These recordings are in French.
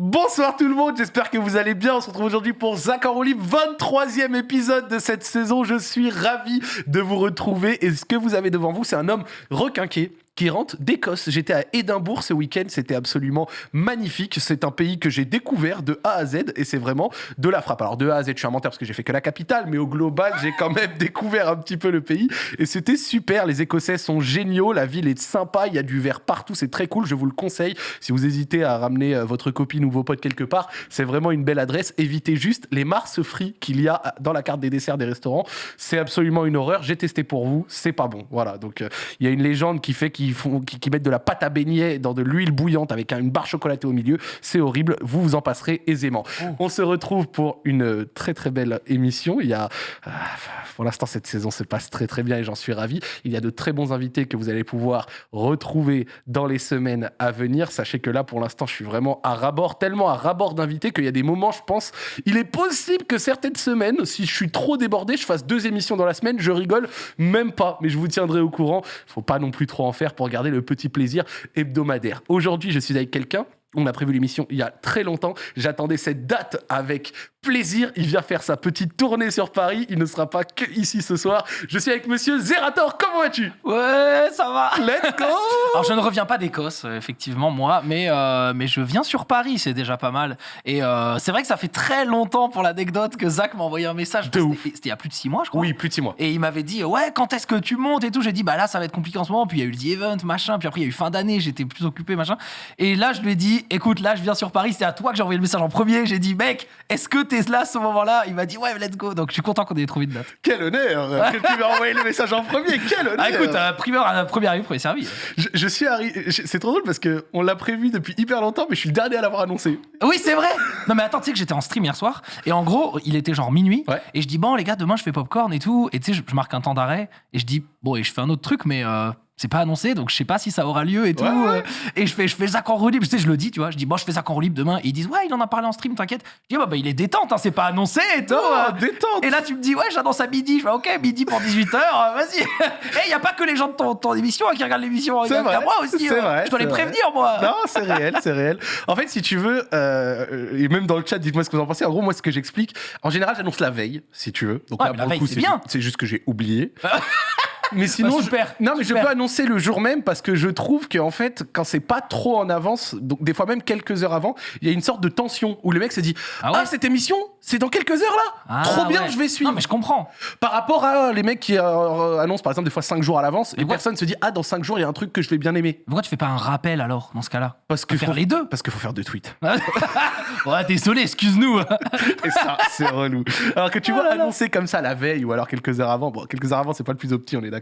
Bonsoir tout le monde, j'espère que vous allez bien. On se retrouve aujourd'hui pour Zach en roue libre, 23e épisode de cette saison. Je suis ravi de vous retrouver. Et ce que vous avez devant vous, c'est un homme requinqué qui rentre d'Écosse. J'étais à Édimbourg ce week-end, c'était absolument magnifique. C'est un pays que j'ai découvert de A à Z et c'est vraiment de la frappe. Alors de A à Z, je suis un menteur parce que j'ai fait que la capitale, mais au global, j'ai quand même découvert un petit peu le pays et c'était super. Les Écossais sont géniaux, la ville est sympa, il y a du verre partout, c'est très cool. Je vous le conseille. Si vous hésitez à ramener euh, votre copine ou vos potes quelque part, c'est vraiment une belle adresse. Évitez juste les mars frits qu'il y a dans la carte des desserts des restaurants. C'est absolument une horreur. J'ai testé pour vous, c'est pas bon. Voilà. Donc euh, il y a une légende qui fait font, qui, qui mettent de la pâte à beignet dans de l'huile bouillante avec un- une barre chocolatée au milieu. C'est horrible. Vous vous en passerez aisément. On se retrouve pour une très très belle émission. Il y a, ah, pour l'instant, cette saison se passe très très bien et j'en suis ravi. Il y a de très bons invités que vous allez pouvoir retrouver dans les semaines à venir. Sachez que là, pour l'instant, je suis vraiment à rabord, tellement à rabord d'invités qu'il y a des moments, je pense, il est possible que certaines semaines, si je suis trop débordé, je fasse deux émissions dans la semaine. Je rigole même pas, mais je vous tiendrai au courant. Faut pas non plus trop en faire pour garder le petit plaisir hebdomadaire. Aujourd'hui, je suis avec quelqu'un. On a prévu l'émission il y a très longtemps. J'attendais cette date avec plaisir. Il vient faire sa petite tournée sur Paris. Il ne sera pas que ici ce soir. Je suis avec monsieur Zerator. Comment vas-tu? Ouais, ça va. Let's go Alors je ne reviens pas d'Écosse, euh, effectivement, moi, mais, euh, mais je viens sur Paris, c'est déjà pas mal. Et euh, c'est vrai que ça fait très longtemps pour l'anecdote que Zach m'a envoyé un message. De C'était- ouf. C'était il y a plus de six mois, je crois. Oui, plus de six mois. Et il m'avait dit, ouais, quand est-ce que tu montes et tout J'ai dit, bah là, ça va être compliqué en ce moment. Puis il y a eu le The Event, machin. Puis après, il y a eu fin d'année, j'étais plus occupé, machin. Et là, je lui ai dit, écoute, là, je viens sur Paris. C'était à toi que j'ai envoyé le message en premier. J'ai dit, mec, est-ce que t'es là à ce moment-là Il m'a dit, ouais, let's go. Donc je suis content qu'on ait trouvé une date. Quel honneur que tu m'as envoyé le message en premier. Quel honneur Ah, écoute, euh, primeur, euh, premier arrivé, premier servi. je, je suis arrivé. C'est trop drôle parce que on l'a prévu depuis hyper longtemps, mais je suis le dernier à l'avoir annoncé. Oui, c'est vrai. Non, mais attends, tu sais que j'étais en stream hier soir et en gros, il était genre minuit Ouais. et je dis bon les gars, demain je fais popcorn et tout et tu sais, je, je marque un temps d'arrêt et je dis bon et je fais un autre truc mais euh, c'est pas annoncé donc je sais pas si ça aura lieu et tout Ouais, ouais. euh, et je fais je fais Zach en roue libre, tu sais, je le dis, tu vois, je dis bon je fais Zach en roue libre demain et ils disent ouais il en a parlé en stream, t'inquiète. Je dis bah, bah il est détente, hein, c'est pas annoncé et tout. Euh. détente. Et là, tu me dis, ouais, j'annonce à midi. Je fais, ok, midi pour 18h, vas-y. Et il n'y a pas que les gens de ton, ton émission hein, qui regardent l'émission. Il y C'est y vrai, moi aussi. euh. vrai, je dois les vrai. prévenir, moi. Non, c'est réel, c'est réel. En fait, si tu veux, euh, et même dans le chat, dites-moi ce que vous en pensez. En gros, moi, ce que j'explique, en général, j'annonce la veille, si tu veux. Donc Ouais, là, la veille, c'est bien. c'est juste que j'ai oublié. Mais sinon, Bah, je- super, non, mais je peux annoncer le jour même parce que je trouve qu'en fait, quand c'est pas trop en avance, donc des fois même quelques heures avant, il y a une sorte de tension où le mec se dit Ah Ah, cette émission, c'est dans quelques heures là Ah, Trop bien, ouais. je vais suivre. Non, mais je comprends. Par rapport à euh, les mecs qui euh, annoncent par exemple des fois 5 jours à l'avance, et personne se dit Ah, dans 5 jours, il y a un truc que je vais bien aimer. Pourquoi tu fais pas un rappel alors dans ce cas-là? Parce Faut que faire faut- les deux. Parce qu'il faut faire deux tweets. Ouais, désolé, excuse-nous. Et ça, c'est relou. Alors que tu vois Oh là là. annoncer comme ça la veille ou alors quelques heures avant. Bon, quelques heures avant, c'est pas le plus opti, on est d'accord.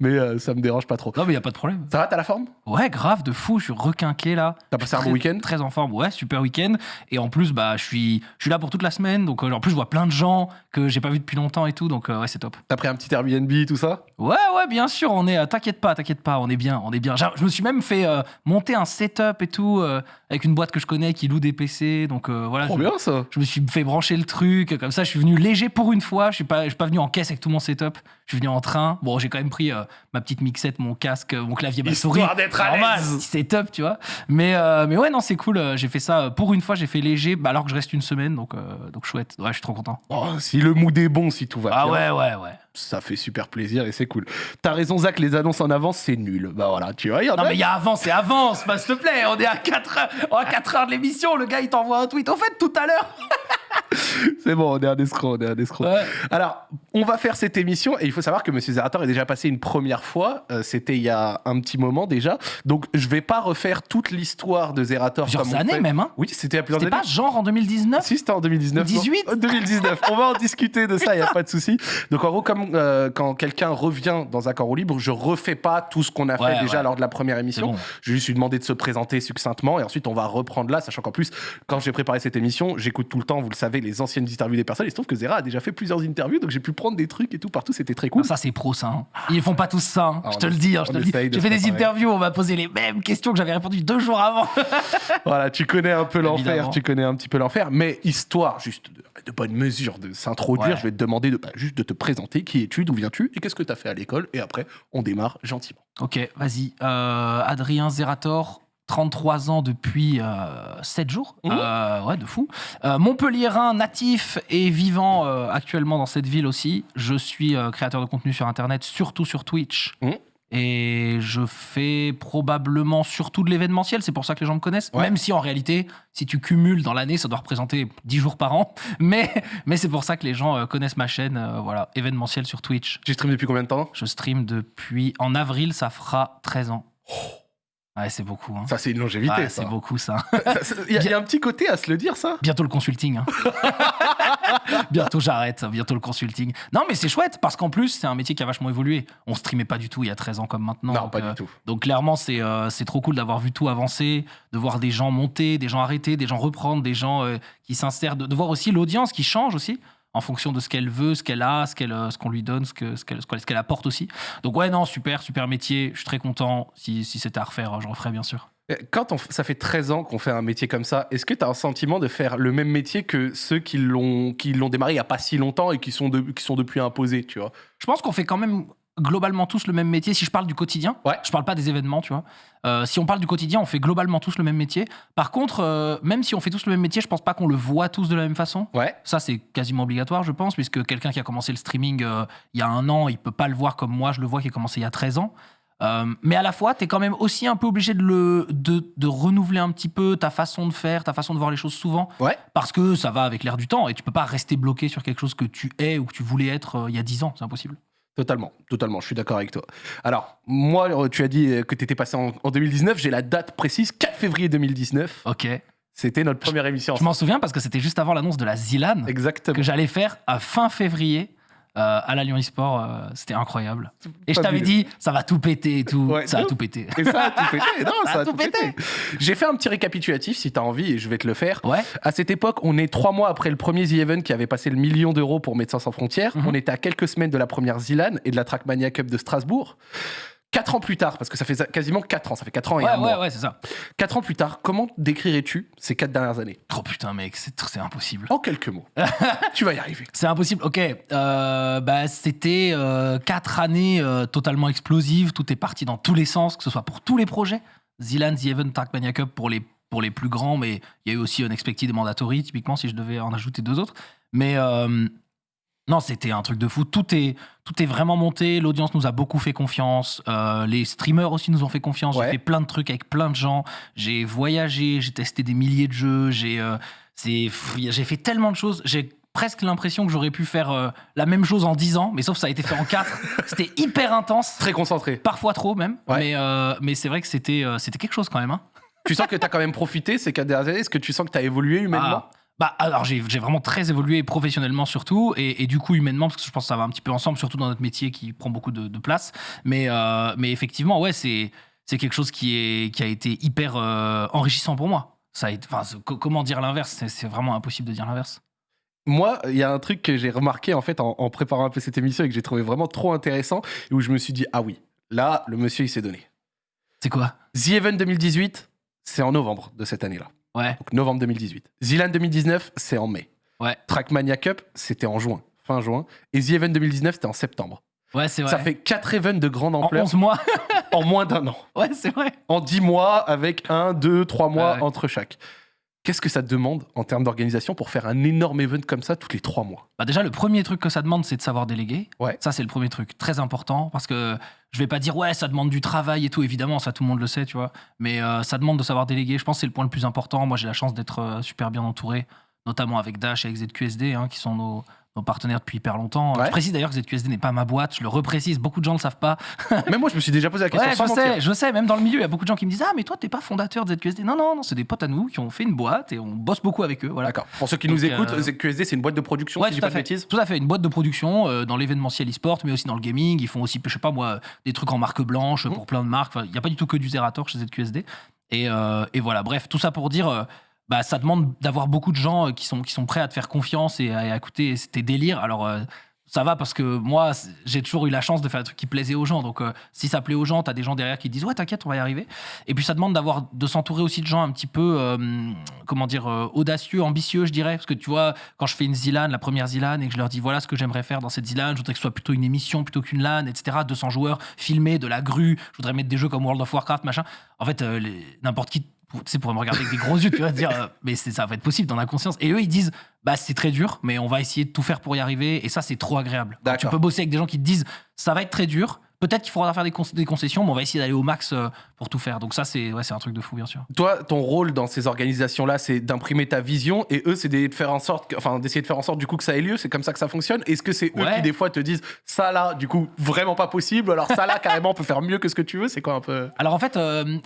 Mais euh, ça me dérange pas trop. non, mais y a pas de problème. Ça va, t'as la forme? Ouais, grave, de fou, je suis requinqué là. T'as passé un bon week-end? Très en forme, ouais, super week-end. Et en plus, bah, je suis, je suis là pour toute la semaine. Donc, euh, en plus, je vois plein de gens que j'ai pas vu depuis longtemps et tout. Donc, euh, ouais, c'est top. T'as pris un petit Airbnb, tout ça? Ouais, ouais, bien sûr, on est. euh, t'inquiète pas, t'inquiète pas, on est bien, on est bien. Je me suis même fait euh, monter un setup et tout avec une boîte que je connais qui loue des PC. Donc voilà. Trop je, bien ça. je me suis fait brancher le truc, comme ça, je suis venu léger pour une fois. Je suis pas, je suis pas venu en caisse avec tout mon setup. Je suis venu en train. Bon, j'ai quand même pris euh, ma petite mixette, mon casque, mon clavier, ma souris. Histoire d'être à Normal, l'aise. petit setup, tu vois. Mais, euh, mais ouais, non, c'est cool. euh, J'ai fait ça euh, pour une fois. J'ai fait léger, bah, alors que je reste une semaine, donc euh, donc chouette. Ouais, je suis trop content. Oh, si le mood est bon, si tout va Ah bien, ouais, ouais, ouais. Ça fait super plaisir et c'est cool. T'as raison, Zach, les annonces en avance, c'est nul. Bah voilà, tu vois, y en Non a. mais il y a avance et avance, bah, s'il te plaît, on est à 4 heures, à 4 heures de l'émission, le gars il t'envoie un tweet. Au fait, tout à l'heure. C'est bon, on est un escroc, on est un escroc. Ouais. Alors, on va faire cette émission et il faut savoir que Monsieur Zerator est déjà passé une première fois. euh, C'était il y a un petit moment déjà. Donc, je vais pas refaire toute l'histoire de Zerator. Plusieurs années fait. même, hein. Oui, c'était a plusieurs C'était années. pas genre en 2019 Si, c'était en 2019. non 18? Euh, 2019. On va en discuter de ça, il n'y a pas de souci. Donc, en gros, comme euh, quand quelqu'un revient dans un corps au libre, je refais pas tout ce qu'on a Ouais, fait déjà ouais. lors de la première émission. bon. Je lui demander de se présenter succinctement et ensuite on va reprendre là, sachant qu'en plus, quand j'ai préparé cette émission, j'écoute tout le temps, vous le savez, les anciennes interviews des personnes. Il se trouve que Zera a déjà fait plusieurs interviews, donc j'ai pu prendre des trucs et tout partout, c'était très cool. Ah, Ça c'est pro ça. hein. Ils font pas tous ça. hein. Ah, je on te le dis, hein, je te le dis. J'ai fait des interviews, on m'a posé les mêmes questions que j'avais répondu deux jours avant. Voilà, tu connais un peu l'enfer, tu connais un petit peu l'enfer, mais histoire juste de, de bonne mesure de s'introduire, Ouais. je vais te demander de, bah, juste de te présenter, qui es-tu, d'où viens-tu et qu'est-ce que tu as fait à l'école, et après on démarre gentiment. ok, vas-y. Euh, Adrien Zerator, 33 ans depuis 7 jours. Mhm. Euh, ouais, de fou. Euh, Montpellierin, natif et vivant euh, actuellement dans cette ville aussi. Je suis euh, créateur de contenu sur Internet, surtout sur Twitch. Mhm. Et je fais probablement surtout de l'événementiel, c'est pour ça que les gens me connaissent. Ouais. Même si en réalité, si tu cumules dans l'année, ça doit représenter 10 jours par an. Mais, mais c'est pour ça que les gens euh, connaissent ma chaîne, euh, voilà, événementiel sur Twitch. Tu stream depuis combien de temps? Je stream depuis. En avril, ça fera 13 ans. Ouais, c'est beaucoup. Hein. Ça, c'est une longévité. Ouais, c'est beaucoup ça. Il y, a- il y a un petit côté à se le dire, ça. Bientôt le consulting. hein. bientôt j'arrête, bientôt le consulting. Non, mais c'est chouette parce qu'en plus, c'est un métier qui a vachement évolué. On streamait pas du tout il y a 13 ans comme maintenant. Non, donc, pas euh, du tout. Donc clairement, c'est euh, trop cool d'avoir vu tout avancer, de voir des gens monter, des gens arrêter, des gens reprendre, des gens euh, qui s'insèrent, de, de voir aussi l'audience qui change aussi en fonction de ce qu'elle veut, ce qu'elle a, ce qu'elle, euh, ce qu'on lui donne, ce que, ce qu'elle, ce qu'elle- ce apporte aussi. Donc ouais, non, super, super métier. Je suis très content. Si, si c'était à refaire, je referais bien sûr. Euh, Quand on ça fait 13 ans qu'on fait un métier comme ça, est-ce que tu as un sentiment de faire le même métier que ceux qui l'ont qui l'ont démarré il n'y a pas si longtemps et qui sont, de- qui sont depuis imposés, tu vois? Je pense qu'on fait quand même globalement tous le même métier. Si je parle du quotidien, Ouais. je parle pas des événements, tu vois. Euh, si on parle du quotidien, on fait globalement tous le même métier. Par contre, euh, même si on fait tous le même métier, je pense pas qu'on le voit tous de la même façon. Ouais. Ça, c'est quasiment obligatoire, je pense, puisque quelqu'un qui a commencé le streaming euh, il y a un an, il peut pas le voir comme moi, je le vois qui a commencé il y a 13 ans. Mais à la fois, tu es quand même aussi un peu obligé de, le, de, de renouveler un petit peu ta façon de faire, ta façon de voir les choses souvent, Ouais. parce que ça va avec l'air du temps et tu peux pas rester bloqué sur quelque chose que tu es ou que tu voulais être il y a 10 ans, c'est impossible. Totalement, totalement, je suis d'accord avec toi. Alors, moi, tu as dit que tu étais passé en, en 2019, j'ai la date précise, 4 février 2019. Ok. C'était notre première émission. Je m'en souviens parce que c'était juste avant l'annonce de la Zilan Exactement. que j'allais faire à fin février euh, à la Lyon e-sport. euh, c'était incroyable. Et je t'avais dit, ça va tout péter et tout. Ouais, ça a de tout pété. Et ça a tout pété. Non, ça, Ça a tout pété. J'ai fait un petit récapitulatif si tu as envie et je vais te le faire. Ouais. À cette époque, on est trois mois après le premier The Event qui avait passé le million d'euros pour Médecins sans frontières. Mhm. On était à quelques semaines de la première Zilan et de la Trackmania Cup de Strasbourg. Quatre ans plus tard, parce que ça fait quasiment quatre ans, ça fait quatre ans et Ouais, un ouais, mois. ouais, c'est ça. Quatre ans plus tard, comment décrirais-tu ces quatre dernières années? Oh putain, mec, c'est c'est impossible. En quelques mots. tu vas y arriver. C'est impossible. Ok, euh, bah, c'était euh, quatre années euh, totalement explosives. Tout est parti dans tous les sens, que ce soit pour tous les projets. Zilan, The Event, Trackmania Cup pour les, pour les plus grands, mais il y a eu aussi Unexpected et Mandatory, typiquement, si je devais en ajouter deux autres. Mais euh, non, c'était un truc de fou. Tout est, tout est vraiment monté. L'audience nous a beaucoup fait confiance. Euh, les streamers aussi nous ont fait confiance. Ouais. J'ai fait plein de trucs avec plein de gens. J'ai voyagé, j'ai testé des milliers de jeux. J'ai euh, j'ai fait tellement de choses. J'ai presque l'impression que j'aurais pu faire euh, la même chose en 10 ans, mais sauf que ça a été fait en 4. c'était hyper intense. Très concentré. Parfois trop même. Ouais. Mais, euh, mais c'est vrai que c'était euh, c'était quelque chose quand même. hein. tu sens que tu as quand même profité ces quatre dernières années? Est-ce que tu sens que tu as évolué humainement? Ah, bah alors j'ai vraiment très évolué professionnellement surtout et, et du coup humainement parce que je pense que ça va un petit peu ensemble surtout dans notre métier qui prend beaucoup de, de place. Mais euh, mais effectivement ouais c'est c'est quelque chose qui est qui a été hyper euh, enrichissant pour moi. Ça a été comment dire l'inverse? C'est c'est vraiment impossible de dire l'inverse. Moi, il y a un truc que j'ai remarqué en fait en, en préparant un peu cette émission et que j'ai trouvé vraiment trop intéressant et où je me suis dit ah oui, là le monsieur il s'est donné. c'est quoi? The Event 2018, c'est en novembre de cette année-là. Ouais Donc novembre 2018. Zilan 2019, c'est en mai. Ouais. Trackmania Cup, c'était en juin, fin juin. Et The Event 2019, c'était en septembre. ouais c'est vrai Ça fait quatre events de grande en ampleur 11 mois en moins d'un an. ouais c'est vrai En 10 mois, avec un, deux, trois mois Ouais, ouais. entre chaque. Qu'est-ce que ça demande en termes d'organisation pour faire un énorme event comme ça tous les trois mois? Bah déjà, le premier truc que ça demande, c'est de savoir déléguer. Ouais. Ça, c'est le premier truc, très important, parce que je vais pas dire ouais, ça demande du travail et tout. Évidemment, ça tout le monde le sait, tu vois. Mais euh, ça demande de savoir déléguer. Je pense que c'est le point le plus important. Moi, j'ai la chance d'être euh, super bien entouré, notamment avec Dash et avec ZQSD, hein, qui sont nos, nos partenaires depuis hyper longtemps. Ouais. Je précise d'ailleurs que ZQSD n'est pas ma boîte. Je le reprécise. Beaucoup de gens ne le savent pas. Même moi, je me suis déjà posé la question. Ouais, sans je mentir. sais, je sais. Même dans le milieu, il y a beaucoup de gens qui me disent ah mais toi t'es pas fondateur de ZQSD. Non non non, c'est des potes à nous qui ont fait une boîte et on bosse beaucoup avec eux. Voilà. D'accord. Pour ceux qui Donc, nous écoutent, euh, QSD, c'est une boîte de production, Ouais, si je dis tout pas à de fait. bêtises. Tout à fait. Une boîte de production euh, dans l'événementiel e-sport, mais aussi dans le gaming. Ils font aussi, je sais pas moi, des trucs en marque blanche Mhm. pour plein de marques. Enfin, Il n'y a pas du tout que du Zerator chez ZQSD. Et, euh, et voilà, bref, tout ça pour dire, bah, ça demande d'avoir beaucoup de gens euh, qui sont, qui sont prêts à te faire confiance et à, écouter tes délires. Alors, euh, ça va parce que moi, j'ai toujours eu la chance de faire des trucs qui plaisaient aux gens. Donc, euh, si ça plaît aux gens, t'as des gens derrière qui disent ouais, t'inquiète, on va y arriver. Et puis, ça demande d'avoir, de s'entourer aussi de gens un petit peu, comment dire, audacieux, ambitieux, je dirais. Parce que tu vois, quand je fais une Zilan, la première Zilan, et que je leur dis voilà ce que j'aimerais faire dans cette Zilan, je voudrais que ce soit plutôt une émission plutôt qu'une LAN, etc. 200 joueurs filmés, de la grue. Je voudrais mettre des jeux comme World of Warcraft, machin. En fait, n'importe qui. Tu sais, pourrait me regarder avec des gros yeux, tu vas dire, euh, mais ça va être possible, dans la conscience. Et eux, ils disent, bah c'est très dur, mais on va essayer de tout faire pour y arriver. Et ça, c'est trop agréable. Tu peux bosser avec des gens qui te disent, ça va être très dur. Peut-être qu'il faudra faire des, con- des concessions, mais on va essayer d'aller au max euh, pour tout faire. Donc ça, c'est ouais, c'est un truc de fou, bien sûr. Toi, ton rôle dans ces organisations-là, c'est d'imprimer ta vision et eux, c'est d'essayer de faire en sorte, que- enfin, d'essayer de faire en sorte du coup que ça ait lieu. C'est comme ça que ça fonctionne. Est-ce que c'est eux Ouais. qui des fois te disent ça là, du coup, vraiment pas possible. Alors ça là, carrément, on peut faire mieux que ce que tu veux? C'est quoi un peu? Alors en fait, euh,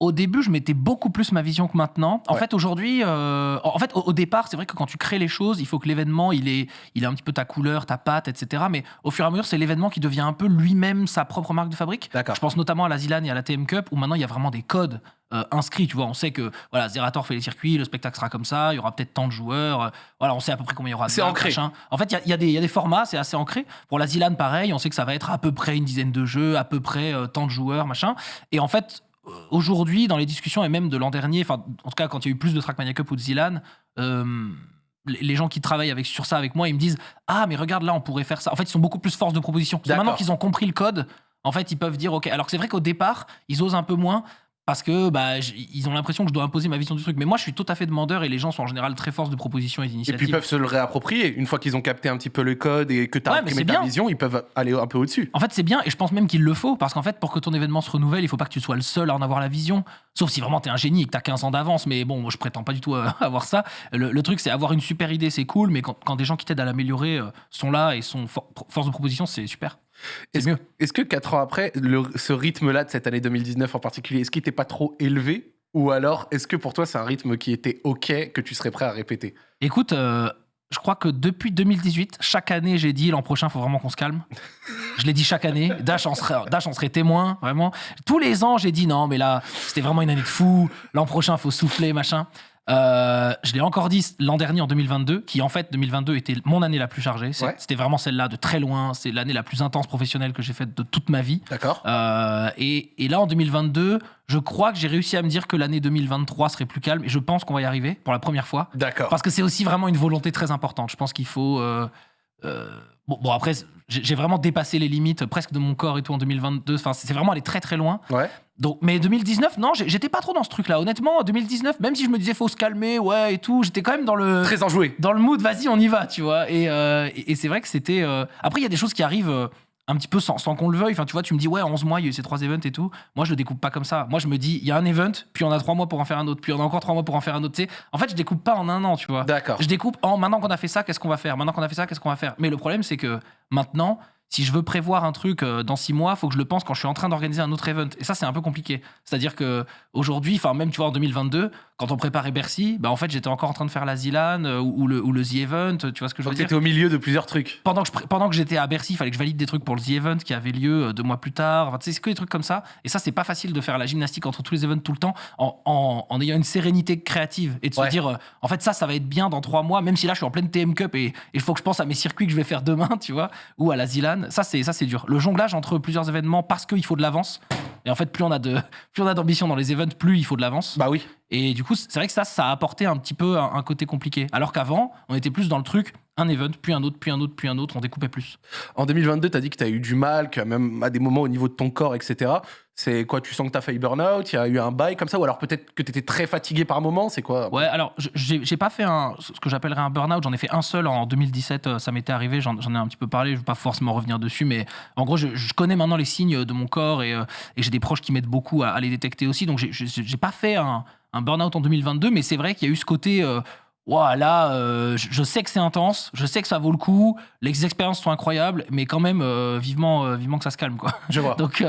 au début, je mettais beaucoup plus ma vision que maintenant. En Ouais. fait, aujourd'hui, euh, en fait, au, au départ, c'est vrai que quand tu crées les choses, il faut que l'événement, il ait, il un petit peu ta couleur, ta patte, etc. Mais au fur et à mesure, c'est l'événement qui devient un peu lui-même sa propre marque de fabrique. Je pense notamment à la Zilan et à la TM Cup, où maintenant il y a vraiment des codes euh, inscrits. Tu vois, on sait que voilà, Zerator fait les circuits, le spectacle sera comme ça, il y aura peut-être tant de joueurs. euh, voilà, on sait à peu près combien il y aura. C'est ancré. machin. En fait, il y y, a des- il y a des formats, c'est assez ancré. Pour la Zilan, pareil, on sait que ça va être à peu près une dizaine de jeux, à peu près tant de joueurs, machin. Et en fait, aujourd'hui, dans les discussions, et même de l'an dernier, enfin, en tout cas, quand il y a eu plus de Trackmania Cup ou de Zilan, euh, les gens qui travaillent avec, sur ça avec moi, ils me disent Ah, mais regarde, là, on pourrait faire ça. En fait, ils sont beaucoup plus force de proposition. Maintenant qu'ils ont compris le code, en fait, ils peuvent dire OK. Alors que c'est vrai qu'au départ, ils osent un peu moins. Parce que bah, ils ont l'impression que je dois imposer ma vision du truc. Mais moi, je suis tout à fait demandeur et les gens sont en général très force de proposition et Et puis ils peuvent se le réapproprier une fois qu'ils ont capté un petit peu le code et que tu as Ouais, imprimé ta bien. vision, ils peuvent aller un peu au-dessus. En fait, c'est bien et je pense même qu'il le faut parce qu'en fait, pour que ton événement se renouvelle, il faut pas que tu sois le seul à en avoir la vision. Sauf si vraiment t'es un génie et que t'as 15 ans d'avance. Mais bon, moi, je prétends pas du tout à avoir ça. Le, le truc, c'est avoir une super idée, c'est cool, mais quand, quand des gens qui t'aident à l'améliorer euh, sont là et sont for- force de proposition, c'est super. Est-ce que 4 ans après, le- ce rythme-là de cette année 2019 en particulier, est-ce qu'il n'était pas trop élevé? Ou alors, est-ce que pour toi, c'est un rythme qui était OK, que tu serais prêt à répéter? Écoute, euh, je crois que depuis 2018, chaque année, j'ai dit l'an prochain, il faut vraiment qu'on se calme. Je l'ai dit chaque année. Dash en, serait, Dash en serait témoin, vraiment. Tous les ans, j'ai dit non, mais là, c'était vraiment une année de fou. L'an prochain, il faut souffler, machin. Euh, je l'ai encore dit l'an dernier en 2022, qui en fait 2022 était mon année la plus chargée. Ouais. C'était vraiment celle-là de très loin. C'est l'année la plus intense professionnelle que j'ai faite de toute ma vie. D'accord Euh, et, et là, en 2022, je crois que j'ai réussi à me dire que l'année 2023 serait plus calme. Et je pense qu'on va y arriver pour la première fois. D'accord. Parce que c'est aussi vraiment une volonté très importante. Je pense qu'il faut. euh, bon, bon, après, j'ai j'ai vraiment dépassé les limites presque de mon corps et tout en 2022. Enfin, c'est vraiment aller très très loin. Ouais. Donc, mais 2019, non, j'étais pas trop dans ce truc-là. Honnêtement, 2019, même si je me disais faut se calmer, ouais et tout, j'étais quand même dans le Très enjoué. dans le mood, vas-y, on y va, tu vois. Et, euh, et, et c'est vrai que c'était. euh, Après, il y a des choses qui arrivent euh, un petit peu sans, sans qu'on le veuille. Enfin, tu vois, tu me dis, ouais, 11 mois, il y a eu ces trois events et tout. Moi, je le découpe pas comme ça. Moi, je me dis, il y a un event, puis on a trois mois pour en faire un autre, puis on a encore trois mois pour en faire un autre. tu sais. En fait, je découpe pas en un an, tu vois. D'accord. Je découpe en maintenant qu'on a fait ça, qu'est-ce qu'on va faire? Maintenant qu'on a fait ça, qu'est-ce qu'on va faire? Mais le problème, c'est que maintenant, si je veux prévoir un truc euh, dans six mois, faut que je le pense quand je suis en train d'organiser un autre event. Et ça, c'est un peu compliqué. C'est-à-dire que aujourd'hui, enfin même tu vois en 2022, quand on préparait Bercy, bah en fait j'étais encore en train de faire la Zilan euh, ou, ou le, ou le The Event. Tu vois ce que je veux Donc dire? t'étais au milieu de plusieurs trucs. pendant que je pré- pendant que j'étais à Bercy, il fallait que je valide des trucs pour le The Event qui avait lieu euh, deux mois plus tard. Enfin, c'est que des trucs comme ça. Et ça, c'est pas facile de faire la gymnastique entre tous les events tout le temps en, en- en ayant une sérénité créative et de se dire, en fait, ça, ça va être bien dans trois mois, même si là, je suis en pleine TM Cup et il faut que je pense à mes circuits que je vais faire demain, tu vois, ou à la Zilan. Ça, c'est dur. Le jonglage entre plusieurs événements parce qu'il faut de l'avance. Et en fait, plus on a de plus on a d'ambition dans les events, plus il faut de l'avance. Bah oui. Et du coup, c'est vrai que ça, ça a apporté un petit peu un, un côté compliqué. Alors qu'avant, on était plus dans le truc, un event, puis un autre, puis un autre, puis un autre, on découpait plus. En 2022, tu as dit que tu as eu du mal, que même à des moments au niveau de ton corps, etc. C'est quoi Tu sens que tu as failli burn-out Il y a eu un bail comme ça Ou alors peut-être que tu étais très fatigué par moment C'est quoi? Ouais, alors j'ai pas fait un, ce que j'appellerais un burn-out, j'en ai fait un seul en 2017, euh, ça m'était arrivé, j'en ai un petit peu parlé, je vais pas forcément revenir dessus, mais en gros, je, je connais maintenant les signes de mon corps et, euh, et j'ai des proches qui m'aident beaucoup à, à les détecter aussi, donc j'ai- pas fait un, un burn-out en 2022, mais c'est vrai qu'il y a eu ce côté. Euh, là, euh, je, sais que c'est intense, je sais que ça vaut le coup, les expériences sont incroyables, mais quand même, euh, vivement, euh, vivement que ça se calme, quoi. Je vois. Donc,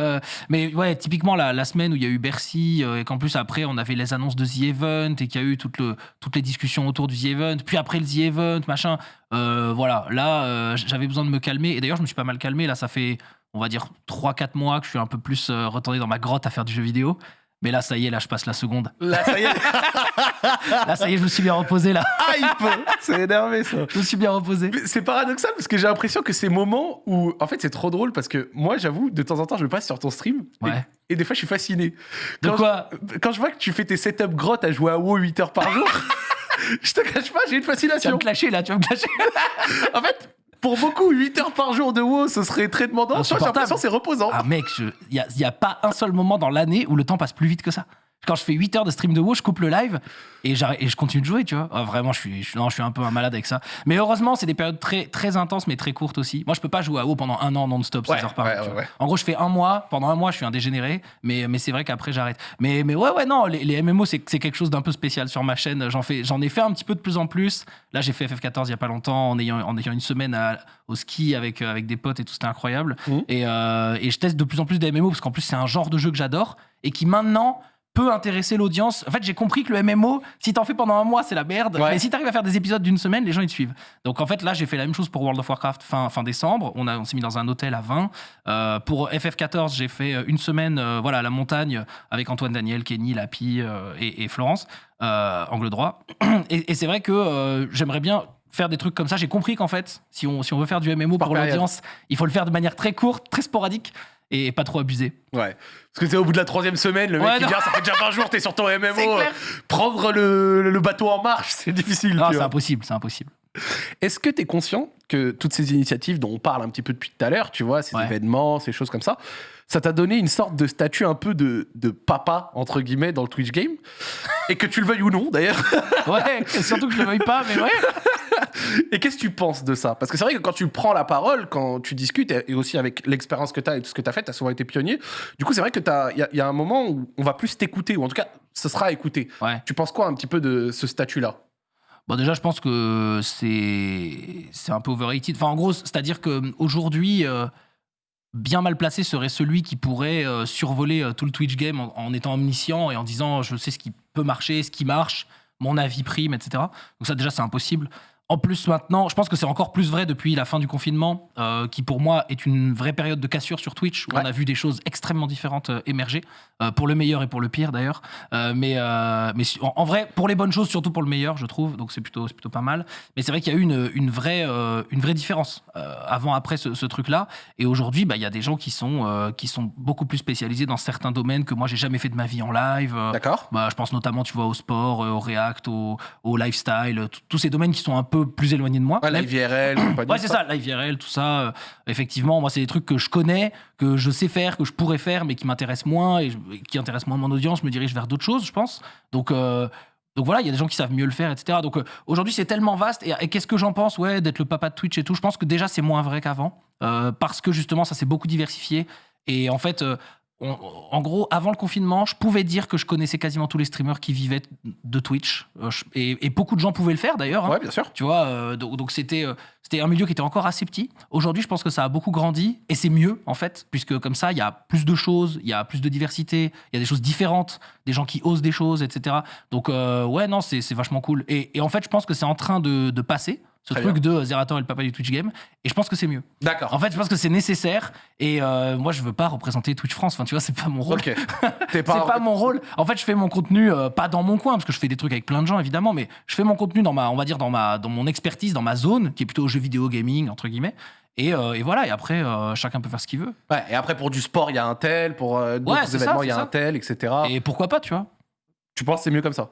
mais ouais, typiquement la, la semaine où il y a eu Bercy et qu'en plus après on avait les annonces de The Event et qu'il y a eu toute le, toutes les discussions autour du The Event, puis après le The Event, machin. voilà, là j'avais besoin de me calmer et d'ailleurs je me suis pas mal calmé. Là, ça fait on va dire 3-4 mois que je suis un peu plus euh, retourné dans ma grotte à faire du jeu vidéo. Mais là, ça y est, là, je passe la seconde. Là, ça y est, Là, ça y est, je me suis bien reposé, là. hype C'est énervé ça. Je me suis bien reposé. C'est paradoxal parce que j'ai l'impression que ces moments où. En fait, c'est trop drôle parce que moi, j'avoue, de temps en temps, je me passe sur ton stream. et- Ouais. Et, des fois, je suis fasciné. De Quand quoi? je, Quand je vois que tu fais tes setups grottes à jouer à WoW 8 heures par jour, je te cache pas, j'ai une Tu vas fascination. me clasher, là, tu vas me clasher. En fait, pour beaucoup, 8 heures par jour de WoW, ce serait très demandant. J'ai l'impression que c'est reposant. Ah, mec, il n'y a, y a pas un seul moment dans l'année où le temps passe plus vite que ça. Quand je fais 8 heures de stream de WoW, je coupe le live et, je continue de jouer, tu vois. Ah, vraiment, je suis, je, non, je suis un peu un malade avec ça. Mais heureusement, c'est des périodes très, très intenses, mais très courtes aussi. Moi, je peux pas jouer à WoW pendant un an non-stop, 16 Ouais, heures par ouais, jour. En gros, je fais un mois. Pendant un mois, je suis un dégénéré, mais, mais c'est vrai qu'après, j'arrête. Mais, mais ouais, ouais, non, les, les MMO, c'est quelque chose d'un peu spécial sur ma chaîne. J'en ai fait un petit peu de plus en plus. Là, j'ai fait FF14 il y a pas longtemps en ayant, en ayant une semaine à- au ski avec, euh, avec des potes et tout, c'était incroyable. Et, euh, et je teste de plus en plus des MMO parce qu'en plus, c'est un genre de jeu que j'adore et qui maintenant peut intéresser l'audience. En fait, j'ai compris que le MMO, si t'en fais pendant un mois, c'est la merde. Ouais. Mais si t'arrives à faire des épisodes d'une semaine, les gens ils te suivent. Donc en fait, là, j'ai fait la même chose pour World of Warcraft fin, fin décembre. On, a- on s'est mis dans un hôtel à 20. Euh, pour FF14, j'ai fait euh, une semaine euh, voilà, à la montagne avec Antoine Daniel, Kenny, Lapi euh, et, et Florence, angle droit. Et, et c'est vrai que j'aimerais bien faire des trucs comme ça. J'ai compris qu'en fait, si on, si on veut faire du MMO pour l'audience, il faut le faire de manière très courte, très sporadique et pas trop abusé. Ouais. Parce que c'est au bout de la troisième semaine, le mec Ouais, il dit Ah, ça fait déjà 20 jours, t'es sur ton MMO. Clair. Prendre le, le bateau en marche, c'est difficile. Non, c'est impossible, c'est impossible. Est-ce que tu es conscient que toutes ces initiatives dont on parle un petit peu depuis tout à l'heure, tu vois, ces Ouais. événements, ces choses comme ça, ça t'a donné une sorte de statut un peu de, de papa, entre guillemets, dans le Twitch game Et que tu le veuilles ou non, d'ailleurs. Ouais, surtout que je le veuille pas, mais ouais. Et qu'est-ce que tu penses de ça? Parce que c'est vrai que quand tu prends la parole, quand tu discutes, et aussi avec l'expérience que tu as et tout ce que tu as fait, tu as souvent été pionnier, du coup, c'est vrai qu'il y, a- y a un moment où on va plus t'écouter, ou en tout cas, ce sera écouté. Ouais. Tu penses quoi un petit peu de ce statut-là? Bon, déjà, je pense que c'est un peu overrated. Enfin, en gros, c'est-à-dire qu'aujourd'hui, bien mal placé serait celui qui pourrait euh, survoler euh, tout le Twitch game en, en étant omniscient et en disant je sais ce qui peut marcher, ce qui marche, mon avis prime, etc. Donc ça, déjà, c'est impossible. En plus, maintenant, je pense que c'est encore plus vrai depuis la fin du confinement, euh, qui pour moi est une vraie période de cassure sur Twitch, où Ouais. on a vu des choses extrêmement différentes émerger, pour le meilleur et pour le pire d'ailleurs. Euh, mais euh, mais en, en vrai, pour les bonnes choses, surtout pour le meilleur, je trouve. Donc c'est plutôt, plutôt pas mal. Mais c'est vrai qu'il y a eu une, une, vraie, euh, une vraie différence euh, avant-après ce, ce truc-là. Et aujourd'hui, bah, il y a des gens qui sont, euh, qui sont beaucoup plus spécialisés dans certains domaines que moi, j'ai jamais fait de ma vie en live. Euh, D'accord bah, je pense notamment, tu vois, au sport, euh, au React, au, au lifestyle, euh, tous ces domaines qui sont un peu plus éloignés de moi. Ouais, IVRL, compagnie, Ouais, c'est ça, live IRL, tout ça. euh, effectivement, moi, c'est des trucs que je connais, que je sais faire, que je pourrais faire, mais qui m'intéressent moins et, je- et qui intéressent moins mon audience. Me dirige vers d'autres choses, je pense. Donc, euh, donc voilà, il y a des gens qui savent mieux le faire, etc. Donc euh, aujourd'hui, c'est tellement vaste. Et, et qu'est-ce que j'en pense? Ouais, d'être le papa de Twitch et tout. Je pense que déjà, c'est moins vrai qu'avant. euh, parce que justement, ça s'est beaucoup diversifié. Et en fait. On- en gros, avant le confinement, je pouvais dire que je connaissais quasiment tous les streamers qui vivaient de Twitch. Euh, et, et beaucoup de gens pouvaient le faire d'ailleurs. hein. Ouais, bien sûr. Tu vois, euh, donc c'était euh, c'était un milieu qui était encore assez petit. Aujourd'hui, je pense que ça a beaucoup grandi et c'est mieux en fait, puisque comme ça, il y a plus de choses, il y a plus de diversité, il y a des choses différentes, des gens qui osent des choses, etc. Donc euh, ouais, non, c'est c'est vachement cool. Et, et en fait, je pense que c'est en train de, de passer. Ce Très truc de Zerator et le papa du Twitch Game. Et je pense que c'est mieux. D'accord. En fait, je pense que c'est nécessaire. Et euh, moi, je veux pas représenter Twitch France. Enfin, tu vois, c'est pas mon rôle. Ok. T'es C'est pas mon rôle. En fait, je fais mon contenu euh, pas dans mon coin parce que je fais des trucs avec plein de gens évidemment, mais je fais mon contenu dans ma, on va dire dans ma, dans mon expertise, dans ma zone qui est plutôt jeux vidéo gaming entre guillemets. Et, euh, et voilà. Et après, euh, chacun peut faire ce qu'il veut. Ouais, et après, pour du sport, il y a un tel, pour euh, d'autres Ouais, événements, il y a un tel, etc. Et pourquoi pas, tu vois Tu penses que c'est mieux comme ça?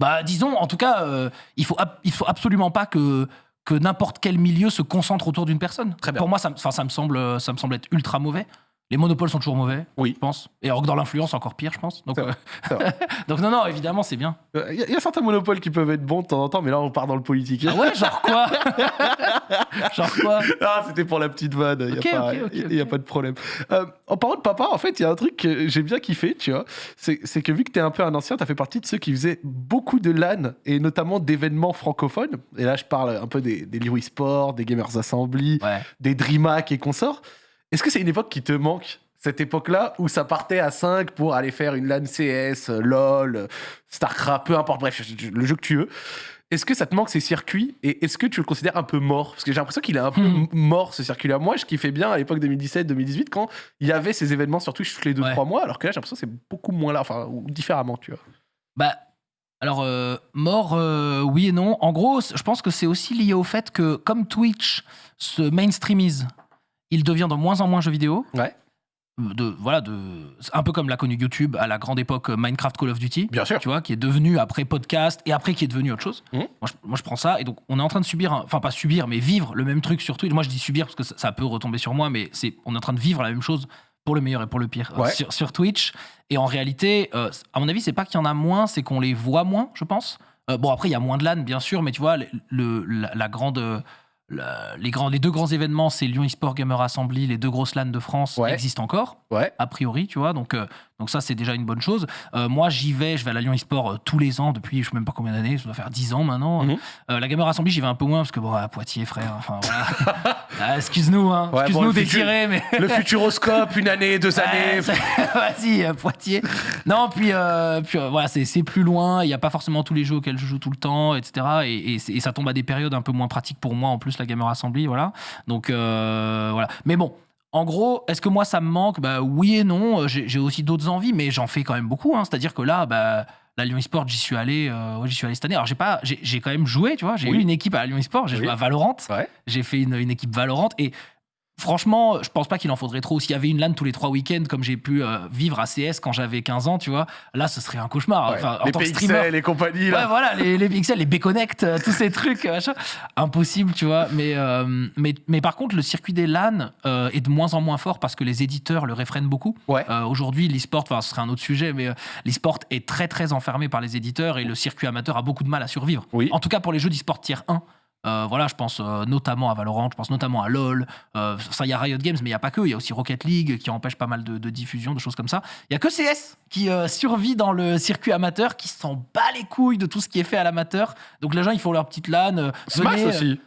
Bah, disons, en tout cas, euh, il faut, il faut absolument pas que que n'importe quel milieu se concentre autour d'une personne. Très bien. Pour moi, ça, ça me semble, ça me semble être ultra mauvais. Les monopoles sont toujours mauvais, Oui. je pense. Et alors que dans l'influence, encore pire, je pense. Donc, vrai, euh, non, non, évidemment, c'est bien. Il Euh, y, a- y a certains monopoles qui peuvent être bons de temps en temps, mais là, on part dans le politique. Ah ouais, genre quoi Genre quoi Ah, c'était pour la petite vanne, il n'y a, pas- a de problème. Euh, en parlant de papa, en fait, il y a un truc que j'ai bien kiffé, tu vois. C'est c'est que vu que tu es un peu un ancien, tu as fait partie de ceux qui faisaient beaucoup de LAN et notamment d'événements francophones. Et là, je parle un peu des, des Louis Sport, des Gamers Assembly, Ouais. des DreamHack et consorts. Est-ce que c'est une époque qui te manque cette époque-là où ça partait à 5 pour aller faire une LAN CS, euh, LOL, euh, StarCraft, peu importe, bref, le jeu que tu veux. Est-ce que ça te manque ces circuits et est-ce que tu le considères un peu mort? Parce que j'ai l'impression qu'il est un peu Hmm. mort ce circuit-là. Moi, je kiffais bien à l'époque 2017-2018 quand il y avait ces événements sur Twitch tous les 2-3 Ouais. mois, alors que là, j'ai l'impression que c'est beaucoup moins là, enfin, ou différemment, tu vois. Bah, alors, euh, mort, euh, oui et non. En gros, je pense que c'est aussi lié au fait que, comme Twitch se mainstreamise, il devient de moins en moins jeu vidéo. Ouais. De, voilà, de, un peu comme l'a connu YouTube à la grande époque euh, Minecraft Call of Duty. Bien sûr. Tu vois, qui est devenu après podcast et après qui est devenu autre chose. Mhm. Moi, je, moi, je prends ça et donc on est en train de subir, un- enfin pas subir, mais vivre le même truc sur Twitch. Moi, je dis subir parce que ça, ça peut retomber sur moi, mais c'est, on est en train de vivre la même chose pour le meilleur et pour le pire euh, sur, sur Twitch. Et en réalité, euh, à mon avis, c'est pas qu'il y en a moins, c'est qu'on les voit moins, je pense. Euh, bon, après, il y a moins de LAN, bien sûr, mais tu vois, le, le- la, la grande. La- les, grands, les deux grands événements, c'est Lyon eSport Gamer Assembly, les deux grosses LAN de France Ouais. existent encore Ouais. a priori, tu vois. Donc, euh, donc ça, c'est déjà une bonne chose. Euh, moi, j'y vais, je vais à la Lyon eSport euh, tous les ans depuis je sais même pas combien d'années, ça doit faire 10 ans maintenant. Mhm. Euh, la Gamer Assembly, j'y vais un peu moins parce que bon, à Poitiers, frère, enfin voilà. Ah, excuse-nous, hein. Ouais, excuse-nous bon, d'étirer, mais. Le futuroscope, une année, deux années. Vas-y, euh, Poitiers. Non, puis, puis voilà, c'est plus loin. Il n'y a pas forcément tous les jeux auxquels je joue tout le temps, etc. Et, et c'est- et ça tombe à des périodes un peu moins pratiques pour moi, en plus, la Gamer Assembly. Voilà. Donc, voilà. Mais bon. En gros, est-ce que moi ça me manque? Bah oui et non. Euh, J'ai aussi d'autres envies, mais j'en fais quand même beaucoup. hein. C'est-à-dire que là, bah, la Lyon eSport, j'y suis allé, euh, j'y suis allé cette année. Alors j'ai pas, j'ai j'ai quand même joué, tu vois. J'ai Oui. eu une équipe à la Lyon eSport. J'ai Oui. joué à Valorant. Ouais. J'ai fait une, une équipe Valorant et franchement, je pense pas qu'il en faudrait trop. S'il y avait une LAN tous les trois week-ends, comme j'ai pu euh, vivre à CS quand j'avais 15 ans, tu vois, là, ce serait un cauchemar. Ouais. Enfin, en les tant que PXL streamer. et compagnie, Ouais, là. voilà, les, les pixels, les B-Connect, euh, tous ces trucs, euh, machin. Impossible, tu vois. Mais, euh, mais, mais par contre, le circuit des LAN est de moins en moins fort parce que les éditeurs le réfrènent beaucoup. Ouais. Aujourd'hui, l'e-sport, enfin, ce serait un autre sujet, mais l'e-sport est très, très enfermé par les éditeurs et le circuit amateur a beaucoup de mal à survivre. Oui. En tout cas, pour les jeux d'e-sport tier 1. Euh, voilà, je pense euh, notamment à Valorant, je pense notamment à LoL. Euh, ça, il y a Riot Games, mais il n'y a pas que. Il y a aussi Rocket League qui empêche pas mal de, de diffusion, de choses comme ça. Il y a que CS qui euh, survit dans le circuit amateur, qui s'en bat les couilles de tout ce qui est fait à l'amateur. Donc les gens, ils font leur petite LAN. Smash venez, aussi.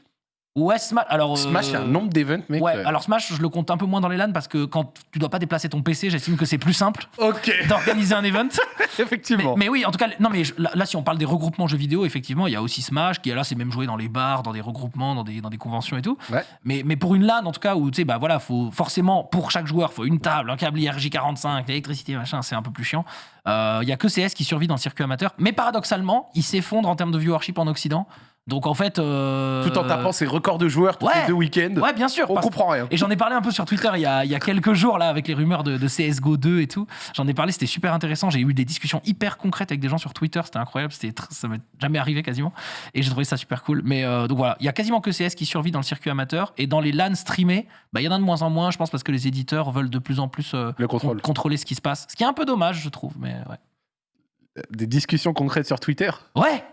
Ouais, Smash. Alors, Smash, il y a un euh, nombre d'events, mec. Ouais, alors Smash, je le compte un peu moins dans les LAN parce que quand tu dois pas déplacer ton PC, j'estime que c'est plus simple d'organiser un event. Effectivement. mais oui, en tout cas, non, mais je- là, là, si on parle des regroupements jeux vidéo, effectivement, il y a aussi Smash qui, là, c'est même joué dans les bars, dans des regroupements, dans des, dans des conventions et tout. Ouais. Mais, mais pour une LAN, en tout cas, où, tu sais, bah voilà, faut forcément, pour chaque joueur, faut une table, un câble IRJ45, l'électricité, machin, c'est un peu plus chiant. Euh, Il y a que CS qui survit dans le circuit amateur. Mais paradoxalement, il s'effondre en termes de viewership en Occident. Donc, en fait. euh, Tout en tapant ses records de joueurs tous ouais. les deux week-ends. Ouais, bien sûr. On parce- comprend rien. et j'en ai parlé un peu sur Twitter il y a, il y a quelques jours, là, avec les rumeurs de, de CSGO 2 et tout. J'en ai parlé, c'était super intéressant. J'ai eu des discussions hyper concrètes avec des gens sur Twitter, c'était incroyable. C'était tr- ça m'est jamais arrivé quasiment. Et j'ai trouvé ça super cool. Mais euh, donc voilà, il y a quasiment que CS qui survit dans le circuit amateur. Et dans les LAN streamés, bah, il y en a de moins en moins, je pense, parce que les éditeurs veulent de plus en plus euh, Le contrôle. con- contrôler ce qui se passe. Ce qui est un peu dommage, je trouve. Mais ouais. Des discussions concrètes sur Twitter? Ouais!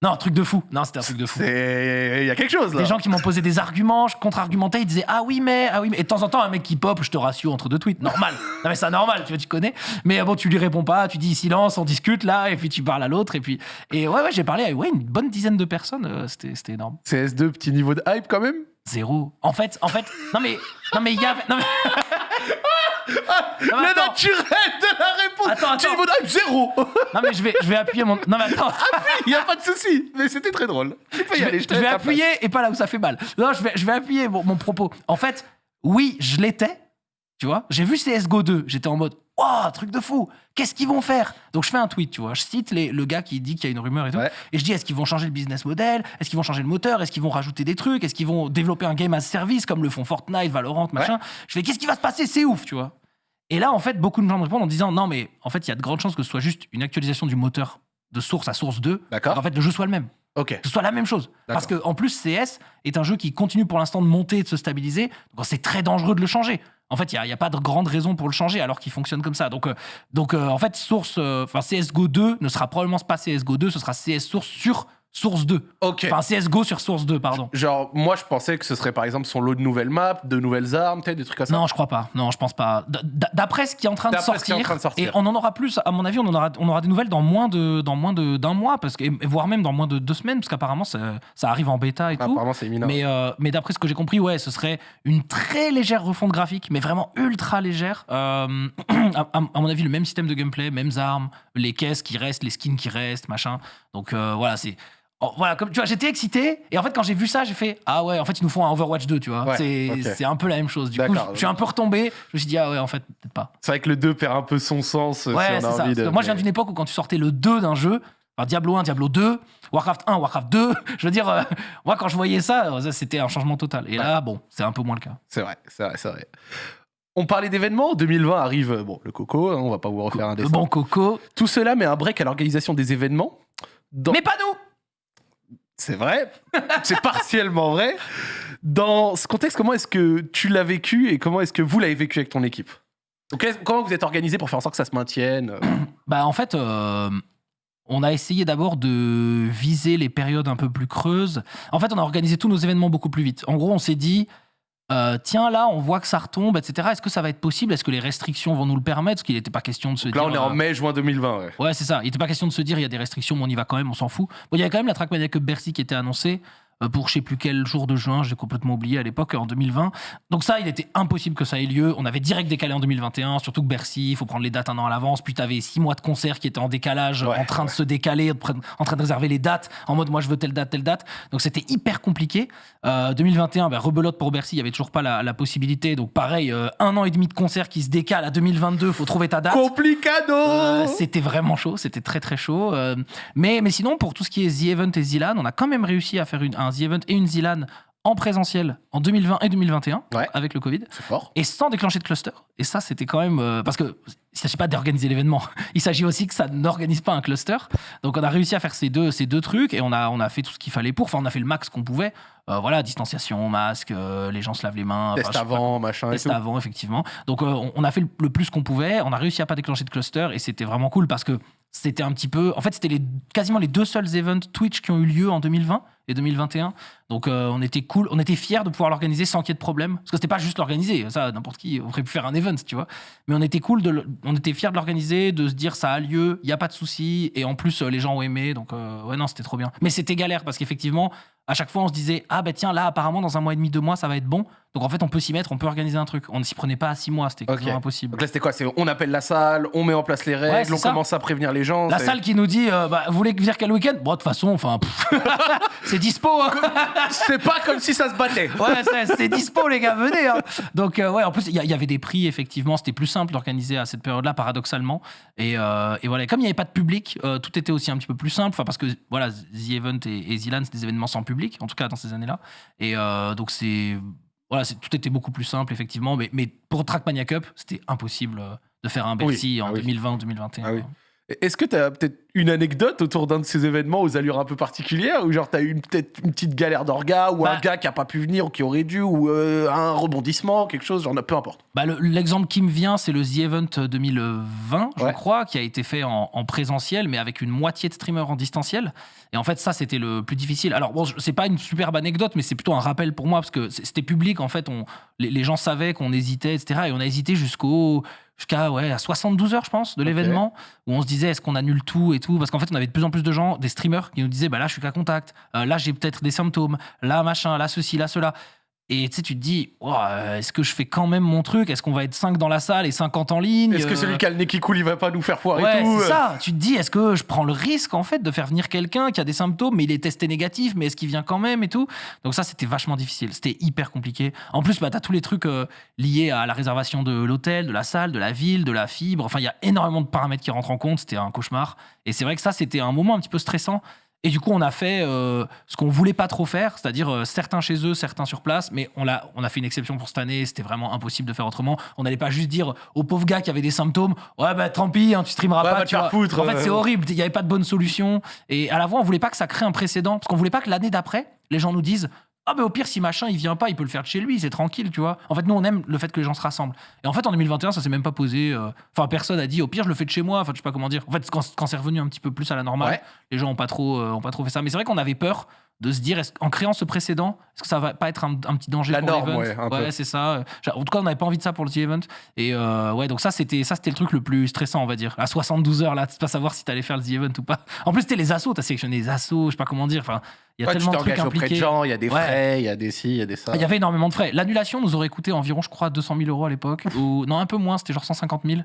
Non, truc de fou. Non, c'était un truc de fou. Il y a quelque chose là. Des gens qui m'ont posé des arguments, je contre-argumentais, ils disaient ah oui mais ah oui mais et de temps en temps un mec qui pop, je te rassure entre deux tweets, normal. non mais c'est normal, tu vois, tu connais. Mais bon, tu lui réponds pas, tu dis silence, on discute là et puis tu parles à l'autre et puis et ouais ouais, j'ai parlé à ouais, une bonne dizaine de personnes, euh, c'était c'était énorme. CS2, petit niveau de hype quand même? Zéro. En fait, en fait, non mais non mais il y avait non mais Non, mais Le naturel de la réponse. Attends, attends. niveau de hype, zéro. non mais je vais je vais appuyer mon non mais attends. Il y a pas de souci. Mais c'était très drôle. Tu peux y je aller. vais, je vais place. appuyer et pas là où ça fait mal. Non, je vais, je vais appuyer mon, mon propos. En fait, oui, je l'étais. Tu vois, j'ai vu CSGO 2. J'étais en mode, oh, truc de fou. Qu'est-ce qu'ils vont faire? Donc je fais un tweet, tu vois. Je cite les- le gars qui dit qu'il y a une rumeur et tout. Ouais. Et je dis, est-ce qu'ils vont changer le business model? Est-ce qu'ils vont changer le moteur? Est-ce qu'ils vont rajouter des trucs? Est-ce qu'ils vont développer un game as service comme le font Fortnite, Valorant, machin? Je fais, qu'est-ce qui va se passer? C'est ouf, tu vois. Et là, en fait, beaucoup de gens me répondent en disant, non, mais en fait, il y a de grandes chances que ce soit juste une actualisation du moteur de source à source 2. D'accord. En fait, le jeu soit le même Ok. que ce soit la même chose. Parce que en plus, CS est un jeu qui continue pour l'instant de monter et de se stabiliser. Donc c'est très dangereux de le changer. En fait, il n'y a, pas de grande raison pour le changer alors qu'il fonctionne comme ça. Donc, euh, donc euh, en fait, source, euh, CSGO 2 ne sera probablement pas CSGO 2, ce sera CS Source sur Source 2. Ok. Enfin CSGO sur Source 2, pardon. Genre, moi, je pensais que ce serait par exemple son lot de nouvelles maps, de nouvelles armes, peut-être des trucs comme ça. Non, je crois pas. Non, je pense pas. D'après ce qui est en train de D'après ce qui sortir, est en train de sortir. et on en aura plus. À mon avis, on en aura, on aura des nouvelles dans moins de, dans moins d'un mois, parce que et voire même dans moins de deux semaines, parce qu'apparemment ça, ça arrive en bêta et tout. Apparemment, c'est imminent. Mais, euh, mais d'après ce que j'ai compris, ouais, ce serait une très légère refonte graphique, mais vraiment ultra légère. Euh, à mon avis, le même système de gameplay, mêmes armes, les caisses qui restent, les skins qui restent, machin. Donc euh, voilà, c'est. Oh, voilà, comme tu vois, j'étais excité et en fait quand j'ai vu ça, j'ai fait ah ouais, en fait ils nous font un Overwatch 2, tu vois. Ouais, c'est un peu la même chose. Du coup, je suis un peu retombé. Je me suis dit ah ouais, en fait peut-être pas. C'est vrai que le 2 perd un peu son sens Ouais, si on a envie de. moi, je viens d'une époque où quand tu sortais le 2 d'un jeu, Diablo 1, Diablo 2, Warcraft 1, Warcraft 2, je veux dire, euh, moi, quand je voyais ça, euh, ça, c'était un changement total. Et là, bon, c'est un peu moins le cas. C'est vrai, c'est vrai, c'est vrai. On parlait d'événements. 2020 arrive, bon, le coco, hein, on va pas vous refaire un Le dessin. bon coco. Tout cela met un break à l'organisation des événements. Dans- Mais pas nous C'est vrai, c'est partiellement vrai. Dans ce contexte, comment est-ce que tu l'as vécu et comment est-ce que vous l'avez vécu avec ton équipe? Comment vous êtes organisé pour faire en sorte que ça se maintienne? Bah, en fait, euh, on a essayé d'abord de viser les périodes un peu plus creuses. En fait, on a organisé tous nos événements beaucoup plus vite. En gros, on s'est dit. Euh, tiens, là, on voit que ça retombe, etc. Est-ce que ça va être possible? Est-ce que les restrictions vont nous le permettre? Parce qu'il n'était pas question de se Donc dire. Là, on est en euh, mai, juin 2020. Ouais. Ouais, c'est ça. Il n'était pas question de se dire il y a des restrictions, mais on y va quand même, on s'en fout. Bon, il y a quand même la Trackmania Cup Bercy qui était annoncée pour je sais plus quel jour de juin, j'ai complètement oublié à l'époque, en 2020. Donc ça, il était impossible que ça ait lieu. On avait direct décalé en 2021, surtout que Bercy, il faut prendre les dates un an à l'avance. Puis tu avais six mois de concerts qui étaient en décalage, Ouais, en train de se décaler, en train de réserver les dates, en mode moi je veux telle date, telle date. Donc c'était hyper compliqué. Euh, 2021, ben, rebelote pour Bercy, il y avait toujours pas la, la possibilité. Donc pareil, euh, un an et demi de concerts qui se décalent à 2022, faut trouver ta date. Complicado Euh, c'était vraiment chaud, c'était très très chaud. Euh, mais, mais sinon, pour tout ce qui est The Event et Zilan, on a quand même réussi à faire une, un The Event et une Zilan en présentiel en 2020 et 2021 Ouais. avec le Covid C'est fort. et sans déclencher de cluster. Et ça, c'était quand même. euh, parce que il s'agit pas d'organiser l'événement, il s'agit aussi que ça n'organise pas un cluster. Donc on a réussi à faire ces deux, ces deux trucs et on a, on a fait tout ce qu'il fallait pour. Enfin, on a fait le max qu'on pouvait. Euh, voilà, distanciation, masque, euh, les gens se lavent les mains. Test avant, machin et Test tout. avant, effectivement. Donc, euh, on, on a fait le, le plus qu'on pouvait. On a réussi à pas déclencher de cluster et c'était vraiment cool parce que c'était un petit peu. En fait, c'était les, quasiment les deux seuls events Twitch qui ont eu lieu en 2020 et 2021. Donc, euh, on était cool. On était fiers de pouvoir l'organiser sans qu'il y ait de problème. Parce que c'était pas juste l'organiser. Ça, n'importe qui aurait pu faire un event, tu vois. Mais on était cool. De, on était fiers de l'organiser, de se dire ça a lieu, il n'y a pas de souci. Et en plus, les gens ont aimé. Donc, euh, ouais, non, c'était trop bien. Mais c'était galère parce qu'effectivement, à chaque fois, on se disait Ah, ben tiens, là, apparemment, dans un mois et demi, deux mois, ça va être bon. Donc, en fait, on peut s'y mettre, on peut organiser un truc. On ne s'y prenait pas à six mois, c'était Ok. quasiment impossible. Donc là, c'était quoi? C'est on appelle la salle, on met en place les règles, on ça. commence à prévenir les gens. La salle qui nous dit euh, bah, Vous voulez venir quel week-end? Bon, de toute façon, enfin, c'est dispo. hein. C'est pas comme si ça se battait. Ouais, c'est- dispo, les gars, venez. hein. Donc, euh, ouais, en plus, il y, a- il y avait des prix, effectivement. C'était plus simple d'organiser à cette période-là, paradoxalement. Et, euh, et voilà, comme il n'y avait pas de public, euh, tout était aussi un petit peu plus simple. Enfin, parce que, voilà, The Event et, et Zilan, c'est des événements sans public, en tout cas dans ces années-là. Et euh, donc, c'est. Voilà, tout était beaucoup plus simple, effectivement. Mais, mais pour Trackmania Cup, c'était impossible euh, de faire un Bercy en oui. 2020 ou 2021. Ah oui. Est-ce que tu as peut-être une anecdote autour d'un de ces événements aux allures un peu particulières Ou genre tu as eu peut-être une petite galère d'orga Ou un Bah. gars qui a pas pu venir ou qui aurait dû Ou euh, un rebondissement, quelque chose, genre peu importe. Bah, le- L'exemple qui me vient, c'est le The Event 2020, je crois, qui a été fait en, en présentiel, mais avec une moitié de streamers en distanciel. Et en fait, ça, c'était le plus difficile. Alors, bon, c'est pas une superbe anecdote, mais c'est plutôt un rappel pour moi, parce que c'était public, en fait. On, les, les gens savaient qu'on hésitait, etc. Et on a hésité jusqu'au jusqu'à ouais, à 72 heures, je pense, de l'événement, où on se disait est-ce qu'on annule tout et tout? Parce qu'en fait, on avait de plus en plus de gens, des streamers, qui nous disaient bah là, je suis qu'à contact, Euh, là, j'ai peut-être des symptômes, là, machin, là, ceci, là, cela. Et tu sais, tu te dis, euh, est-ce que je fais quand même mon truc? Est-ce qu'on va être 5 dans la salle et 50 en ligne? Est-ce que Euh, celui qui a le nez qui coule, il va pas nous faire foirer Ouais, tout c'est euh ça. Tu te dis, est-ce que je prends le risque en fait de faire venir quelqu'un qui a des symptômes, mais il est testé négatif, mais est-ce qu'il vient quand même et tout? Donc ça, c'était vachement difficile. C'était hyper compliqué. En plus, bah, tu as tous les trucs euh, liés à la réservation de l'hôtel, de la salle, de la ville, de la fibre. Enfin, il y a énormément de paramètres qui rentrent en compte. C'était un cauchemar. Et c'est vrai que ça, c'était un moment un petit peu stressant. Et du coup, on a fait euh, ce qu'on voulait pas trop faire, c'est-à-dire euh, certains chez eux, certains sur place, mais on a, on a fait une exception pour cette année, c'était vraiment impossible de faire autrement. On n'allait pas juste dire au pauvre gars qui avait des symptômes, ouais, bah tant pis, hein, tu streameras Ouais, pas. te tu vois. foutre, en fait, euh. c'est horrible, il n'y avait pas de bonne solution. Et à la fois, on voulait pas que ça crée un précédent, parce qu'on voulait pas que l'année d'après, les gens nous disent, ah, mais au pire, si machin, il vient pas, il peut le faire de chez lui, c'est tranquille, tu vois. En fait, nous, on aime le fait que les gens se rassemblent. Et en fait, en 2021, ça s'est même pas posé. euh, Enfin, personne a dit, au pire, je le fais de chez moi. Enfin, je sais pas comment dire. En fait, quand, quand c'est revenu un petit peu plus à la normale, Ouais. les gens ont pas trop, euh, ont pas trop fait ça. Mais c'est vrai qu'on avait peur de se dire, en créant ce précédent, est-ce que ça va pas être un, un petit danger La pour l'event ouais, peu. c'est ça. En tout cas, on n'avait pas envie de ça pour le The Event. Et euh, ouais, donc ça, c'était ça, c'était le truc le plus stressant, on va dire. À 72 heures, là, de pas savoir si t'allais faire le The Event ou pas. En plus, c'était les assos, t'as sélectionné les assos, je sais pas comment dire. Enfin, il y a tu tellement de trucs auprès de impliqués. gens, il y a des Ouais. frais, il y a des ci, il y a des ça. Il y avait énormément de frais. L'annulation nous aurait coûté environ, je crois, 200 000 euros à l'époque. Ou non, un peu moins, c'était genre 150 000.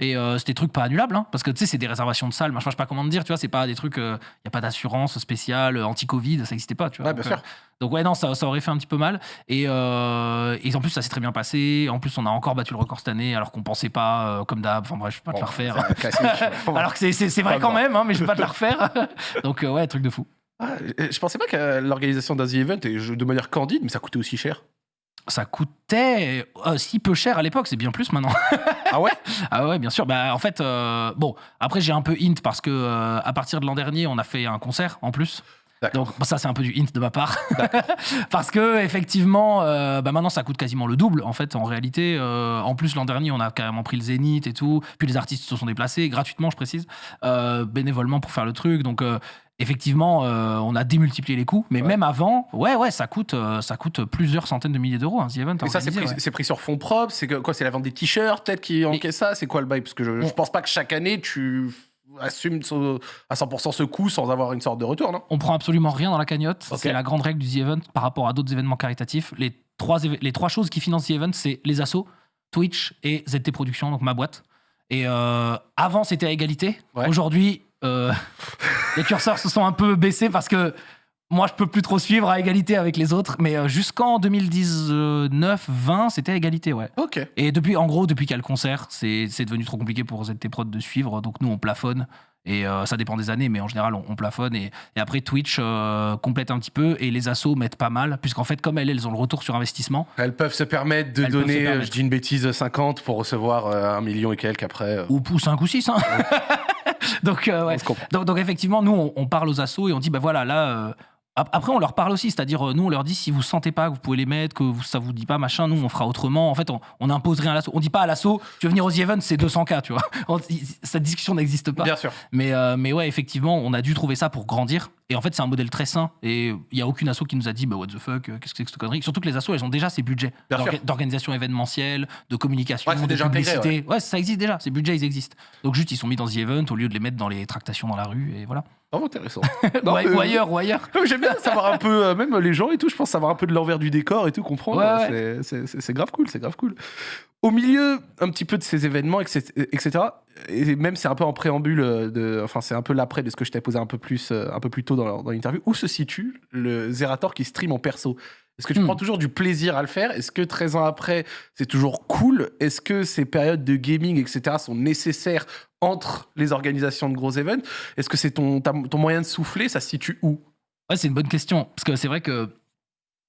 Et euh, c'était des trucs pas annulables, hein, parce que tu sais, c'est des réservations de salles. Machin, je sais pas comment te dire, tu vois, c'est pas des trucs. Il n'y a pas d'assurance spéciale, euh, anti-Covid, ça n'existait pas, tu vois. Ouais, bien donc, sûr. euh, donc ouais, non, ça, ça aurait fait un petit peu mal. Et, euh, et en plus, ça s'est très bien passé. En plus, on a encore battu le record cette année, alors qu'on pensait pas, euh, comme d'hab. Enfin bref, je vais pas te le refaire. Alors que c'est- vrai quand même, hein, mais je vais pas te la refaire. donc euh, ouais, truc de fou. Ah, je pensais pas que l'organisation d'un The Event, et je- de manière candide, mais ça coûtait aussi cher. Ça coûtait euh, si peu cher à l'époque, c'est bien plus maintenant. Ah ouais? Ah ouais, bien sûr. Bah, en fait, euh, bon, après j'ai un peu hint parce que euh, à partir de l'an dernier, on a fait un concert en plus. Donc ça c'est un peu du hint de ma part. parce que effectivement, euh, bah, maintenant ça coûte quasiment le double en fait en réalité. Euh, en plus l'an dernier, on a carrément pris le Zénith et tout. Puis les artistes se sont déplacés gratuitement, je précise, euh, bénévolement pour faire le truc. Donc effectivement, euh, on a démultiplié les coûts. Mais Ouais. même avant, ouais ouais, ça coûte euh, ça coûte plusieurs centaines de milliers d'euros un The Event. Et ça, c'est pris, ouais. c'est pris sur fonds propres C'est quoi C'est la vente des t-shirts peut-être qui encaisse ça C'est quoi le bail? Parce que je, je On- pense pas que chaque année tu assumes ce- à 100% ce coût sans avoir une sorte de retour, non? On prend absolument rien dans la cagnotte. C'est la grande règle du The Event par rapport à d'autres événements caritatifs. Les trois, éve- les trois choses qui financent The Event, c'est les assos, Twitch et ZT Productions, donc ma boîte. Et euh, avant, c'était à égalité. Ouais. Aujourd'hui, euh, les curseurs se sont un peu baissés parce que moi, je peux plus trop suivre à égalité avec les autres. Mais euh, jusqu'en 2019-20, c'était à égalité, ouais. Ok. Et depuis, en gros, depuis qu'il y a le concert, c'est devenu trop compliqué pour ZT Prod de suivre. Donc nous, on plafonne. Et euh, ça dépend des années, mais en général, on, on plafonne. Et, et après, Twitch euh, complète un petit peu. Et les assos mettent pas mal. Puisqu'en fait, comme elles, elles ont le retour sur investissement. Elles peuvent se permettre de donner, permettre. je dis une bêtise, 50 pour recevoir euh, un million et quelques après. Ou, ou 5 ou 6. Hein. donc, euh, ouais. donc, donc, effectivement, nous, on, on parle aux assos et on dit, bah voilà, là. euh, ap- après, on leur parle aussi, c'est-à-dire, euh, nous, on leur dit si vous sentez pas que vous pouvez les mettre, que vous, ça vous dit pas, machin, nous, on fera autrement. En fait, on, on impose rien à l'assaut. On dit pas à l'assaut, tu veux venir aux The Event, c'est 200K, tu vois. Cette discussion n'existe pas. Bien sûr. Mais, euh, mais ouais, effectivement, on a dû trouver ça pour grandir. Et en fait, c'est un modèle très sain. Et il n'y a aucune asso qui nous a dit, bah what the fuck, euh, qu'est-ce que c'est que cette connerie? Surtout que les assos, elles ont déjà ces budgets d'organisation événementielle, de communication, Ouais, de déjà intégré, publicité. ouais. ça existe déjà. Ces budgets, ils existent. Donc juste, ils sont mis dans The Event au lieu de les mettre dans les tractations dans la rue. Et voilà. Vraiment intéressant. ou, Non, ou mais- ailleurs, ou ailleurs. Mais J'aime bien savoir un peu, euh, même les gens et tout, je pense savoir un peu de l'envers du décor et tout, comprendre. Ouais, ouais. C'est grave cool, c'est grave cool. Au milieu un petit peu de ces événements, etc., et même c'est un peu en préambule, euh, de, enfin c'est un peu l'après de ce que je t'ai posé un peu plus, euh, un peu plus tôt dans, dans l'interview, où se situe le Zerator qui stream en perso? Est-ce que tu Hmm. prends toujours du plaisir à le faire? Est-ce que 13 ans après, c'est toujours cool? Est-ce que ces périodes de gaming, etc., sont nécessaires entre les organisations de gros événements Est-ce que c'est ton, ton moyen de souffler? Ça se situe où? Ouais, c'est une bonne question. Parce que c'est vrai que,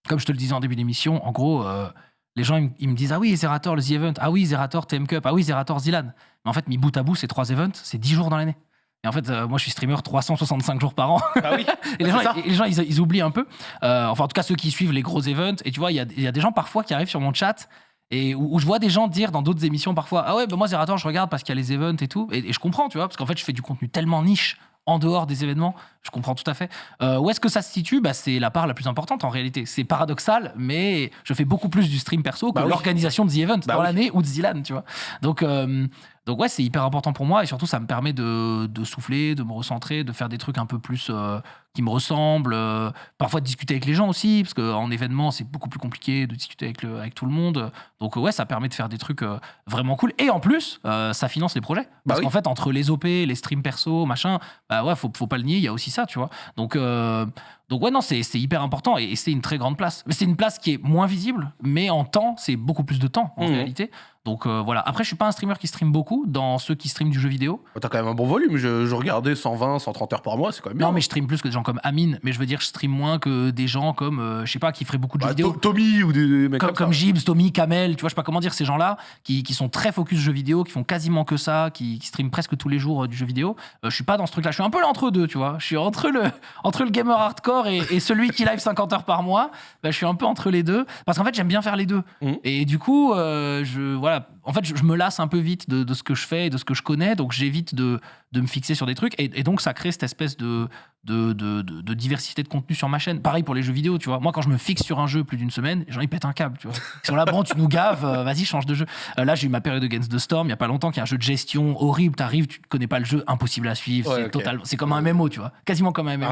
comme je te le disais en début d'émission, en gros, euh, les gens, ils, me- ils me disent Ah oui, Zerator, le The Event. Ah oui, Zerator, TM Cup. Ah oui, Zerator, Zilan. Mais en fait, mis bout à bout, ces trois events, c'est 10 jours dans l'année. Et en fait, euh, moi, je suis streamer 365 jours par an. Ah oui Et les gens, ça. et les gens ils, ils oublient un peu. Euh, enfin, en tout cas, ceux qui suivent les gros events. Et tu vois, il y y a des gens parfois qui arrivent sur mon chat et où, où je vois des gens dire dans d'autres émissions parfois Ah ouais, bah moi, Zerator, je regarde parce qu'il y a les events et tout. Et, et je comprends, tu vois, parce qu'en fait, je fais du contenu tellement niche en dehors des événements. Je comprends tout à fait. Euh, où est-ce que ça se situe? Bah, C'est la part la plus importante en réalité. C'est paradoxal, mais je fais beaucoup plus du stream perso que Bah oui. l'organisation de The Event Bah dans oui. l'année ou de Zilan, tu vois. Donc, euh, donc ouais, c'est hyper important pour moi et surtout, ça me permet de, de souffler, de me recentrer, de faire des trucs un peu plus euh, qui me ressemblent. euh, parfois de discuter avec les gens aussi, parce qu'en événement, c'est beaucoup plus compliqué de discuter avec, le, avec tout le monde. Donc ouais, ça permet de faire des trucs euh, vraiment cool. Et en plus, euh, ça finance les projets. Parce oui. qu'en fait, entre les OP, les streams perso, machin, bah ouais, faut, faut pas le nier, il y a aussi ça, tu vois. Donc, euh, donc ouais, non, c'est hyper important et, et c'est une très grande place. Mais c'est une place qui est moins visible, mais en temps, c'est beaucoup plus de temps en Mhm. réalité. Donc euh, voilà. Après, je suis pas un streamer qui stream beaucoup dans ceux qui streament du jeu vidéo. T'as quand même un bon volume. Je, je regardais 120, 130 heures par mois, c'est quand même bien. Non, mais je stream plus que des gens comme Amine. Mais je veux dire, je stream moins que des gens comme, euh, je sais pas, qui feraient beaucoup de jeux Bah, vidéo. To- Tommy ou des, des mecs Comme, comme. Gibbs, Tommy, Kamel, tu vois, je sais pas comment dire, ces gens-là qui, qui sont très focus jeux vidéo, qui font quasiment que ça, qui, qui streament presque tous les jours euh, du jeu vidéo. Euh, je suis pas dans ce truc-là. Je suis un peu l'entre deux, tu vois. Je suis entre le, entre le gamer hardcore et, et celui qui live 50 heures par mois. Bah, je suis un peu entre les deux. Parce qu'en fait, j'aime bien faire les deux. Mhm. Et du coup, je, voilà. En fait, je, je me lasse un peu vite de, de ce que je fais et de ce que je connais. Donc, j'évite de, de me fixer sur des trucs. Et, et donc, ça crée cette espèce de, de, de, de- de diversité de contenu sur ma chaîne. Pareil pour les jeux vidéo, tu vois. Moi, quand je me fixe sur un jeu plus d'une semaine, gens, ils pètent un câble, tu vois. Ils sont là, bon, tu nous gaves, euh, vas-y, change de jeu. Euh, là, j'ai eu ma période Against the Storm, il y a pas longtemps, qui est un jeu de gestion horrible. T'arrives, tu connais pas le jeu, impossible à suivre. Ouais, c'est total, c'est comme un MMO, tu vois. Quasiment comme un MMO.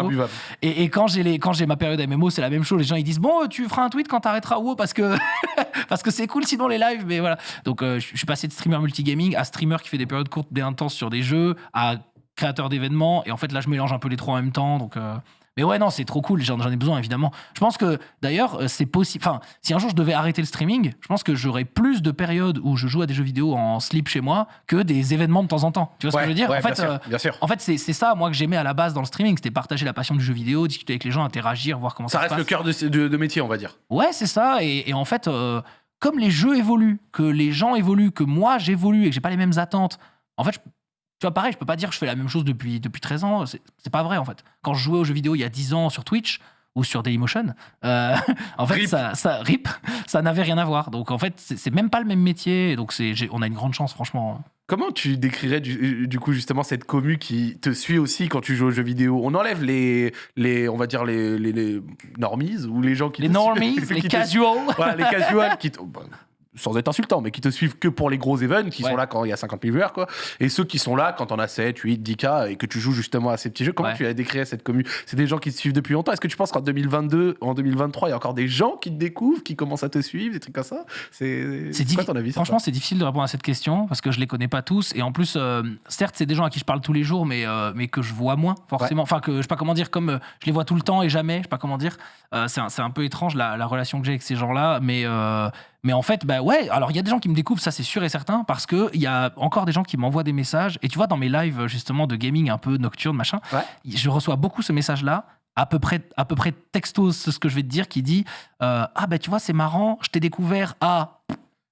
Et, et quand j'ai les, quand j'ai ma période MMO, c'est la même chose. Les gens ils disent bon, tu feras un tweet quand t'arrêteras WoW parce que parce que c'est cool sinon les lives. Mais voilà. Donc euh, je je suis passé de streamer multigaming à streamer qui fait des périodes courtes, des intenses sur des jeux, à créateur d'événements. Et en fait là, je mélange un peu les trois en même temps. Donc euh, mais ouais, non, c'est trop cool. J'en ai besoin évidemment. Je pense que d'ailleurs euh, c'est possible. Enfin, si un jour je devais arrêter le streaming, je pense que j'aurais plus de périodes où je joue à des jeux vidéo en slip chez moi que des événements de temps en temps. Tu vois ce que je veux dire? Ouais, En fait. bien, sûr, euh, bien sûr. en fait, c'est c'est ça, moi, que j'aimais à la base dans le streaming. C'était partager la passion du jeu vidéo, discuter avec les gens, interagir, voir comment ça, Ça se reste le cœur de, de- de métier, on va dire. Ouais, c'est ça. Et, et en fait, euh, comme les jeux évoluent, que les gens évoluent, que moi j'évolue et que j'ai pas les mêmes attentes, en fait, je- tu vois, pareil, je peux pas dire que je fais la même chose depuis, depuis 13 ans. C'est pas vrai, en fait. Quand je jouais aux jeux vidéo il y a 10 ans sur Twitch ou sur Dailymotion, euh, en fait, Rip. ça, ça, rip, ça n'avait rien à voir. Donc, en fait, c'est même pas le même métier. Donc, on a une grande chance, franchement. Comment tu décrirais du, du coup justement cette commu qui te suit aussi quand tu joues aux jeux vidéo? On enlève les, les on va dire les, les, les normies ou les gens qui Les te normies, suivent- les qui te- casuals. voilà, les casuals qui bah, sans être insultant, mais qui te suivent que pour les gros events, qui Ouais. sont là quand il y a 50 000 viewers, quoi. Et ceux qui sont là quand on a 7, 8, 10K et que tu joues justement à ces petits jeux. Comment Ouais. tu as décrit cette commu C'est des gens qui te suivent depuis longtemps. Est-ce que tu penses qu'en 2022, en 2023, il y a encore des gens qui te découvrent, qui commencent à te suivre, des trucs comme ça? C'est quoi ton avis Franchement, c'est difficile de répondre à cette question parce que je les connais pas tous. Et en plus, euh, certes, c'est des gens à qui je parle tous les jours, mais, euh, mais que je vois moins, forcément. Enfin, que je sais pas comment dire, comme euh, je les vois tout le temps et jamais, je sais pas comment dire. C'est un, un peu étrange la, la relation que j'ai avec ces gens-là. Mais, mais en fait, bah ouais, alors il y a des gens qui me découvrent, ça c'est sûr et certain, parce qu'il y a encore des gens qui m'envoient des messages. Et tu vois, dans mes lives justement de gaming un peu nocturne, machin, Ouais. je reçois beaucoup ce message-là. À peu, près, à peu près texto, c'est ce que je vais te dire, qui dit euh, Ah, bah tu vois, c'est marrant, je t'ai découvert à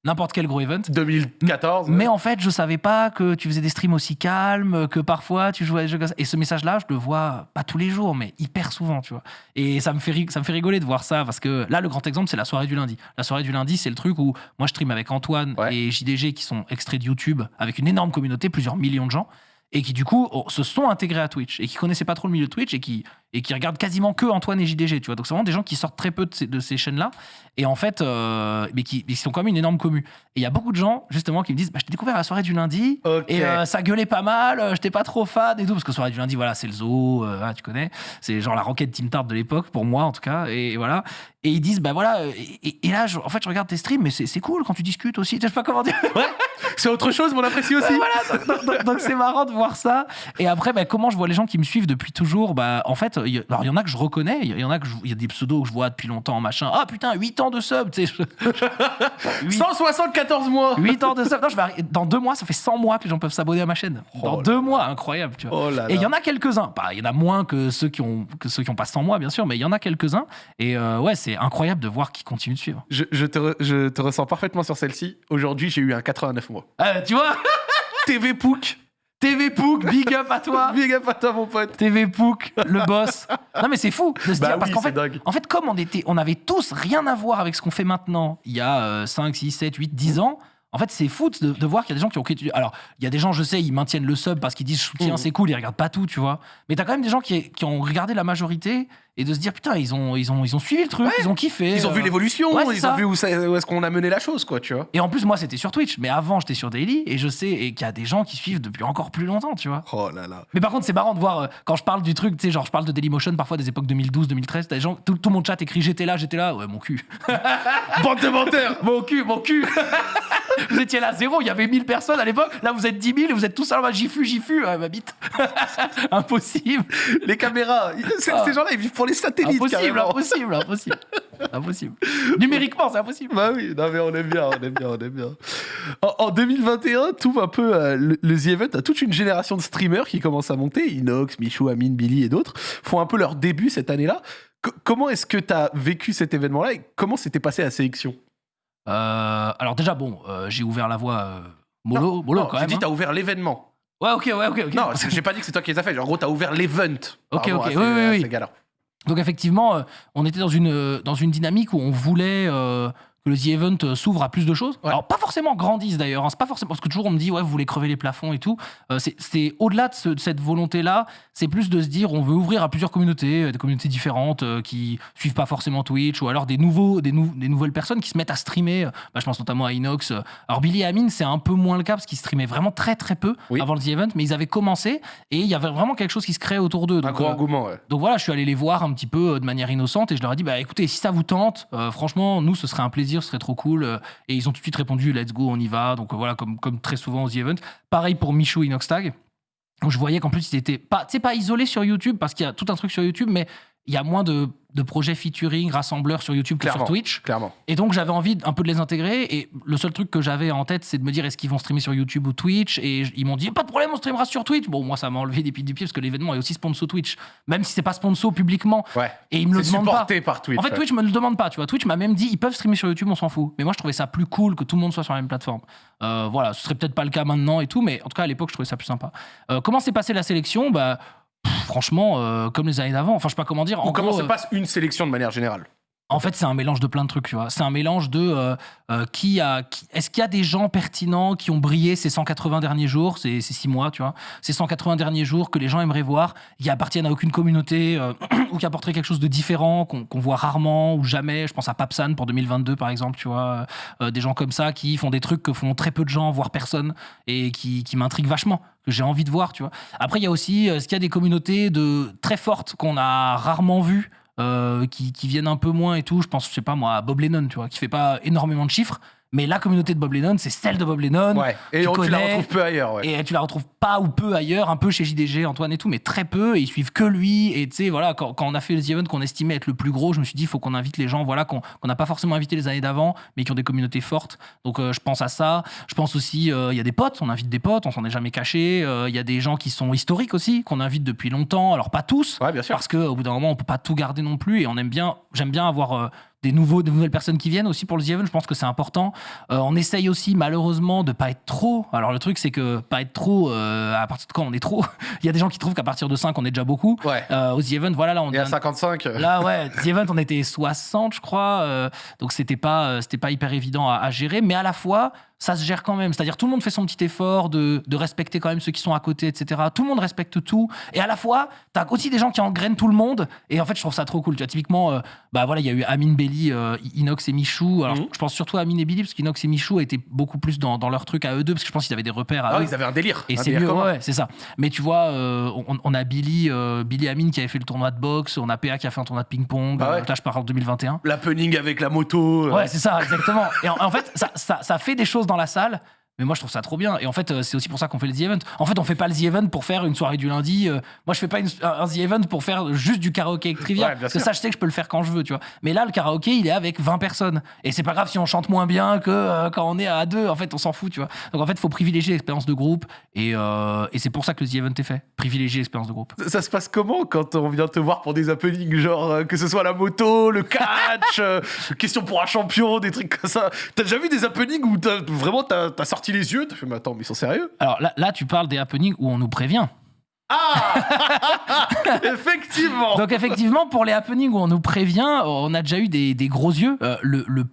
n'importe quel gros event. 2014 Mais en fait, je savais pas que tu faisais des streams aussi calmes, que parfois tu jouais à des jeux comme ça. Et ce message-là, je le vois pas tous les jours, mais hyper souvent, tu vois. Et ça me fait, ça me fait rigoler de voir ça, parce que là, le grand exemple, c'est la soirée du lundi. La soirée du lundi, c'est le truc où moi, je stream avec Antoine Ouais. et JDG, qui sont extraits de YouTube, avec une énorme communauté, plusieurs millions de gens. Et qui du coup oh, se sont intégrés à Twitch et qui connaissaient pas trop le milieu de Twitch et qui, et qui regardent quasiment que Antoine et JDG, tu vois. Donc c'est vraiment des gens qui sortent très peu de ces, de ces chaînes-là et en fait, euh, mais qui, qui sont quand même une énorme commu. Et il y a beaucoup de gens, justement, qui me disent bah, Je t'ai découvert à la soirée du lundi, et euh, ça gueulait pas mal, euh, j'étais pas trop fan et tout, parce que soirée du lundi, voilà, c'est le zoo, euh, ah, tu connais, c'est genre la roquette Team Tart de l'époque, pour moi en tout cas, et voilà. Et ils disent Bah voilà, euh, et, là, je- en fait, je regarde tes streams, mais c'est cool quand tu discutes aussi, je sais pas comment dire. C'est autre chose, mais on apprécie aussi. voilà, donc c'est marrant de voir ça. Et après, bah, comment je vois les gens qui me suivent depuis toujours Bah, en fait, il y, a- alors il y en a que je reconnais, il y en a que je- il y a des pseudos que je vois depuis longtemps, machin. Ah putain, 8 ans de sub, tu sais. je- Huit- 174 mois 8 ans de sub. Non, je vais Dans deux mois, ça fait 100 mois que les gens peuvent s'abonner à ma chaîne. Dans Oh deux mois, incroyable, tu vois. Oh là Et il y en a quelques-uns. Bah, il y en a moins que ceux qui ont que ceux qui ont pas 100 mois, bien sûr, mais il y en a quelques-uns. Et euh, ouais, c'est incroyable de voir qu'ils continuent de suivre. Je, je te re- je te ressens parfaitement sur celle-ci. Aujourd'hui, j'ai eu un 89 mois. Euh, tu vois, TV Pook. TV Pook, big up à toi. Big up à toi, mon pote. TV Pook, le boss. Non mais c'est fou de se Bah dire parce qu'en c'est fait, dingue. en fait comme on était, on avait tous rien à voir avec ce qu'on fait maintenant. Il y a euh, 5, 6, 7, 8, 10 ans. En fait, c'est fou de, de voir qu'il y a des gens qui ont. Alors, il y a des gens, je sais, ils maintiennent le sub parce qu'ils disent je soutiens, Mhm. c'est cool, ils regardent pas tout, tu vois. Mais t'as quand même des gens qui, qui ont regardé la majorité et de se dire putain, ils ont, ils ont, ils ont suivi le truc, Ouais. ils ont kiffé. Ils ont vu euh, l'évolution, ouais, ils ça. ont vu où, où est-ce qu'on a mené la chose, quoi, tu vois. Et en plus, moi, c'était sur Twitch, mais avant, j'étais sur Daily et je sais et qu'il y a des gens qui suivent depuis encore plus longtemps, tu vois. Oh là là. Mais par contre, c'est marrant de voir euh, quand je parle du truc, tu sais, genre je parle de Dailymotion parfois des époques 2012, 2013, t'as des gens, tout, tout mon chat écrit j'étais là, j'étais là, ouais, mon cul. Bande de menteurs mon cul, mon cul. vous étiez là zéro, il y avait 1000 personnes à l'époque, là vous êtes 10 000 et vous êtes tous là, j'y fus, j'y fus, ouais, ma bite. Impossible. Les caméras, ces, Ah. ces gens-là, ils vivent pour les satellites, Impossible, impossible, impossible. Impossible. Numériquement, c'est impossible. Bah oui, non mais on aime bien, on aime bien, on aime bien. En, en 2021, tout un peu euh, le, le The Event, a toute une génération de streamers qui commencent à monter. Inox, Michou, Amine, Billy et d'autres font un peu leur début cette année-là. Co- comment est-ce que tu as vécu cet événement-là et comment s'était passée la sélection? Euh, alors déjà, bon, euh, j'ai ouvert la voie mollo, mollo Non, quand même. dit hein. t'as ouvert l'événement. Ouais, ok, ouais, ok, ok. Non, j'ai pas dit que c'est toi qui les as fait. En gros, t'as ouvert l'event. Ok, ok, oui, oui, oui. Donc effectivement, euh, on était dans une, euh, dans une dynamique où on voulait euh, que le The Event euh, s'ouvre à plus de choses. Ouais. Alors, pas forcément grandisse d'ailleurs, hein, c'est pas forcément parce que toujours on me dit, ouais, vous voulez crever les plafonds et tout. Euh, c'est- au-delà de, ce- de cette volonté-là, c'est plus de se dire, on veut ouvrir à plusieurs communautés, euh, des communautés différentes euh, qui suivent pas forcément Twitch, ou alors des, nouveaux, des, nou- des nouvelles personnes qui se mettent à streamer. bah, je pense notamment à Inox. Alors, Billy et Amine, c'est un peu moins le cas parce qu'ils streamaient vraiment très très peu Oui. avant le The Event, mais ils avaient commencé et il y avait vraiment quelque chose qui se créait autour d'eux. Un Donc, gros engouement, ouais. donc voilà, je suis allé les voir un petit peu de manière innocente et je leur ai dit bah écoutez, si ça vous tente, franchement, nous ce serait un plaisir, ce serait trop cool. euh, et ils ont tout de suite répondu let's go, on y va. Donc euh, voilà, comme, comme très souvent aux The Event. Pareil pour Michou Inoxtag. où Je voyais qu'en plus, il était pas, pas isolé sur YouTube parce qu'il y a tout un truc sur YouTube, mais il y a moins de, de projets featuring, rassembleurs sur YouTube que Clairement. sur Twitch. Clairement. Et donc j'avais envie un peu de les intégrer. Et le seul truc que j'avais en tête, c'est de me dire est-ce qu'ils vont streamer sur YouTube ou Twitch? Et ils m'ont dit pas de problème, on streamera sur Twitch. Bon, moi ça m'a enlevé des pieds du pied parce que l'événement est aussi sponsor Twitch, même si c'est pas sponsor publiquement. Ouais. Et ils me le demandent pas. supporté par Twitch. En fait, ouais. Twitch me le demande pas, tu vois. Twitch m'a même dit, ils peuvent streamer sur YouTube, on s'en fout. Mais moi, je trouvais ça plus cool que tout le monde soit sur la même plateforme. Euh, voilà, ce serait peut-être pas le cas maintenant et tout, mais en tout cas, à l'époque, je trouvais ça plus sympa. Euh, comment s'est passée la sélection? Bah, franchement, euh, comme les années d'avant. Enfin, je sais pas comment dire. Ou En comment gros, se euh, passe une sélection de manière générale? En fait, c'est un mélange de plein de trucs, tu vois. C'est un mélange de euh, euh, qui a. qui- Est-ce qu'il y a des gens pertinents qui ont brillé ces 180 derniers jours, ces, six mois, tu vois, ces 180 derniers jours que les gens aimeraient voir, qui appartiennent à aucune communauté euh, ou qui apporteraient quelque chose de différent, qu'on voit rarement ou jamais. Je pense à Papsan pour 2022, par exemple, tu vois. Des gens comme ça qui font des trucs que font très peu de gens, voire personne, et qui, qui m'intriguent vachement, que j'ai envie de voir, tu vois. Après, il y a aussi, est-ce qu'il y a des communautés de, très fortes qu'on a rarement vues euh, qui, qui viennent un peu moins et tout. Je pense, je sais pas moi, à Bob Lennon, tu vois, qui fait pas énormément de chiffres, mais la communauté de Bob Lennon, c'est celle de Bob Lennon. Ouais. Et tu on- tu la retrouves peu ailleurs, ouais. Et tu la retrouves pas ou peu ailleurs, un peu chez JDG, Antoine et tout, mais très peu. Et ils suivent que lui. Et tu sais, voilà, quand, quand on a fait les events qu'on estimait être le plus gros, je me suis dit, il faut qu'on invite les gens, voilà, qu'on n'a pas forcément invité les années d'avant, mais qui ont des communautés fortes. Donc euh, je pense à ça. Je pense aussi, euh, il y a des potes, on invite des potes, on s'en est jamais caché. Euh, Il y a des gens qui sont historiques aussi, qu'on invite depuis longtemps. Alors pas tous, Ouais, bien sûr. parce qu'au bout d'un moment, on peut pas tout garder non plus. Et on aime bien, j'aime bien avoir des, nouveaux, des nouvelles personnes qui viennent aussi pour le The Event. Je pense que c'est important. Euh, on essaye aussi, malheureusement, de pas être trop. Alors le truc, c'est que pas être trop, euh, à partir de quand on est trop? Il y a des gens qui trouvent qu'à partir de 5, on est déjà beaucoup. Ouais. Euh, au The Event, voilà, là, on Et à donne- 55. euh, Là, ouais, The Event, on était 60, je crois. donc, c'était pas, c'était pas hyper évident à, à gérer. Mais à la fois, ça se gère quand même. C'est-à-dire, tout le monde fait son petit effort de, de respecter quand même ceux qui sont à côté, etc. Tout le monde respecte tout. Et à la fois, t'as aussi des gens qui engrainent tout le monde. Et en fait, je trouve ça trop cool. Tu vois, typiquement, euh, bah voilà, il y a eu Amine Belli, euh, Inox et Michou. Alors, Mhm. je pense surtout à Amine et Billy, parce qu'Inox et Michou étaient beaucoup plus dans, dans leur truc à eux deux, parce que je pense qu'ils avaient des repères à Ah eux. ils avaient un délire. Et c'est mieux, commun. ouais, c'est ça. Mais tu vois, euh, on, on a Billy, Billy Amine qui avait fait le tournoi de boxe, on a PA qui a fait un tournoi de ping-pong. Ah ouais. là, je parle en 2021. L'happening avec la moto. Ouais, c'est ça, exactement. Et en, en fait, ça, ça, ça fait des choses dans la salle. Mais moi, je trouve ça trop bien. Et en fait, euh, c'est aussi pour ça qu'on fait le The Event. En fait, on fait pas le The Event pour faire une soirée du lundi. euh, moi, je fais pas une- un The Event pour faire juste du karaoké avec trivia. Ouais, parce que ça, je sais que je peux le faire quand je veux, tu vois. Mais là, le karaoké, il est avec 20 personnes. Et c'est pas grave si on chante moins bien que euh, quand on est à deux. En fait, on s'en fout, tu vois. Donc, en fait, il faut privilégier l'expérience de groupe. Et, euh, et c'est pour ça que le The Event est fait. Privilégier l'expérience de groupe. Ça, ça se passe comment quand on vient te voir pour des happenings, genre euh, que ce soit la moto, le catch, question pour un champion, des trucs comme ça? T'as déjà vu des happenings où t'as, vraiment t'as, t'as sorti les yeux T'as fait, mais attends, mais ils sont sérieux? Alors là, là, tu parles des happenings où on nous prévient. Ah Effectivement Donc effectivement, pour les happenings où on nous prévient, on a déjà eu des, des gros yeux. Euh, le, le-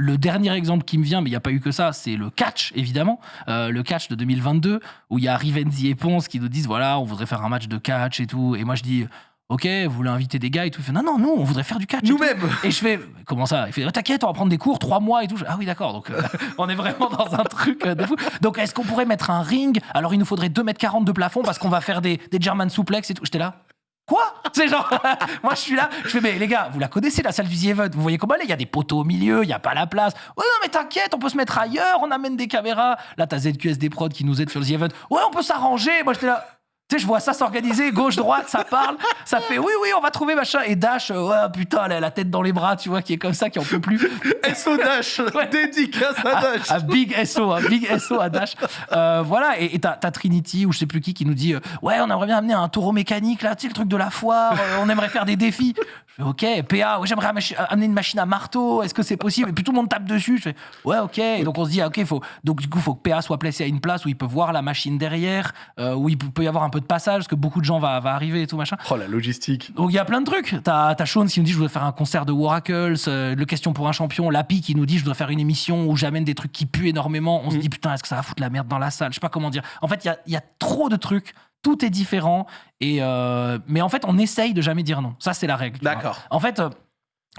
le dernier exemple qui me vient, mais il n'y a pas eu que ça, c'est le catch, évidemment. Euh, le catch de 2022, où il y a Rivenzi et Ponce qui nous disent, voilà, on voudrait faire un match de catch et tout. Et moi, je dis, ok, vous voulez inviter des gars et tout. Il fait, non, non, nous, on voudrait faire du catch. Nous-mêmes Et je fais, comment ça? Il fait, oh, t'inquiète, on va prendre des cours, trois mois et tout. Je fais, ah oui, d'accord. Donc, euh, on est vraiment dans un truc euh, de fou. Donc, est-ce qu'on pourrait mettre un ring? Alors, il nous faudrait 2m40 de plafond parce qu'on va faire des, des German suplex et tout. J'étais là. Quoi? C'est genre, moi je suis là, je fais, mais les gars, vous la connaissez la salle du The Event Vous voyez comment elle est? Il y a des poteaux au milieu, il n'y a pas la place. Ouais, non, mais t'inquiète, on peut se mettre ailleurs, on amène des caméras. Là, t'as ZQSD Prod qui nous aide sur le The Event. Ouais, on peut s'arranger. Moi j'étais là. Tu sais, je vois ça s'organiser, gauche-droite, ça parle, ça fait oui, oui, on va trouver machin. Et Dash, euh, ouais, putain, elle a la tête dans les bras, tu vois, qui est comme ça, qui en peut plus. SO Dash Ouais. Dédicace à Dash Un big SO, un big SO à Dash. Euh, voilà, et t'as Trinity ou je sais plus qui qui nous dit euh, Ouais, on aimerait bien amener un taureau mécanique là, tu sais, le truc de la foire, euh, on aimerait faire des défis. Je fais ok, PA, ouais, j'aimerais amener une machine à marteau, est-ce que c'est possible? Et puis tout le monde tape dessus. Je fais ouais, ok. Et donc on se dit, ah, ok, faut, donc du coup, faut que PA soit placé à une place où il peut voir la machine derrière, où il peut peut y avoir un peu de passage, parce que beaucoup de gens va, va arriver et tout machin. Oh, la logistique. Donc il y a plein de trucs. T'as as Sean qui nous dit je voudrais faire un concert de Waracles, euh, le question pour un champion, Lapi qui nous dit je voudrais faire une émission où j'amène des trucs qui puent énormément. On se Mm. dit putain est-ce que ça va foutre la merde dans la salle? Je sais pas comment dire. En fait il y a, y a trop de trucs, tout est différent et euh, mais en fait on essaye de jamais dire non. Ça c'est la règle. D'accord. En fait. euh,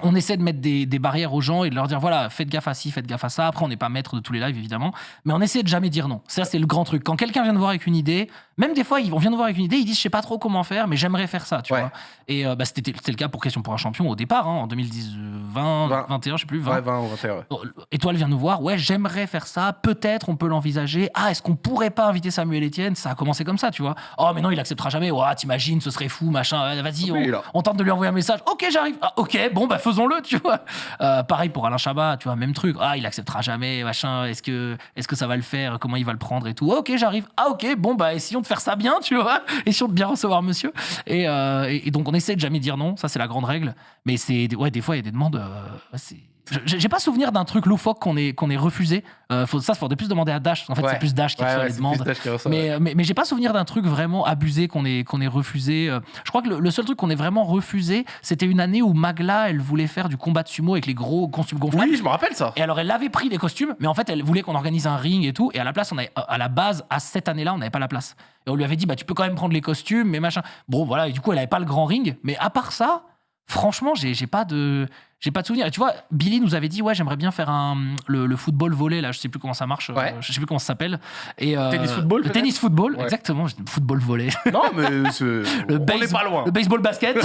on essaie de mettre des, des barrières aux gens et de leur dire voilà, faites gaffe à ci, faites gaffe à ça. Après, on n'est pas maître de tous les lives, évidemment, mais on essaie de jamais dire non. Ça, c'est le grand truc. Quand quelqu'un vient de voir avec une idée, même des fois, ils- on vient de voir avec une idée, ils disent je sais pas trop comment faire, mais j'aimerais faire ça, tu Ouais. vois. Et euh, bah, c'était le cas pour Question pour un champion au départ, hein, en 2010, euh, 20, Vingt. 21, je sais plus, 20. Ouais, 20 ou 21. ouais. Bon, Étoile vient nous voir, ouais, j'aimerais faire ça, peut-être on peut l'envisager. Ah, est-ce qu'on pourrait pas inviter Samuel Etienne? Ça a commencé comme ça, tu vois. Oh, mais non, il acceptera jamais. Ouais, t'imagines, ce serait fou, machin. Vas-y, Oui, on, tente de lui envoyer un message. Ok, j'arrive. Ah, ok, bon, bah faisons-le, tu vois. Euh, pareil pour Alain Chabat, tu vois, même truc. Ah, il acceptera jamais, machin. Est-ce que, est-ce que ça va le faire? Comment il va le prendre et tout? Ok, j'arrive. Ah, ok, bon, bah essayons de faire ça bien, tu vois. Essayons de bien recevoir monsieur. Et, euh, et donc, on essaie de jamais dire non. Ça, c'est la grande règle. Mais c'est, ouais, des fois, il y a des demandes. euh, c'est- j'ai pas souvenir d'un truc loufoque qu'on ait, qu'on ait refusé. Euh, faut, ça, il faudrait plus demander à Dash. En fait, Ouais. c'est plus Dash qui Ouais, reçoit ouais, les demandes. qui reçoit, Mais, mais, mais j'ai pas souvenir d'un truc vraiment abusé qu'on ait, qu'on ait refusé. Euh, Je crois que le, le seul truc qu'on ait vraiment refusé, c'était une année où Magla, elle voulait faire du combat de sumo avec les gros costumes gonflables. Oui, je me rappelle ça. Et alors, elle avait pris les costumes, mais en fait, elle voulait qu'on organise un ring et tout. Et à la place, on avait, à la base, à cette année-là, on n'avait pas la place. Et on lui avait dit, bah, tu peux quand même prendre les costumes, mais machin. Bon, voilà. Et du coup, elle avait pas le grand ring. Mais à part ça, franchement, j'ai pas de. J'ai pas de souvenir. Et tu vois, Billy nous avait dit, ouais, j'aimerais bien faire un, le, le football volley, là, je sais plus comment ça marche, euh, Ouais. je sais plus comment ça s'appelle. Et, euh, Tennis football, Le tennis football, Ouais. exactement, football volley. Non, mais c'est- Le on pas loin. Le baseball basket.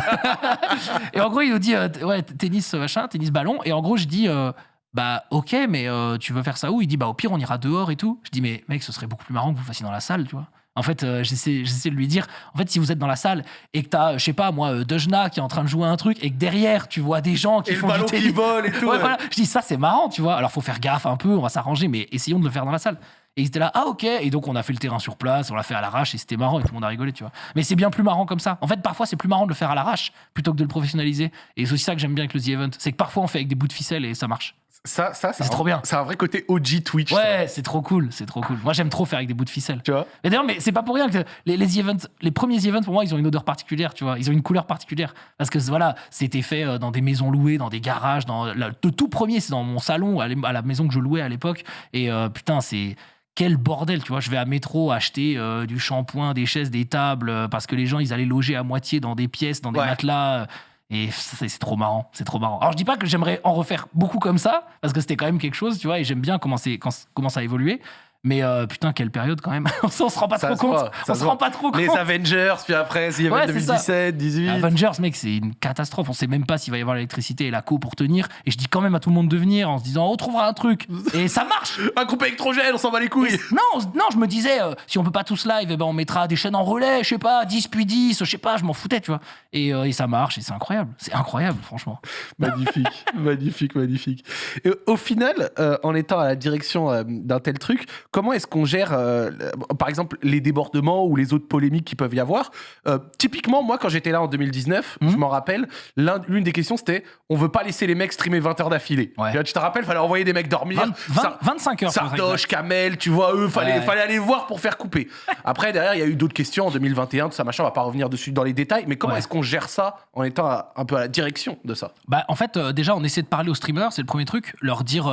et en gros, il nous dit euh, ouais, tennis machin, tennis ballon. Et en gros, je dis euh, bah ok, mais euh, tu veux faire ça où? Il dit bah au pire, on ira dehors et tout. Je dis mais mec, ce serait beaucoup plus marrant que vous fassiez dans la salle, tu vois. En fait, euh, j'essaie, j'essaie de lui dire, en fait, si vous êtes dans la salle et que t'as, je sais pas, moi, euh, Dejna qui est en train de jouer un truc et que derrière, tu vois des gens qui Et le font du ballon qui vole et tout. Ouais, ouais. voilà. Je dis ça, c'est marrant, tu vois. Alors, faut faire gaffe un peu, on va s'arranger, mais essayons de le faire dans la salle. Et ils étaient là, ah ok. Et donc, on a fait le terrain sur place, on l'a fait à l'arrache et c'était marrant et tout le monde a rigolé, tu vois. Mais c'est bien plus marrant comme ça. En fait, parfois, c'est plus marrant de le faire à l'arrache plutôt que de le professionnaliser. Et c'est aussi ça que j'aime bien avec le The Event. C'est que parfois, on fait avec des bouts de ficelle et ça marche. Ça, ça C'est trop bien. C'est un vrai côté OG Twitch. Ouais, c'est trop cool, c'est trop cool. Moi, j'aime trop faire avec des bouts de ficelle. Tu vois Et d'ailleurs, mais c'est pas pour rien que les, les events, les premiers events pour moi, ils ont une odeur particulière, tu vois. Ils ont une couleur particulière parce que voilà, c'était fait euh, dans des maisons louées, dans des garages. Dans le tout premier, c'est dans mon salon à la maison que je louais à l'époque. Et euh, putain, c'est quel bordel, tu vois. Je vais à métro acheter euh, du shampoing, des chaises, des tables euh, parce que les gens ils allaient loger à moitié dans des pièces, dans des Ouais. matelas. euh, Et c'est c'est trop marrant, c'est trop marrant. Alors je dis pas que j'aimerais en refaire beaucoup comme ça, parce que c'était quand même quelque chose, tu vois, et j'aime bien comment, c'est- quand- comment ça a évolué. Mais euh, putain, quelle période quand même. on se rend pas Ça trop se compte. voit, on se se rend pas trop compte. Les Avengers, puis après, il y avait Ouais, c'est ça. 2017, 18. Avengers, mec, c'est une catastrophe. On sait même pas s'il va y avoir l'électricité et la co pour tenir. Et je dis quand même à tout le monde de venir en se disant, on trouvera un truc. Et ça marche. Un groupe électrogène, on s'en bat les couilles. Non, non, je me disais, euh, si on peut pas tous live, eh ben on mettra des chaînes en relais, je sais pas, 10 puis 10, je sais pas, je m'en foutais, tu vois. Et, euh, et ça marche, et c'est incroyable. C'est incroyable, franchement. Magnifique, magnifique, magnifique. Et au final, en étant à la direction d'un tel truc, comment est-ce qu'on gère, euh, par exemple, les débordements ou les autres polémiques qui peuvent y avoir Euh, Typiquement, moi, quand j'étais là en 2019, je Mhm. m'en rappelle, l'un- l'une des questions, c'était on veut pas laisser les mecs streamer 20 heures d'affilée. Ouais. Tu te rappelles, fallait envoyer des mecs dormir. 20 20 Sar- 25 heures. Sardoche, Kamel, tu vois, eux, fallait, Ouais. fallait aller voir pour faire couper. Après, derrière, il y a eu d'autres questions en 2021, tout ça, machin, on va pas revenir dessus dans les détails, mais comment Ouais. est-ce qu'on gère ça en étant à- un peu à la direction de ça? Bah, en fait, euh, déjà, on essaie de parler aux streamers, c'est le premier truc, leur dire,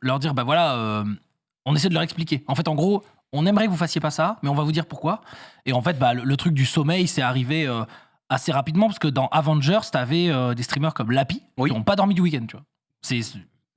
leur dire, bah voilà, on essaie de leur expliquer. En fait, en gros, on aimerait que vous fassiez pas ça, mais on va vous dire pourquoi. Et en fait, bah, le, le truc du sommeil, c'est arrivé euh, assez rapidement parce que dans Avengers, t'avais euh, des streamers comme Lapi Oui. qui n'ont pas dormi du week-end, tu vois. C'est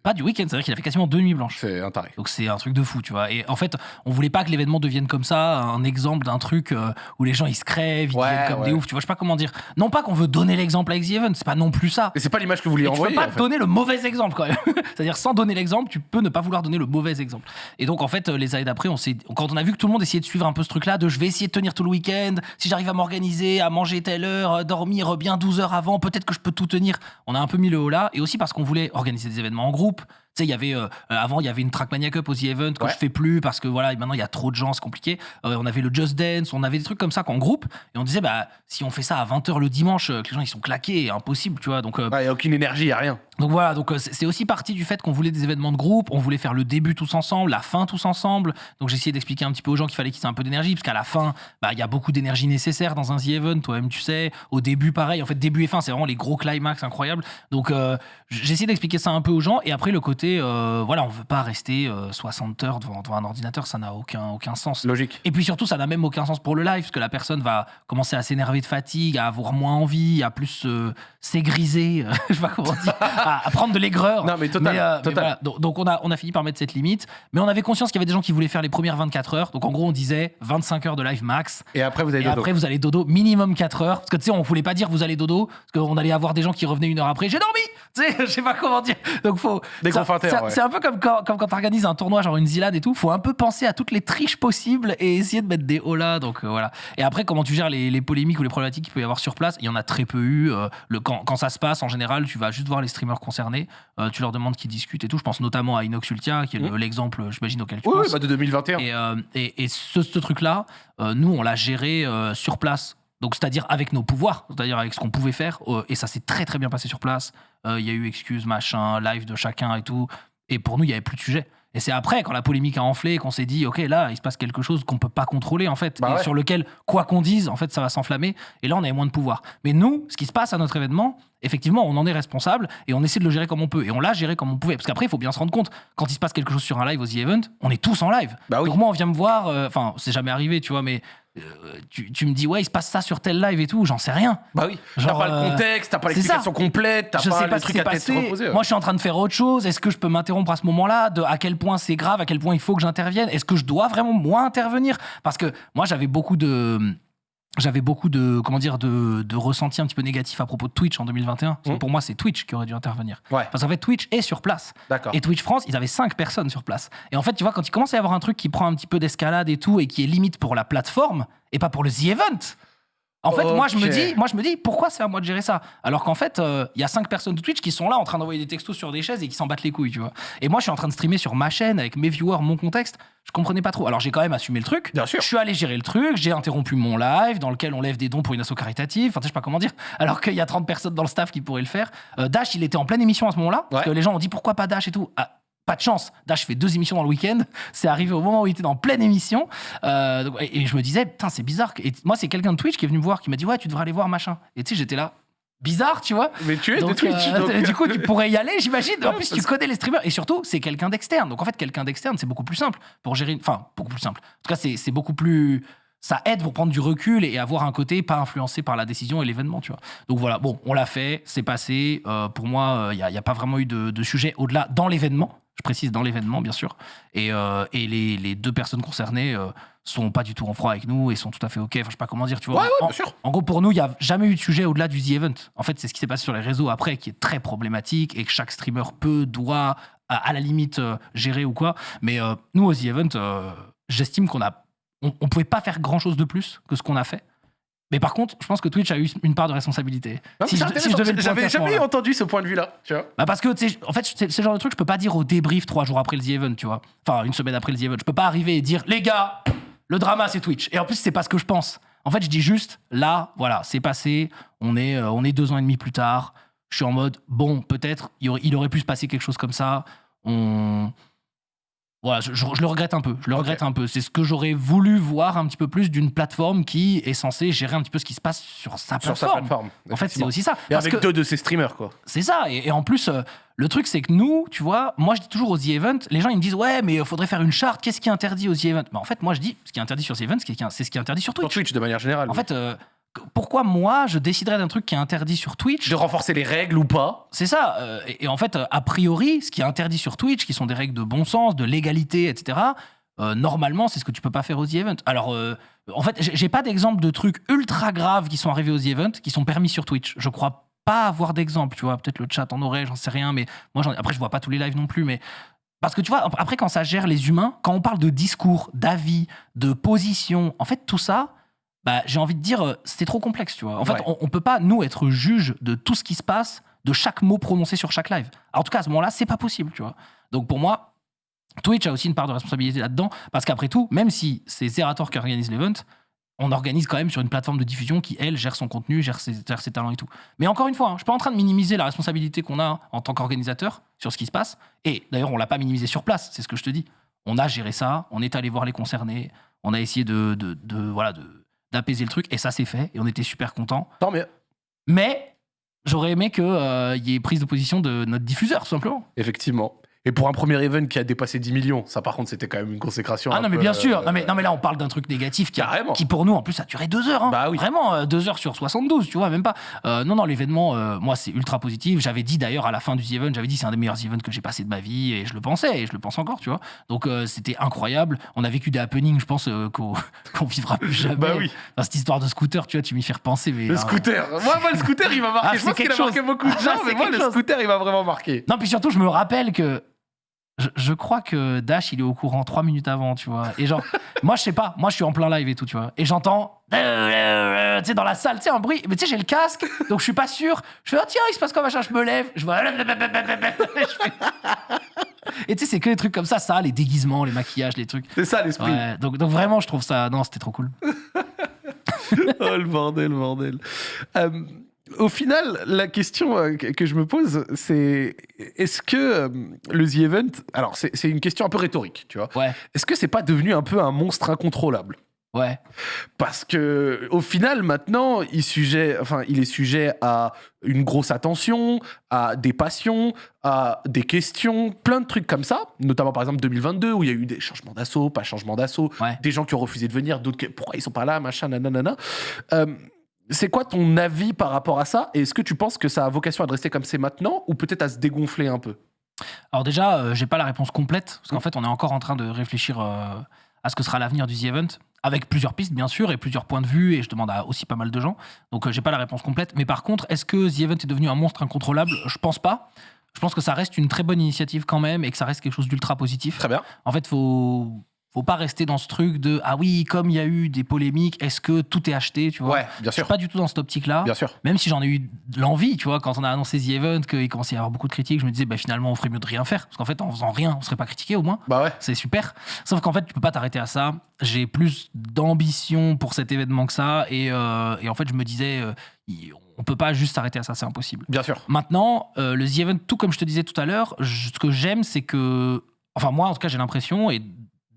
pas du week-end, c'est-à-dire qu'il a fait quasiment deux nuits blanches. C'est un taré. Donc c'est un truc de fou, tu vois. Et en fait, on voulait pas que l'événement devienne comme ça, un exemple d'un truc euh, où les gens ils se crèvent, ils Ouais, deviennent comme ouais. des oufs, tu vois. Je sais pas comment dire. Non pas qu'on veut donner l'exemple avec The Event, c'est pas non plus ça. Et c'est pas l'image que vous vouliez Et tu peux envoyer. pas en fait. donner le mauvais exemple quand même. C'est-à-dire sans donner l'exemple, tu peux ne pas vouloir donner le mauvais exemple. Et donc en fait, euh, les années d'après, on s'est, quand on a vu que tout le monde essayait de suivre un peu ce truc-là, de je vais essayer de tenir tout le week-end, si j'arrive à m'organiser, à manger telle heure, euh, dormir bien 12 heures avant, peut-être que je peux tout tenir. On a un peu mis le haut là, et aussi parce qu'on voulait organiser des événements en groupe. Sais, il y avait euh, avant, il y avait une Trackmania Cup aux The Event que Ouais. je fais plus parce que voilà, maintenant il y a trop de gens, c'est compliqué. Euh, on avait le Just Dance, on avait des trucs comme ça qu'en groupe et on disait bah si on fait ça à 20h le dimanche, euh, que les gens ils sont claqués, impossible, tu vois. Donc euh, Il n'y a aucune énergie, il a rien. Donc voilà, donc euh, c'est aussi parti du fait qu'on voulait des événements de groupe, on voulait faire le début tous ensemble, la fin tous ensemble. Donc j'ai essayé d'expliquer un petit peu aux gens qu'il fallait qu'ils aient un peu d'énergie, parce qu'à la fin, bah, il y a beaucoup d'énergie nécessaire dans un The Event, toi-même tu sais. Au début, pareil, en fait, début et fin, c'est vraiment les gros climax incroyables. Donc euh, j'ai essayé d'expliquer ça un peu aux gens. Et après, le côté, euh, voilà, on veut pas rester euh, 60 heures devant, devant un ordinateur, ça n'a aucun, aucun sens. Logique. Et puis surtout, ça n'a même aucun sens pour le live, parce que la personne va commencer à s'énerver de fatigue, à avoir moins envie, à plus euh, s'égriser, euh, je sais pas comment dire, à, à prendre de l'aigreur. Non, mais total. Mais, euh, mais total. voilà. donc, donc on, a, on a fini par mettre cette limite, mais on avait conscience qu'il y avait des gens qui voulaient faire les premières 24 heures. Donc en gros, on disait 25 heures de live max. Et après, vous Et dodo. après, vous allez dodo minimum 4 heures. Parce que tu sais, on voulait pas dire vous allez dodo, parce qu'on allait avoir des gens qui revenaient une heure après. J'ai dormi Tu sais, je sais pas comment dire. Donc faut. Ouais. C'est un peu comme quand, comme quand t'organises un tournoi, genre une zilade et tout. Faut un peu penser à toutes les triches possibles et essayer de mettre des holas. Donc euh, voilà. Et après, comment tu gères les, les polémiques ou les problématiques qu'il peut y avoir sur place? Il y en a très peu eu. Euh, le, quand, quand ça se passe, en général, tu vas juste voir les streamers concernés. Euh, tu leur demandes qu'ils discutent et tout. Je pense notamment à Inox Ultia, qui est le- l'exemple, j'imagine, auquel tu Oui, oui, penses. bah de 2021. Et, euh, et, et ce, ce truc-là, euh, nous, on l'a géré euh, sur place. Donc, c'est-à-dire avec nos pouvoirs, c'est-à-dire avec ce qu'on pouvait faire. euh, et ça s'est très, très bien passé sur place. Euh, Il y a eu excuses, machin, live de chacun et tout. Et pour nous, il n'y avait plus de sujet. Et c'est après, quand la polémique a enflé, qu'on s'est dit, OK, là, il se passe quelque chose qu'on peut pas contrôler, en fait. Bah et ouais. sur lequel, quoi qu'on dise, en fait, ça va s'enflammer. Et là, on avait moins de pouvoir. Mais nous, ce qui se passe à notre événement, effectivement, on en est responsable et on essaie de le gérer comme on peut. Et on l'a géré comme on pouvait. Parce qu'après, il faut bien se rendre compte, quand il se passe quelque chose sur un live aux The Event, on est tous en live. Bah oui. Donc moi, on vient me voir, euh, enfin, c'est jamais arrivé, tu vois, mais tu, tu me dis, ouais, il se passe ça sur tel live et tout, j'en sais rien. Bah oui. T'as pas le euh, contexte, t'as pas l'explication complète, t'as pas le pas ce truc à tête passé. reposée. ouais. Moi, je suis en train de faire autre chose. Est-ce que je peux m'interrompre à ce moment-là De à quel point c'est grave, à quel point il faut que j'intervienne? Est-ce que je dois vraiment moi intervenir? Parce que moi, j'avais beaucoup de j'avais beaucoup de comment dire de, de ressentis un petit peu négatifs à propos de Twitch en 2021. Parce que Mhm. pour moi, c'est Twitch qui aurait dû intervenir. Ouais, Parce qu'en fait, Twitch est sur place. Et Twitch France, ils avaient 5 personnes sur place. Et en fait, tu vois, quand il commence à y avoir un truc qui prend un petit peu d'escalade et tout, et qui est limite pour la plateforme, et pas pour le The Event. En fait, moi, je me dis, moi, je me dis, pourquoi c'est à moi de gérer ça? Alors qu'en fait, euh, il y a 5 personnes de Twitch qui sont là en train d'envoyer des textos sur des chaises et qui s'en battent les couilles, tu vois. Et moi, je suis en train de streamer sur ma chaîne avec mes viewers, mon contexte. Je comprenais pas trop. Alors, j'ai quand même assumé le truc. Bien sûr. Je suis allé gérer le truc, j'ai interrompu mon live dans lequel on lève des dons pour une asso caritative. Enfin, je sais pas comment dire. Alors qu'il y a 30 personnes dans le staff qui pourraient le faire. Euh, Dash, il était en pleine émission à ce moment-là. Parce que les gens ont dit pourquoi pas Dash et tout? Ah, pas de chance. Dash fait deux émissions dans le week-end. C'est arrivé au moment où il était dans pleine émission. Euh, et, et je me disais, putain, c'est bizarre. Et moi, c'est quelqu'un de Twitch qui est venu me voir, qui m'a dit, ouais, tu devrais aller voir machin. Et tu sais, j'étais là. Bizarre, tu vois. Mais tu es de Twitch. euh, donc- du coup, tu pourrais y aller, j'imagine. En plus, tu connais les streamers. Et surtout, c'est quelqu'un d'externe. Donc, en fait, quelqu'un d'externe, c'est beaucoup plus simple pour gérer. Enfin, beaucoup plus simple. En tout cas, c'est beaucoup plus. Ça aide pour prendre du recul et avoir un côté pas influencé par la décision et l'événement, tu vois. Donc voilà, bon, on l'a fait, c'est passé. Euh, pour moi, il n'y a, pas vraiment eu de, de sujet au-delà dans l'événement. Je précise dans l'événement, bien sûr. Et, euh, et les, les deux personnes concernées euh, sont pas du tout en froid avec nous et sont tout à fait OK. Enfin, je sais pas comment dire, tu vois. Ouais, ouais, En- bien sûr. en gros, pour nous, il n'y a jamais eu de sujet au-delà du The Event. En fait, c'est ce qui s'est passé sur les réseaux après qui est très problématique et que chaque streamer peut, doit, à, à la limite, euh, gérer ou quoi. Mais euh, nous, au The Event, euh, j'estime qu'on a, on, on pouvait pas faire grand-chose de plus que ce qu'on a fait. Mais par contre, je pense que Twitch a eu une part de responsabilité. Non, Si je, je J'avais jamais entendu ce point de vue-là. Bah parce que, en fait, c'est c'est le genre de truc, je peux pas dire au débrief trois jours après le The Event, tu vois. Enfin, une semaine après le The Event. Je peux pas arriver et dire, les gars, le drama, c'est Twitch. Et en plus, c'est pas ce que je pense. En fait, je dis juste, là, voilà, c'est passé. On est, euh, on est deux ans et demi plus tard. Je suis en mode, bon, peut-être, il aurait, il aurait pu se passer quelque chose comme ça. On. Voilà, je, je- je le regrette un peu. Je le regrette un peu. C'est ce que j'aurais voulu voir un petit peu plus d'une plateforme qui est censée gérer un petit peu ce qui se passe sur sa Sur sa plateforme. plateforme. En fait, c'est aussi ça. Et Parce avec que- deux de ses streamers, quoi. c'est ça. Et, et en plus, euh, le truc, c'est que nous, tu vois, moi, je dis toujours aux The Event, les gens, ils me disent, ouais, mais il faudrait faire une charte. Qu'est-ce qui est interdit aux The Event? Mais en fait, moi, je dis, ce qui est interdit sur The Event, c'est ce qui est- interdit sur Sur Twitch. Twitch, de manière générale. En oui. fait, euh, pourquoi moi, je déciderais d'un truc qui est interdit sur Twitch de renforcer les règles ou pas. C'est ça. euh, et, et en fait, euh, a priori, ce qui est interdit sur Twitch, qui sont des règles de bon sens, de légalité, etc., euh, normalement, c'est ce que tu peux pas faire aux The Event. Alors, euh, en fait, j'ai pas d'exemple de trucs ultra graves qui sont arrivés aux The Event qui sont permis sur Twitch. Je crois pas avoir d'exemple, tu vois. Peut-être le chat en aurait, j'en sais rien, mais moi, j'en- après, je vois pas tous les lives non plus, mais. Parce que tu vois, après, quand ça gère les humains, quand on parle de discours, d'avis, de position, en fait, tout ça, bah, j'ai envie de dire, euh, c'est trop complexe, tu vois. En fait, Ouais. on, on peut pas, nous, être juge de tout ce qui se passe de chaque mot prononcé sur chaque live. Alors, en tout cas, à ce moment-là, c'est pas possible, tu vois. Donc pour moi, Twitch a aussi une part de responsabilité là-dedans, parce qu'après tout, même si c'est Zerator qui organise l'event, on organise quand même sur une plateforme de diffusion qui, elle, gère son contenu, gère ses, gère ses talents et tout. Mais encore une fois, hein, je suis pas en train de minimiser la responsabilité qu'on a en tant qu'organisateur sur ce qui se passe. Et d'ailleurs, on l'a pas minimisé sur place, c'est ce que je te dis. On a géré ça, on est allé voir les concernés, on a essayé de, de, de- voilà, de- d'apaiser le truc, et ça s'est fait, et on était super contents. Tant mieux. Mais j'aurais aimé qu'il y ait prise de position de notre diffuseur, tout simplement. Effectivement. Et pour un premier event qui a dépassé 10 millions, ça par contre c'était quand même une consécration. Ah un non, mais peu, bien sûr. euh, Non mais, non, mais là, on parle d'un truc négatif qui, a- qui, pour nous, en plus, a duré deux heures. hein. Bah oui. Vraiment, euh, deux heures sur 72, tu vois, même pas. Euh, non, non, l'événement, euh, moi, c'est ultra positif. J'avais dit d'ailleurs à la fin du The Event, j'avais dit c'est un des meilleurs events que j'ai passé de ma vie, et je le pensais, et je le pense encore, tu vois. Donc, c'était incroyable. On a vécu des happenings, je pense, qu'on vivra plus jamais. Bah oui. Dans cette histoire de scooter, tu vois, tu m'y fais repenser. Mais, Le euh, scooter. Moi, moi, le scooter, il m'a marqué. Ah, je c'est pense qu'il a quelque marqué chose. beaucoup de Ah, gens, mais moi, le scooter, il m'a vraiment marqué. Non, puis surtout, je me rappelle que. Je, je crois que Dash, il est au courant trois minutes avant, tu vois. Et genre, moi, je sais pas, moi, je suis en plein live et tout, tu vois. Et j'entends, tu sais, dans la salle, tu sais, un bruit. Mais tu sais, j'ai le casque, donc je suis pas sûr. Je fais, oh tiens, il se passe quoi, machin, je me lève. Je vois. Et tu sais, c'est que des trucs comme ça, ça, les déguisements, les maquillages, les trucs. C'est ça l'esprit. Ouais, donc, donc vraiment, je trouve ça. Non, c'était trop cool. oh le bordel, le bordel. Euh, au final, la question euh, que je me pose, c'est est-ce que euh, le The Event, alors c'est une question un peu rhétorique, tu vois, Ouais, est-ce que c'est pas devenu un peu un monstre incontrôlable? Ouais. Parce que au final, maintenant, il, sujet, enfin, il est sujet à une grosse attention, à des passions, à des questions, plein de trucs comme ça. Notamment par exemple 2022 où il y a eu des changements d'assaut, pas changement d'assaut, Ouais. des gens qui ont refusé de venir, d'autres qui pourquoi ils sont pas là, machin, nanana. Euh, c'est quoi ton avis par rapport à ça? Et est-ce que tu penses que ça a vocation à rester comme c'est maintenant ou peut-être à se dégonfler un peu? Alors déjà, euh, j'ai pas la réponse complète, parce qu'en fait, on est encore en train de réfléchir euh, à ce que sera l'avenir du The Event, avec plusieurs pistes, bien sûr, et plusieurs points de vue, et je demande à aussi pas mal de gens. Donc, euh, j'ai pas la réponse complète. Mais par contre, est-ce que The Event est devenu un monstre incontrôlable? Je pense pas. Je pense que ça reste une très bonne initiative quand même, et que ça reste quelque chose d'ultra positif. Très bien. En fait, faut faut pas rester dans ce truc de ah oui, comme il y a eu des polémiques, est-ce que tout est acheté, tu vois? Ouais, bien Je suis sûr. pas du tout dans cette optique-là. Bien sûr. Même si j'en ai eu l'envie, tu vois, quand on a annoncé The Event, qu'il commençait à y avoir beaucoup de critiques, je me disais, bah, finalement, on ferait mieux de rien faire. Parce qu'en fait, en faisant rien, on serait pas critiqué au moins. Bah ouais. C'est super. Sauf qu'en fait, tu peux pas t'arrêter à ça. J'ai plus d'ambition pour cet événement que ça. Et, euh, et en fait, je me disais, euh, on peut pas juste s'arrêter à ça, c'est impossible. Bien sûr. Maintenant, euh, le The Event, tout comme je te disais tout à l'heure, je- ce que j'aime, c'est que. Enfin, moi, en tout cas, j'ai l'impression, et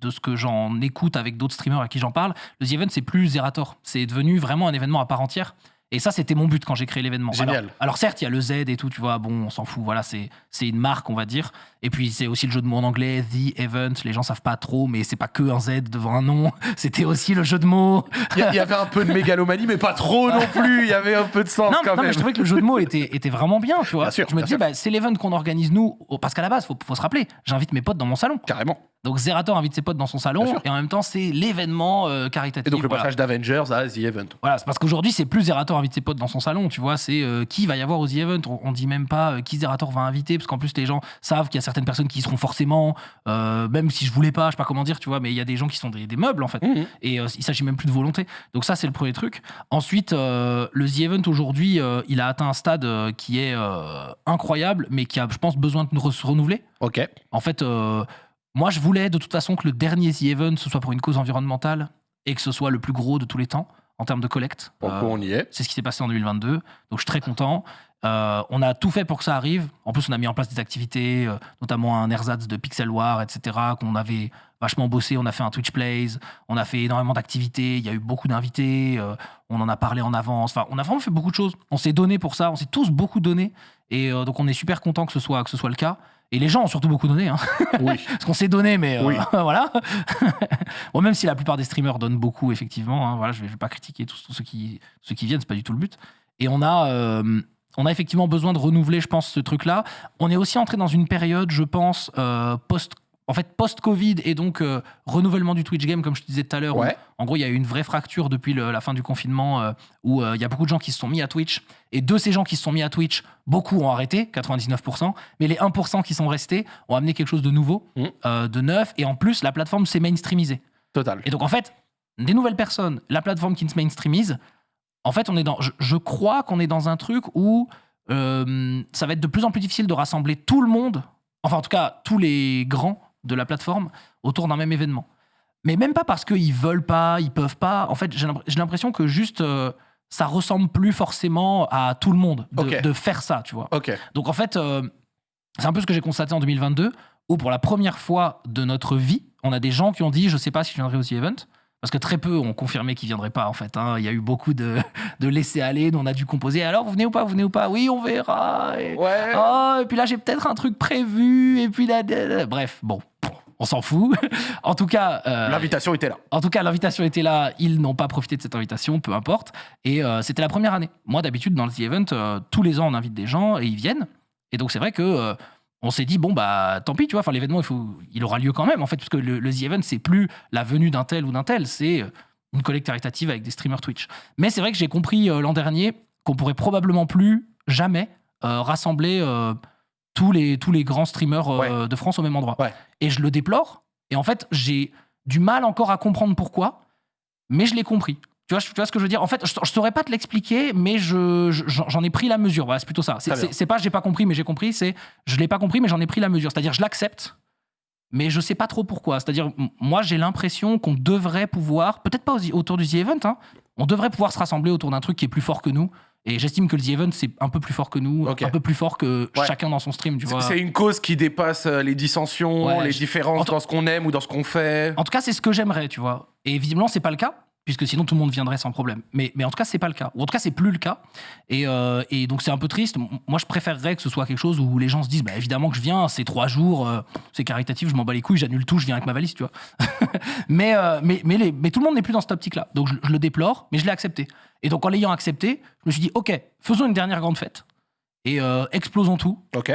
de ce que j'en écoute avec d'autres streamers à qui j'en parle, le The Event, c'est plus Zerator. C'est devenu vraiment un événement à part entière. Et ça, c'était mon but quand j'ai créé l'événement. Génial. Alors, alors certes, il y a le Z et tout, tu vois, bon, on s'en fout, voilà, c'est une marque, on va dire. Et puis, c'est aussi le jeu de mots en anglais, The Event, les gens savent pas trop, mais c'est pas que un Z devant un nom, c'était aussi le jeu de mots. Il y, avait un peu de mégalomanie, mais pas trop non plus. Il y avait un peu de sens Non, quand non, même. mais je trouvais que le jeu de mots était, était vraiment bien, tu vois. Bien sûr, je me disais, bah, c'est l'event qu'on organise nous, parce qu'à la base, faut, faut se rappeler, j'invite mes potes dans mon salon. Carrément. Donc Zerator invite ses potes dans son salon, et en même temps, c'est l'événement euh, caritatif. Et donc le voilà. passage d'Avengers à The Event. Voilà, c'est parce qu'aujourd'hui, c'est plus Zerator invite ses potes dans son salon, tu vois, c'est euh, qui va y avoir aux The Event? On, on dit même pas euh, qui Zerator va inviter, parce qu'en plus, les gens savent qu'il y a certaines personnes qui y seront forcément, euh, même si je voulais pas, je sais pas comment dire, tu vois, mais il y a des gens qui sont des, des meubles, en fait. Mhm. Et il s'agit même plus de volonté. Donc ça, c'est le premier truc. Ensuite, le The Event aujourd'hui, il a atteint un stade qui est incroyable, mais qui a, je pense, besoin de se renouveler. Ok. En fait, moi, je voulais de toute façon que le dernier The Event, ce soit pour une cause environnementale et que ce soit le plus gros de tous les temps en termes de collecte. Euh, on y est. c'est ce qui s'est passé en 2022. Donc je suis très content. Euh, on a tout fait pour que ça arrive. En plus, on a mis en place des activités, euh, notamment un ersatz de Pixel War, etc., qu'on avait vachement bossé. On a fait un Twitch Plays, on a fait énormément d'activités. Il y a eu beaucoup d'invités. euh, on en a parlé en avance. Enfin, on a vraiment fait beaucoup de choses. On s'est donné pour ça. On s'est tous beaucoup donné. Et donc, on est super content que ce soit, que ce soit le cas. Et les gens ont surtout beaucoup donné. Hein. Oui. Parce qu'on s'est donné, mais euh, Oui. voilà. bon, même si la plupart des streamers donnent beaucoup, effectivement. hein, voilà, je ne vais, pas critiquer tous, tous ceux, qui, ceux qui viennent, c'est pas du tout le but. Et on a, euh, on a effectivement besoin de renouveler, je pense, ce truc-là. On est aussi entré dans une période, je pense, euh, post. En fait, post-Covid et donc euh, renouvellement du Twitch Game, comme je te disais tout à l'heure, Ouais. en gros, il y a eu une vraie fracture depuis le- la fin du confinement euh, où euh, il y a beaucoup de gens qui se sont mis à Twitch. Et de ces gens qui se sont mis à Twitch, beaucoup ont arrêté, 99%. Mais les 1% qui sont restés ont amené quelque chose de nouveau, euh, de neuf. Et en plus, la plateforme s'est mainstreamisée. Total. Et donc, en fait, des nouvelles personnes, la plateforme qui se mainstreamise, en fait, on est dans. Je, je crois qu'on est dans un truc où ça va être de plus en plus difficile de rassembler tout le monde, enfin en tout cas tous les grands de la plateforme, autour d'un même événement. Mais même pas parce qu'ils veulent pas, ils peuvent pas. En fait, j'ai l'impr- j'ai l'impression que juste euh, ça ressemble plus forcément à tout le monde de, faire ça, tu vois. Donc en fait, euh, c'est un peu ce que j'ai constaté en 2022, où pour la première fois de notre vie, on a des gens qui ont dit je sais pas si je viendrai au The Event. Parce que très peu ont confirmé qu'ils viendraient pas en fait. hein. Il y a eu beaucoup de, de laisser aller, nous on a dû composer. Alors vous venez ou pas, vous venez ou pas? Oui, on verra. Et, Ouais. Oh, et puis là j'ai peut-être un truc prévu. Et puis là. bref, bon, on s'en fout. en tout cas, euh, L'invitation était là. en tout cas, l'invitation était là. Ils n'ont pas profité de cette invitation, peu importe. Et euh, c'était la première année. Moi, d'habitude, dans le The Event, euh, tous les ans, on invite des gens et ils viennent. Et donc, c'est vrai que on s'est dit bon bah tant pis, tu vois. Enfin, l'événement, il faut, il aura lieu quand même, en fait, parce que le, le The Event, c'est plus la venue d'un tel ou d'un tel, c'est une collecte caritative avec des streamers Twitch. Mais c'est vrai que j'ai compris l'an dernier qu'on pourrait probablement plus jamais rassembler tous les tous les grands streamers euh, de France au même endroit. Ouais. Et je le déplore. Et en fait, j'ai du mal encore à comprendre pourquoi, mais je l'ai compris. Tu vois, je- tu vois ce que je veux dire? En fait, je, je saurais pas te l'expliquer, mais je, je- j'en j'en ai pris la mesure. Voilà, c'est plutôt ça. C'est, pas j'ai pas compris, mais j'ai compris. C'est je l'ai pas compris, mais j'en ai pris la mesure. C'est-à-dire, je l'accepte, mais je sais pas trop pourquoi. C'est-à-dire, moi, j'ai l'impression qu'on devrait pouvoir, peut-être pas autour du The Event, hein, on devrait pouvoir se rassembler autour d'un truc qui est plus fort que nous. Et j'estime que le The Event, c'est un peu plus fort que nous, un peu plus fort que Ouais. chacun dans son stream, tu vois. C'est une cause qui dépasse euh, les dissensions, Ouais, les différences dans ce qu'on aime ou dans ce qu'on fait. En tout cas, c'est ce que j'aimerais, tu vois. Et visiblement, c'est pas le cas, puisque sinon tout le monde viendrait sans problème. Mais, mais en tout cas, c'est pas le cas. Ou en tout cas, c'est plus le cas. Et, euh, et donc, c'est un peu triste. Moi, je préférerais que ce soit quelque chose où les gens se disent, bah, évidemment que je viens, c'est trois jours, euh, c'est caritatif, je m'en bats les couilles, j'annule tout, je viens avec ma valise, tu vois. mais, euh, mais, mais, les- mais tout le monde n'est plus dans cette optique-là. Donc, je, je le déplore, mais je l'ai accepté. Et donc, en l'ayant accepté, je me suis dit, OK, faisons une dernière grande fête. Et explosons tout. Ok.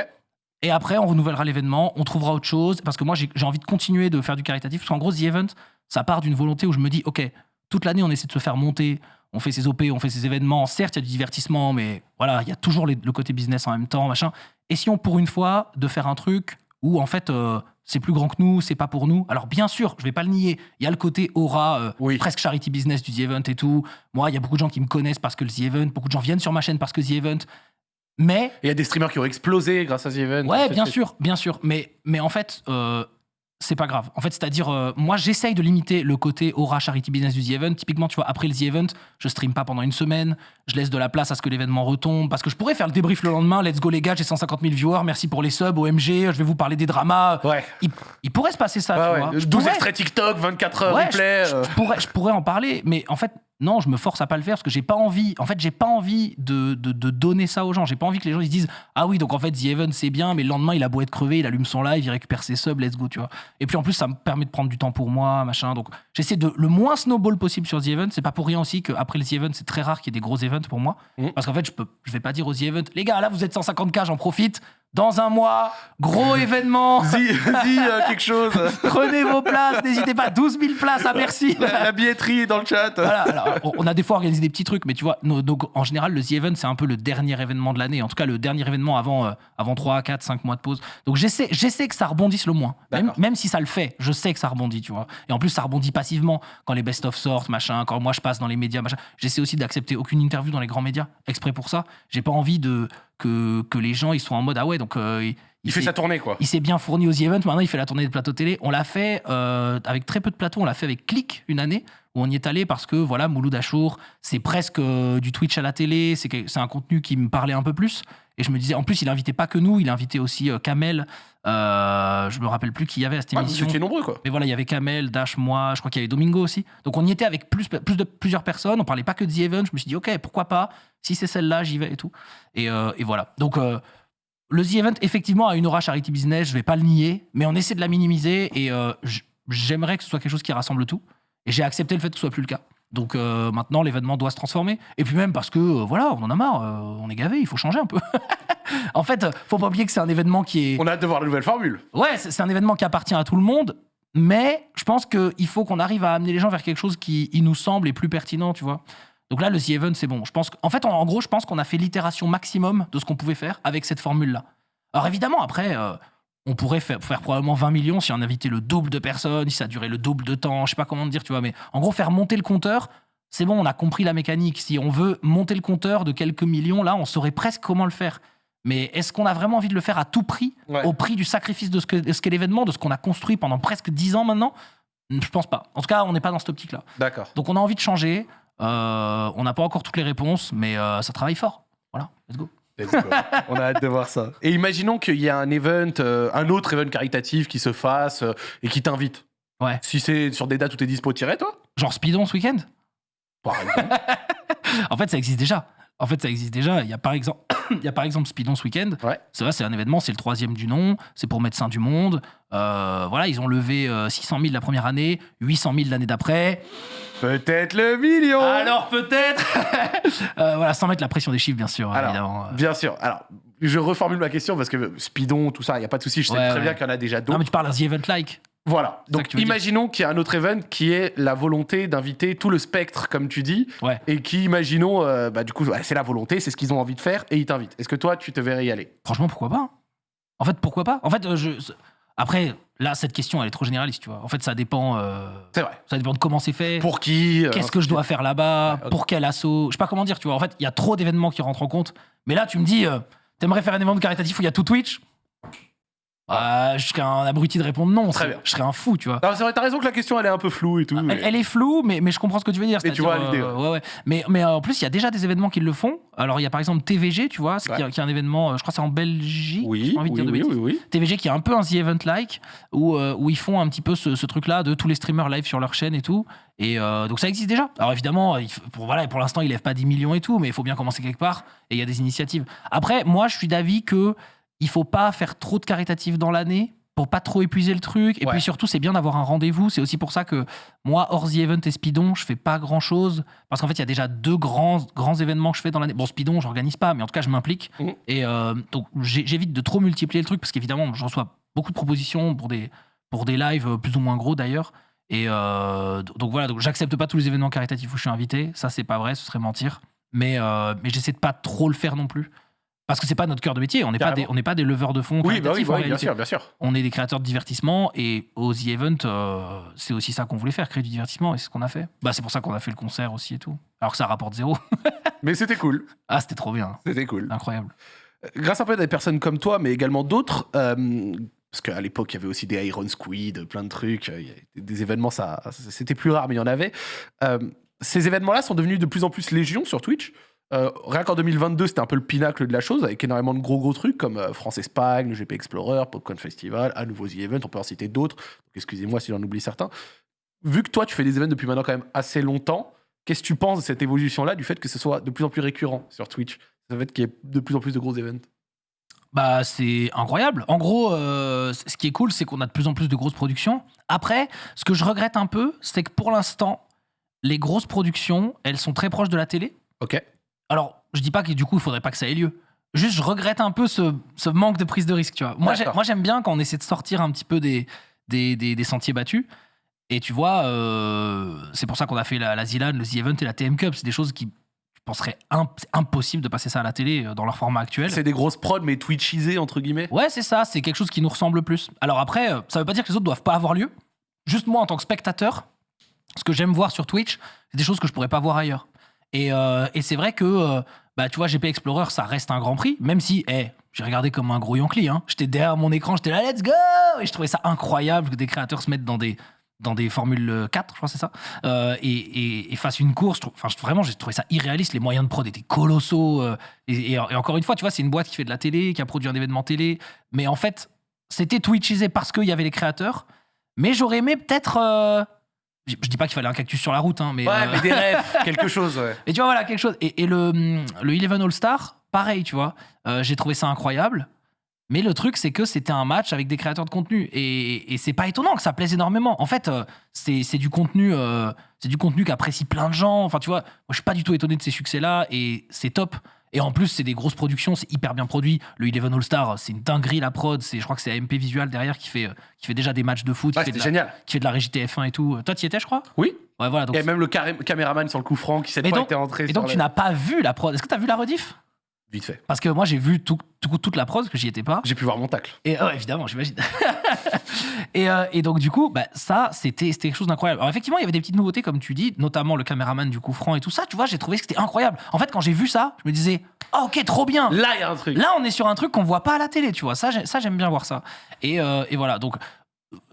Et après, on renouvellera l'événement, on trouvera autre chose. Parce que moi, j'ai j'ai envie de continuer de faire du caritatif. Parce qu'en gros, The Event, ça part d'une volonté où je me dis, OK, toute l'année, on essaie de se faire monter. On fait ses OP, on fait ses événements. Certes, il y a du divertissement, mais voilà, il y a toujours les- le côté business en même temps, machin. Essayons pour une fois de faire un truc où, en fait, euh, c'est plus grand que nous, c'est pas pour nous. Alors, bien sûr, je vais pas le nier. Il y a le côté aura, euh, Oui. presque charity business du The Event et tout. Moi, il y a beaucoup de gens qui me connaissent parce que le The Event, beaucoup de gens viennent sur ma chaîne parce que The Event. Mais Il y a des streamers qui ont explosé grâce à The Event. Ouais, bien sûr, bien sûr. Mais, mais en fait, euh, c'est pas grave. En fait, c'est-à-dire, euh, moi, j'essaye de limiter le côté aura charity business du The Event. Typiquement, tu vois, après le The Event, je stream pas pendant une semaine. Je laisse de la place à ce que l'événement retombe. Parce que je pourrais faire le débrief le lendemain. Let's go, les gars, j'ai 150 000 viewers. Merci pour les subs, OMG. Je vais vous parler des dramas. Ouais. Il, il pourrait se passer ça, Ouais, tu ouais. vois. Je 12 pourrais- extraits TikTok, 24 heures replay. je, euh. je pourrais, je pourrais en parler, mais en fait, non, je me force à pas le faire parce que j'ai pas envie. En fait, j'ai pas envie de, de, de donner ça aux gens. J'ai pas envie que les gens ils se disent Ah oui, donc en fait, The Event c'est bien, mais le lendemain, il a beau être crevé, il allume son live, il récupère ses subs, let's go, tu vois. Et puis en plus, ça me permet de prendre du temps pour moi, machin. Donc j'essaie de le moins snowball possible sur The Event. C'est pas pour rien aussi qu'après le The Event, c'est très rare qu'il y ait des gros events pour moi. Mhm. Parce qu'en fait, je, peux, je vais pas dire aux The Event Les gars, là, vous êtes 150K, j'en profite. Dans un mois, gros événement. Dis, dis, euh, quelque chose. Prenez vos places, n'hésitez pas. 12 000 places à Bercy. la, la billetterie est dans le chat. Voilà, alors, on- a des fois organisé des petits trucs, mais tu vois, nos- nos- en général, le The Event, c'est un peu le dernier événement de l'année. En tout cas, le dernier événement avant, euh, avant 3, 4, 5 mois de pause. Donc, j'essaie, j'essaie que ça rebondisse le moins. Même si ça le fait, je sais que ça rebondit, tu vois. Et en plus, ça rebondit passivement quand les best-of sortent, machin, quand moi je passe dans les médias, machin. J'essaie aussi d'accepter aucune interview dans les grands médias, exprès pour ça. J'ai pas envie de, que, que les gens ils soient en mode, ah ouais, donc. euh, il, Il fait sa tournée, quoi. il s'est bien fourni aux The Event. Maintenant, il fait la tournée des plateaux télé. On l'a fait euh, avec très peu de plateaux. On l'a fait avec Click une année où on y est allé parce que voilà, Mouloud Achour, c'est presque euh, du Twitch à la télé. C'est un contenu qui me parlait un peu plus. Et je me disais, en plus, il invitait pas que nous, il invitait aussi euh, Kamel. Euh, je me rappelle plus qui y avait à cette Ah, vous émission. étiez nombreux, quoi. Mais voilà, il y avait Kamel, Dash, moi, je crois qu'il y avait Domingo aussi. Donc on y était avec plus, plus de plusieurs personnes. On parlait pas que de The Event. Je me suis dit, ok, pourquoi pas? Si c'est celle-là, j'y vais et tout. Et, euh, et voilà. Donc le The Event, effectivement, a une aura charity business. Je vais pas le nier, mais on essaie de la minimiser. Et j'aimerais que ce soit quelque chose qui rassemble tout. Et j'ai accepté le fait que ce soit plus le cas. Donc euh, maintenant, l'événement doit se transformer. Et puis même parce que, euh, voilà, on en a marre. euh, on est gavé, il faut changer un peu. en fait, faut pas oublier que c'est un événement qui est. On a hâte de voir la nouvelle formule. Ouais, c'est un événement qui appartient à tout le monde, mais je pense qu'il faut qu'on arrive à amener les gens vers quelque chose qui il nous semble est plus pertinent, tu vois. Donc là, le The Event, c'est bon. Je pense en fait, en, en gros, je pense qu'on a fait l'itération maximum de ce qu'on pouvait faire avec cette formule-là. Alors évidemment, après, on pourrait faire, faire probablement 20 millions si on invitait le double de personnes, si ça durait le double de temps, je sais pas comment te dire, tu vois. Mais en gros, faire monter le compteur, c'est bon, on a compris la mécanique. Si on veut monter le compteur de quelques millions, là, on saurait presque comment le faire. Mais est-ce qu'on a vraiment envie de le faire à tout prix, Ouais. au prix du sacrifice de ce que- de ce qu'est l'événement, de ce qu'on a construit pendant presque 10 ans maintenant? Je pense pas. En tout cas, on n'est pas dans cette optique-là. D'accord. Donc on a envie de changer. Euh, on n'a pas encore toutes les réponses, mais euh, ça travaille fort. Voilà, let's go. Let's go. On a hâte de voir ça. Et imaginons qu'il y a un event, euh, un autre event caritatif qui se fasse euh, et qui t'invite. Ouais. Si c'est sur des dates où t'es dispo, tirer toi? Genre Speedon ce week-end? Par exemple. En fait, ça existe déjà. En fait, ça existe déjà. Il y a par exemple, il y a par exemple Speedon ce week-end. Ouais. C'est vrai, c'est un événement, c'est le troisième du nom. C'est pour Médecins du Monde. Euh, voilà, ils ont levé euh, 600 000 la première année, 800 000 l'année d'après. Peut-être le million Alors peut-être. Euh, voilà, sans mettre la pression des chiffres, bien sûr. Alors, évidemment. Bien sûr. Alors, je reformule ma question parce que Speedon, tout ça, il n'y a pas de souci. Je sais Ouais, très ouais. bien qu'il y en a déjà Non, d'autres. mais tu parles d'un The Event Like. Voilà. Donc, imaginons qu'il y a un autre event qui est la volonté d'inviter tout le spectre, comme tu dis, Ouais. et qui, imaginons, euh, bah, du coup, ouais, c'est la volonté, c'est ce qu'ils ont envie de faire, et ils t'invitent. Est-ce que toi, tu te verrais y aller? Franchement, pourquoi pas hein? En fait, pourquoi pas? En fait, euh, je. Après, là, cette question, elle est trop généraliste, tu vois. En fait, ça dépend. euh, C'est vrai. Ça dépend de comment c'est fait. Pour qui euh, Qu'est-ce que je dois faire là-bas Ouais. Pour quel assaut? Je sais pas comment dire, tu vois. En fait, il y a trop d'événements qui rentrent en compte. Mais là, tu me dis, t'aimerais faire un événement caritatif où il y a tout Twitch? Euh, Je serais un abruti de répondre non. Très bien. Je serais un fou, tu vois. Non, c'est vrai, t'as raison que la question, elle est un peu floue et tout. mais- Elle, elle est floue, mais, mais je comprends ce que tu veux dire. Mais tu vois l'idée, euh, ouais, ouais. Mais, mais euh, en plus, il y a déjà des événements qui le font. Alors, il y a par exemple TVG, tu vois, qui, qui est un événement, euh, je crois que c'est en Belgique. Oui, j'ai envie de oui, dire de oui, bêtises. oui, oui. TVG qui est un peu un The Event-like, où, euh, où ils font un petit peu ce, ce truc-là de tous les streamers live sur leur chaîne et tout. Et euh, donc ça existe déjà. Alors évidemment, il faut- pour, voilà, pour l'instant, ils lèvent pas 10 millions et tout, mais il faut bien commencer quelque part. Et il y a des initiatives. Après, moi, je suis d'avis que il faut pas faire trop de caritatifs dans l'année pour pas trop épuiser le truc. Et Ouais. puis surtout, c'est bien d'avoir un rendez-vous. C'est aussi pour ça que moi, hors The Event et Speedon, je fais pas grand-chose. Parce qu'en fait, il y a déjà deux grands, grands événements que je fais dans l'année. Bon, Speedon, j'organise pas, mais en tout cas, je m'implique. Mhm. Et euh, donc, j'évite de trop multiplier le truc parce qu'évidemment, je reçois beaucoup de propositions pour des, pour des lives euh, plus ou moins gros d'ailleurs. Et euh, donc voilà, donc j'accepte pas tous les événements caritatifs où je suis invité. Ça, c'est pas vrai, ce serait mentir. Mais, euh, mais j'essaie de pas trop le faire non plus. Parce que c'est pas notre cœur de métier. On n'est pas, des- on n'est pas des leveurs de fonds. Oui, bah oui, bah oui, bien sûr, bien sûr. On est des créateurs de divertissement et aux The Event, euh, c'est aussi ça qu'on voulait faire, créer du divertissement et c'est ce qu'on a fait. Bah, c'est pour ça qu'on a fait le concert aussi et tout. Alors que ça rapporte zéro. Mais c'était cool. Ah, c'était trop bien. C'était cool. Incroyable. Grâce un peu à des personnes comme toi, mais également d'autres, euh, parce qu'à l'époque, il y avait aussi des Iron Squid, plein de trucs, euh, des événements, ça, c'était plus rare, mais il y en avait. Euh, ces événements-là sont devenus de plus en plus légion sur Twitch. Euh, rien qu'en 2022, c'était un peu le pinacle de la chose, avec énormément de gros gros trucs comme euh, France-Espagne, le GP Explorer, Popcorn Festival, à nouveau The Event, on peut en citer d'autres. Excusez-moi si j'en oublie certains. Vu que toi, tu fais des événements depuis maintenant quand même assez longtemps, qu'est-ce que tu penses de cette évolution-là, du fait que ce soit de plus en plus récurrent sur Twitch? Le fait qu'il y ait de plus en plus de gros événements Bah, c'est incroyable. En gros, euh, ce qui est cool, c'est qu'on a de plus en plus de grosses productions. Après, ce que je regrette un peu, c'est que pour l'instant, les grosses productions, elles sont très proches de la télé. Ok. Alors, je dis pas que du coup, il faudrait pas que ça ait lieu. Juste, je regrette un peu ce, ce manque de prise de risque, tu vois. Moi, j'ai- D'accord. moi, j'aime bien quand on essaie de sortir un petit peu des, des, des- des sentiers battus. Et tu vois, euh, c'est pour ça qu'on a fait la, la Zilan, le The Event et la TM Cup. C'est des choses qui, je penserais, imp- c'est impossible de passer ça à la télé euh, dans leur format actuel. C'est des grosses prods, mais twitchisées, entre guillemets. Ouais, c'est ça, c'est quelque chose qui nous ressemble plus. Alors après, euh, ça veut pas dire que les autres doivent pas avoir lieu. Juste moi, en tant que spectateur, ce que j'aime voir sur Twitch, c'est des choses que je pourrais pas voir ailleurs. Et, euh, et c'est vrai que, euh, bah, tu vois, GP Explorer, ça reste un grand prix, même si, eh, j'ai regardé comme un gros Yankee. Hein. J'étais derrière mon écran, j'étais là, let's go Et je trouvais ça incroyable que des créateurs se mettent dans des, dans des Formule 4, je crois c'est ça, euh, et, et, et fassent une course. Enfin, vraiment, j'ai trouvé ça irréaliste. Les moyens de prod étaient colossaux. euh, et, encore une fois, tu vois, c'est une boîte qui fait de la télé, qui a produit un événement télé. Mais en fait, c'était Twitchisé parce qu'il y avait les créateurs. Mais j'aurais aimé peut-être. euh, je, je dis pas qu'il fallait un cactus sur la route, hein, mais. Ouais, euh, mais des rêves, quelque chose, ouais. et tu vois, voilà, quelque chose. Et, et le, le Eleven All-Star, pareil, tu vois. Euh, J'ai trouvé ça incroyable. Mais le truc, c'est que c'était un match avec des créateurs de contenu. Et, et c'est pas étonnant que ça plaise énormément. En fait, euh, c'est c'est du contenu, euh, c'est du contenu qu'apprécient plein de gens. Enfin, tu vois, moi, je suis pas du tout étonné de ces succès-là. Et c'est top. Et en plus, c'est des grosses productions, c'est hyper bien produit. Le Eleven All-Star, c'est une dinguerie la prod. C'est, je crois que c'est AMP Visual derrière qui fait, euh, qui fait déjà des matchs de foot, Ouais, qui, fait de la, génial. qui fait de la régie TF1 et tout. Toi, tu y étais, je crois? Oui. Ouais, voilà. Donc Et même le carré- caméraman sur le coup franc qui fois donc- était rentré et donc, tu n'as pas vu la prod. Est-ce que tu as vu la rediff? Vite fait. Parce que moi, j'ai vu tout- tout- toute la prod, parce que j'y étais pas. J'ai pu voir mon tacle. Et euh, évidemment, j'imagine. et, euh, et donc, du coup, bah, ça, c'était c'était quelque chose d'incroyable. Alors, effectivement, il y avait des petites nouveautés, comme tu dis, notamment le caméraman du coup franc et tout ça. Tu vois, j'ai trouvé que c'était incroyable. En fait, quand j'ai vu ça, je me disais, ah, ok, trop bien. Là, il y a un truc. Là, on est sur un truc qu'on voit pas à la télé, tu vois. Ça, j'ai- ça j'aime bien voir ça. Et, euh, et voilà, donc,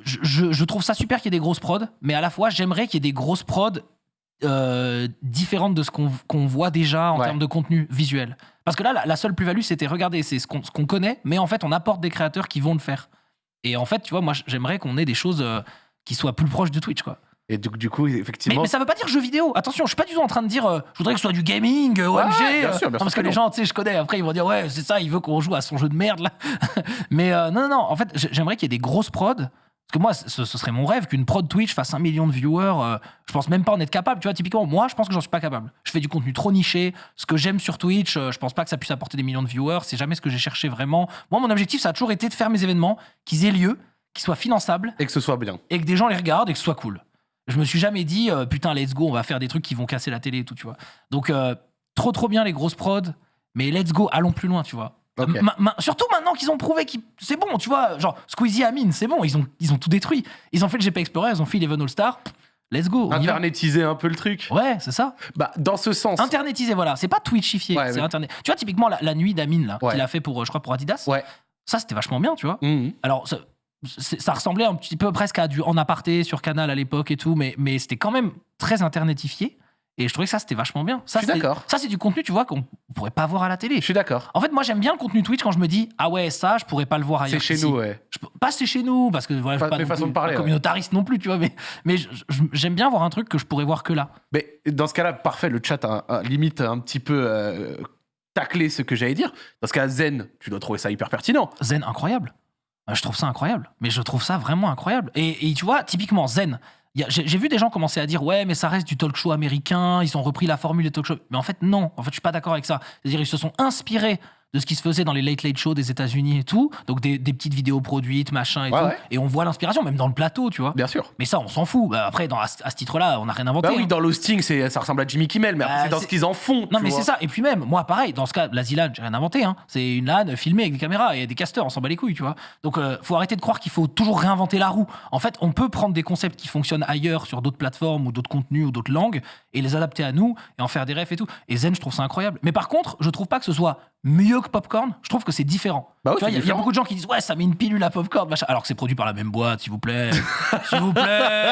je, je- je trouve ça super qu'il y ait des grosses prods, mais à la fois, j'aimerais qu'il y ait des grosses prods euh, différentes de ce qu'on voit déjà en Ouais. termes de contenu visuel. Parce que là, la, la seule plus-value, c'était regarder, c'est ce qu'on connaît, mais en fait, on apporte des créateurs qui vont le faire. Et en fait, tu vois, moi, j'aimerais qu'on ait des choses euh, qui soient plus proches de Twitch, quoi. Et du, du coup, Mais, effectivement. mais ça veut pas dire jeu vidéo. Attention, je suis pas du tout en train de dire euh, je voudrais que ce soit du gaming, euh, OMG. Ouais, bien sûr, bien non, sûr parce que que les gens, tu sais, je connais, après ils vont dire ouais, c'est ça, il veut qu'on joue à son jeu de merde là. mais non, non, non, en fait, j'aimerais qu'il y ait des grosses prods. Parce que moi, ce, ce serait mon rêve qu'une prod Twitch fasse un million de viewers. euh, je pense même pas en être capable. Tu vois, typiquement, moi, je pense que j'en suis pas capable. Je fais du contenu trop niché. Ce que j'aime sur Twitch, euh, je pense pas que ça puisse apporter des millions de viewers. C'est jamais ce que j'ai cherché vraiment. Moi, mon objectif, ça a toujours été de faire mes événements, qu'ils aient lieu, qu'ils soient finançables Et que ce soit bien. et que des gens les regardent et que ce soit cool. Je me suis jamais dit, euh, putain, let's go, on va faire des trucs qui vont casser la télé et tout, tu vois. Donc, trop, trop bien les grosses prods, mais let's go, allons plus loin, tu vois. Ok. Ma- ma- surtout maintenant qu'ils ont prouvé que c'est bon, tu vois. Genre, Squeezie Amine, c'est bon, ils ont, ils ont tout détruit. Ils ont fait le GP Explorer, ils ont fait Eleven All Star. Let's go. Internetiser un peu le truc. Ouais, c'est ça. Bah, dans ce sens. Internetisé, voilà. C'est pas Twitchifié, Ouais, c'est mais- Internet. Tu vois, typiquement, la, la nuit d'Amine, là, Ouais. qu'il a fait pour, euh, je crois, pour Adidas. Ouais. Ça, c'était vachement bien, tu vois. Mhm. Alors, ça ressemblait un petit peu presque à du en aparté sur Canal à l'époque et tout, mais, mais c'était quand même très internetifié. Et je trouvais que ça, c'était vachement bien. Ça, Je suis c'est- d'accord. Ça, c'est du contenu, tu vois, qu'on pourrait pas voir à la télé. Je suis d'accord. En fait, moi, j'aime bien le contenu Twitch quand je me dis, ah ouais, ça, je pourrais pas le voir ailleurs. C'est chez nous, ouais. Je pas c'est chez nous, parce que voilà, je Fa- suis pas non plus de parler, ouais. communautariste non plus, tu vois, mais, mais je- je- j'aime bien voir un truc que je pourrais voir que là. Mais dans ce cas-là, parfait, le chat a, a limite un petit peu euh, taclé ce que j'allais dire. Dans ce cas, Zen, tu dois trouver ça hyper pertinent. Zen, incroyable. Euh, Je trouve ça incroyable. Mais je trouve ça vraiment incroyable. Et, et tu vois, typiquement, Zen, j'ai vu des gens commencer à dire Ouais, mais ça reste du talk show américain, ils ont repris la formule des talk show. Mais en fait, non. En fait, je suis pas d'accord avec ça. C'est-à-dire, ils se sont inspirés de ce qui se faisait dans les late late shows des États-Unis et tout. Donc, des, des petites vidéos produites, machin et Ouais, tout. ouais. Et on voit l'inspiration, même dans le plateau, tu vois. Bien sûr. Mais ça, on s'en fout. Bah, après, dans, à, ce à ce titre-là, on n'a rien inventé. Bah oui, hein. dans l'hosting, ça ressemble à Jimmy Kimmel, mais Bah, c'est dans ce qu'ils en font. Non, mais c'est ça. Et puis même, moi, pareil, dans ce cas, la ZLAN, j'ai rien inventé. Hein. C'est une LAN filmée avec des caméras et des casteurs, on s'en bat les couilles, tu vois. Donc, euh, faut arrêter de croire qu'il faut toujours réinventer la roue. En fait, on peut prendre des concepts qui fonctionnent ailleurs, sur d'autres plateformes ou d'autres contenus ou d'autres langues, et les adapter à nous et en faire des refs et tout. Et Zen, je trouve ça incroyable. Mais par contre, je trouve pas que ce soit mieux que Popcorn. Je trouve que c'est différent. Bah oui, il y a- y, beaucoup de gens qui disent ouais, ça met une pilule à Popcorn, machin. Alors que c'est produit par la même boîte, s'il vous plaît. s'il vous plaît.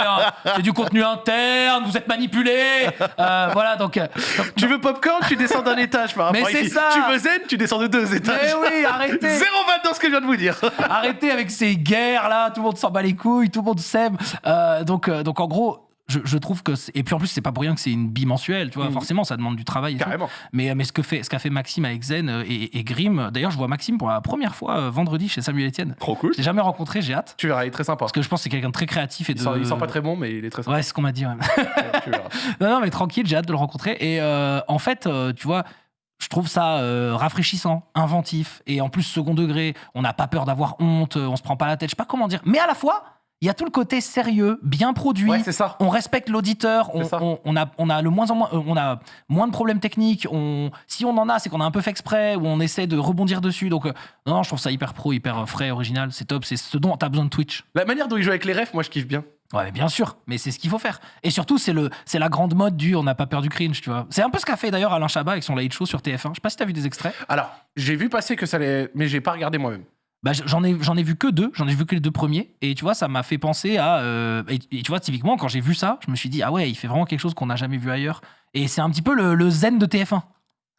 C'est du contenu interne. Vous êtes manipulés. Euh, voilà, donc. euh, donc- Tu veux popcorn, tu descends d'un étage par Mais rapport c'est ça. Tu veux zen, tu descends de deux étages. Mais oui, arrêtez Zéro vanne dans ce que je viens de vous dire. Arrêtez avec ces guerres là, tout le monde s'en bat les couilles, tout le monde s'aime. Euh, donc, donc en gros, je, je trouve que. Et puis en plus, c'est pas pour rien que c'est une bimensuelle, tu vois. Mhm. Forcément, ça demande du travail. et tout. Carrément. Mais, mais ce que fait, ce qu'a fait Maxime avec Zen euh, et, et Grim, d'ailleurs, je vois Maxime pour la première fois euh, vendredi chez Samuel Etienne. Trop cool. Je l'ai jamais rencontré, j'ai hâte. Tu verras, il est très sympa. Parce que je pense que c'est quelqu'un de très créatif et de. Il, sent, il sent pas très bon, mais il est très sympa. Ouais, c'est ce qu'on m'a dit. ouais. tu verras. Non, non, mais tranquille, j'ai hâte de le rencontrer. Et euh, en fait, euh, tu vois, je trouve ça euh, rafraîchissant, inventif, et en plus second degré. On n'a pas peur d'avoir honte, on se prend pas la tête, je sais pas comment dire. Mais à la fois, il y a tout le côté sérieux, bien produit. Ouais, c'est ça. on respecte l'auditeur, on, on- on a, on a le moins en moins, euh, on a moins de problèmes techniques. On, si on en a, c'est qu'on a un peu fait exprès ou on essaie de rebondir dessus. Donc euh, non, non, je trouve ça hyper pro, hyper euh, frais, original, c'est top. C'est ce dont t'as besoin de Twitch. La manière dont il joue avec les refs, moi, je kiffe bien. Ouais, mais bien sûr, mais c'est ce qu'il faut faire. Et surtout, c'est le, c'est la grande mode du on n'a pas peur du cringe, tu vois. C'est un peu ce qu'a fait d'ailleurs Alain Chabat avec son late show sur TF1. Je sais pas si t'as vu des extraits. Alors, j'ai vu passer que ça allait, mais j'ai pas regardé moi-même. Bah, j'en ai, ai vu que deux, j'en ai vu que les deux premiers. Et tu vois, ça m'a fait penser à. euh, et, et tu vois, typiquement, quand j'ai vu ça, je me suis dit, ah ouais, il fait vraiment quelque chose qu'on n'a jamais vu ailleurs. Et c'est un petit peu le, le zen de TF1.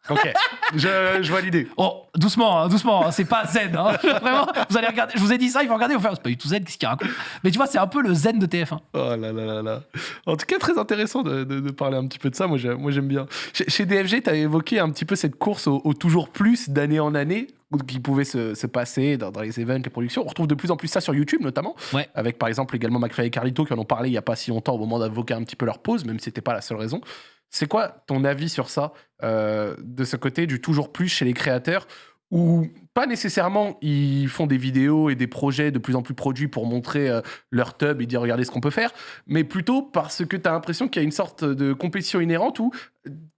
Ok, je, je vois l'idée. Oh, doucement, hein, doucement, hein, c'est pas zen. hein. Vraiment, vous allez regarder, je vous ai dit ça, il faut regarder, vous faire, c'est pas du tout zen, qu'est-ce qu'il raconte Mais tu vois, c'est un peu le zen de TF1. Oh là là là là. En tout cas, très intéressant de, de- de parler un petit peu de ça. Moi, j'aime, moi, j'aime bien. Chez, chez DFG, tu as évoqué un petit peu cette course au, au toujours plus d'année en année qui pouvait se, se passer dans, dans les events, les productions. On retrouve de plus en plus ça sur YouTube, notamment. Ouais. Avec, par exemple, également McFly et Carlito qui en ont parlé il y a pas si longtemps au moment d'invoquer un petit peu leur pause, même si c'était pas la seule raison. C'est quoi ton avis sur ça, euh, de ce côté du toujours plus chez les créateurs où pas nécessairement ils font des vidéos et des projets de plus en plus produits pour montrer euh, leur tub et dire regardez ce qu'on peut faire, mais plutôt parce que tu as l'impression qu'il y a une sorte de compétition inhérente où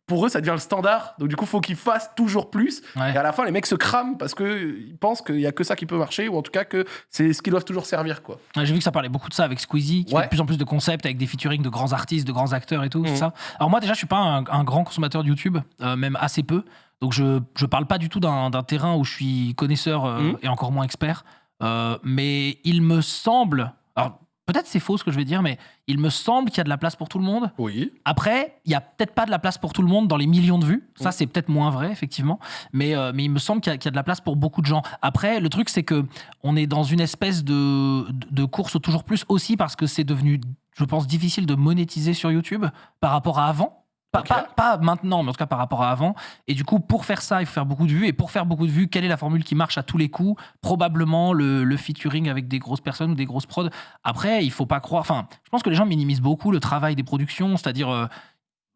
pour eux ça devient le standard. Donc du coup, faut qu'ils fassent toujours plus. Ouais. Et à la fin, les mecs se crament parce que ils pensent qu'il y a que ça qui peut marcher ou en tout cas que c'est ce qu'ils doivent toujours servir quoi. Ouais, J'ai vu que ça parlait beaucoup de ça avec Squeezie, qui Ouais. fait de plus en plus de concepts avec des featuring de grands artistes, de grands acteurs et tout, Mhm. ça. Alors moi déjà, je suis pas un, un grand consommateur de YouTube, euh, même assez peu. Donc je je parle pas du tout d'un terrain où je suis connaisseur euh, Mhm. et encore moins expert. Euh, mais il me semble, alors peut-être c'est faux ce que je vais dire, mais il me semble qu'il y a de la place pour tout le monde. Oui. Après, il y a peut-être pas de la place pour tout le monde dans les millions de vues. Ça, Mm. c'est peut-être moins vrai, effectivement. Mais, euh, mais il me semble qu'il y, a- qu'il y a de la place pour beaucoup de gens. Après, le truc, c'est que on est dans une espèce de, de, de course au toujours plus aussi parce que c'est devenu, je pense, difficile de monétiser sur YouTube par rapport à avant. Pas, Ok. pas- pas maintenant, mais en tout cas par rapport à avant. Et du coup, pour faire ça, il faut faire beaucoup de vues. Et pour faire beaucoup de vues, quelle est la formule qui marche à tous les coups? Probablement le, le featuring avec des grosses personnes ou des grosses prods. Après, il faut pas croire. Enfin, je pense que les gens minimisent beaucoup le travail des productions, c'est-à-dire. euh,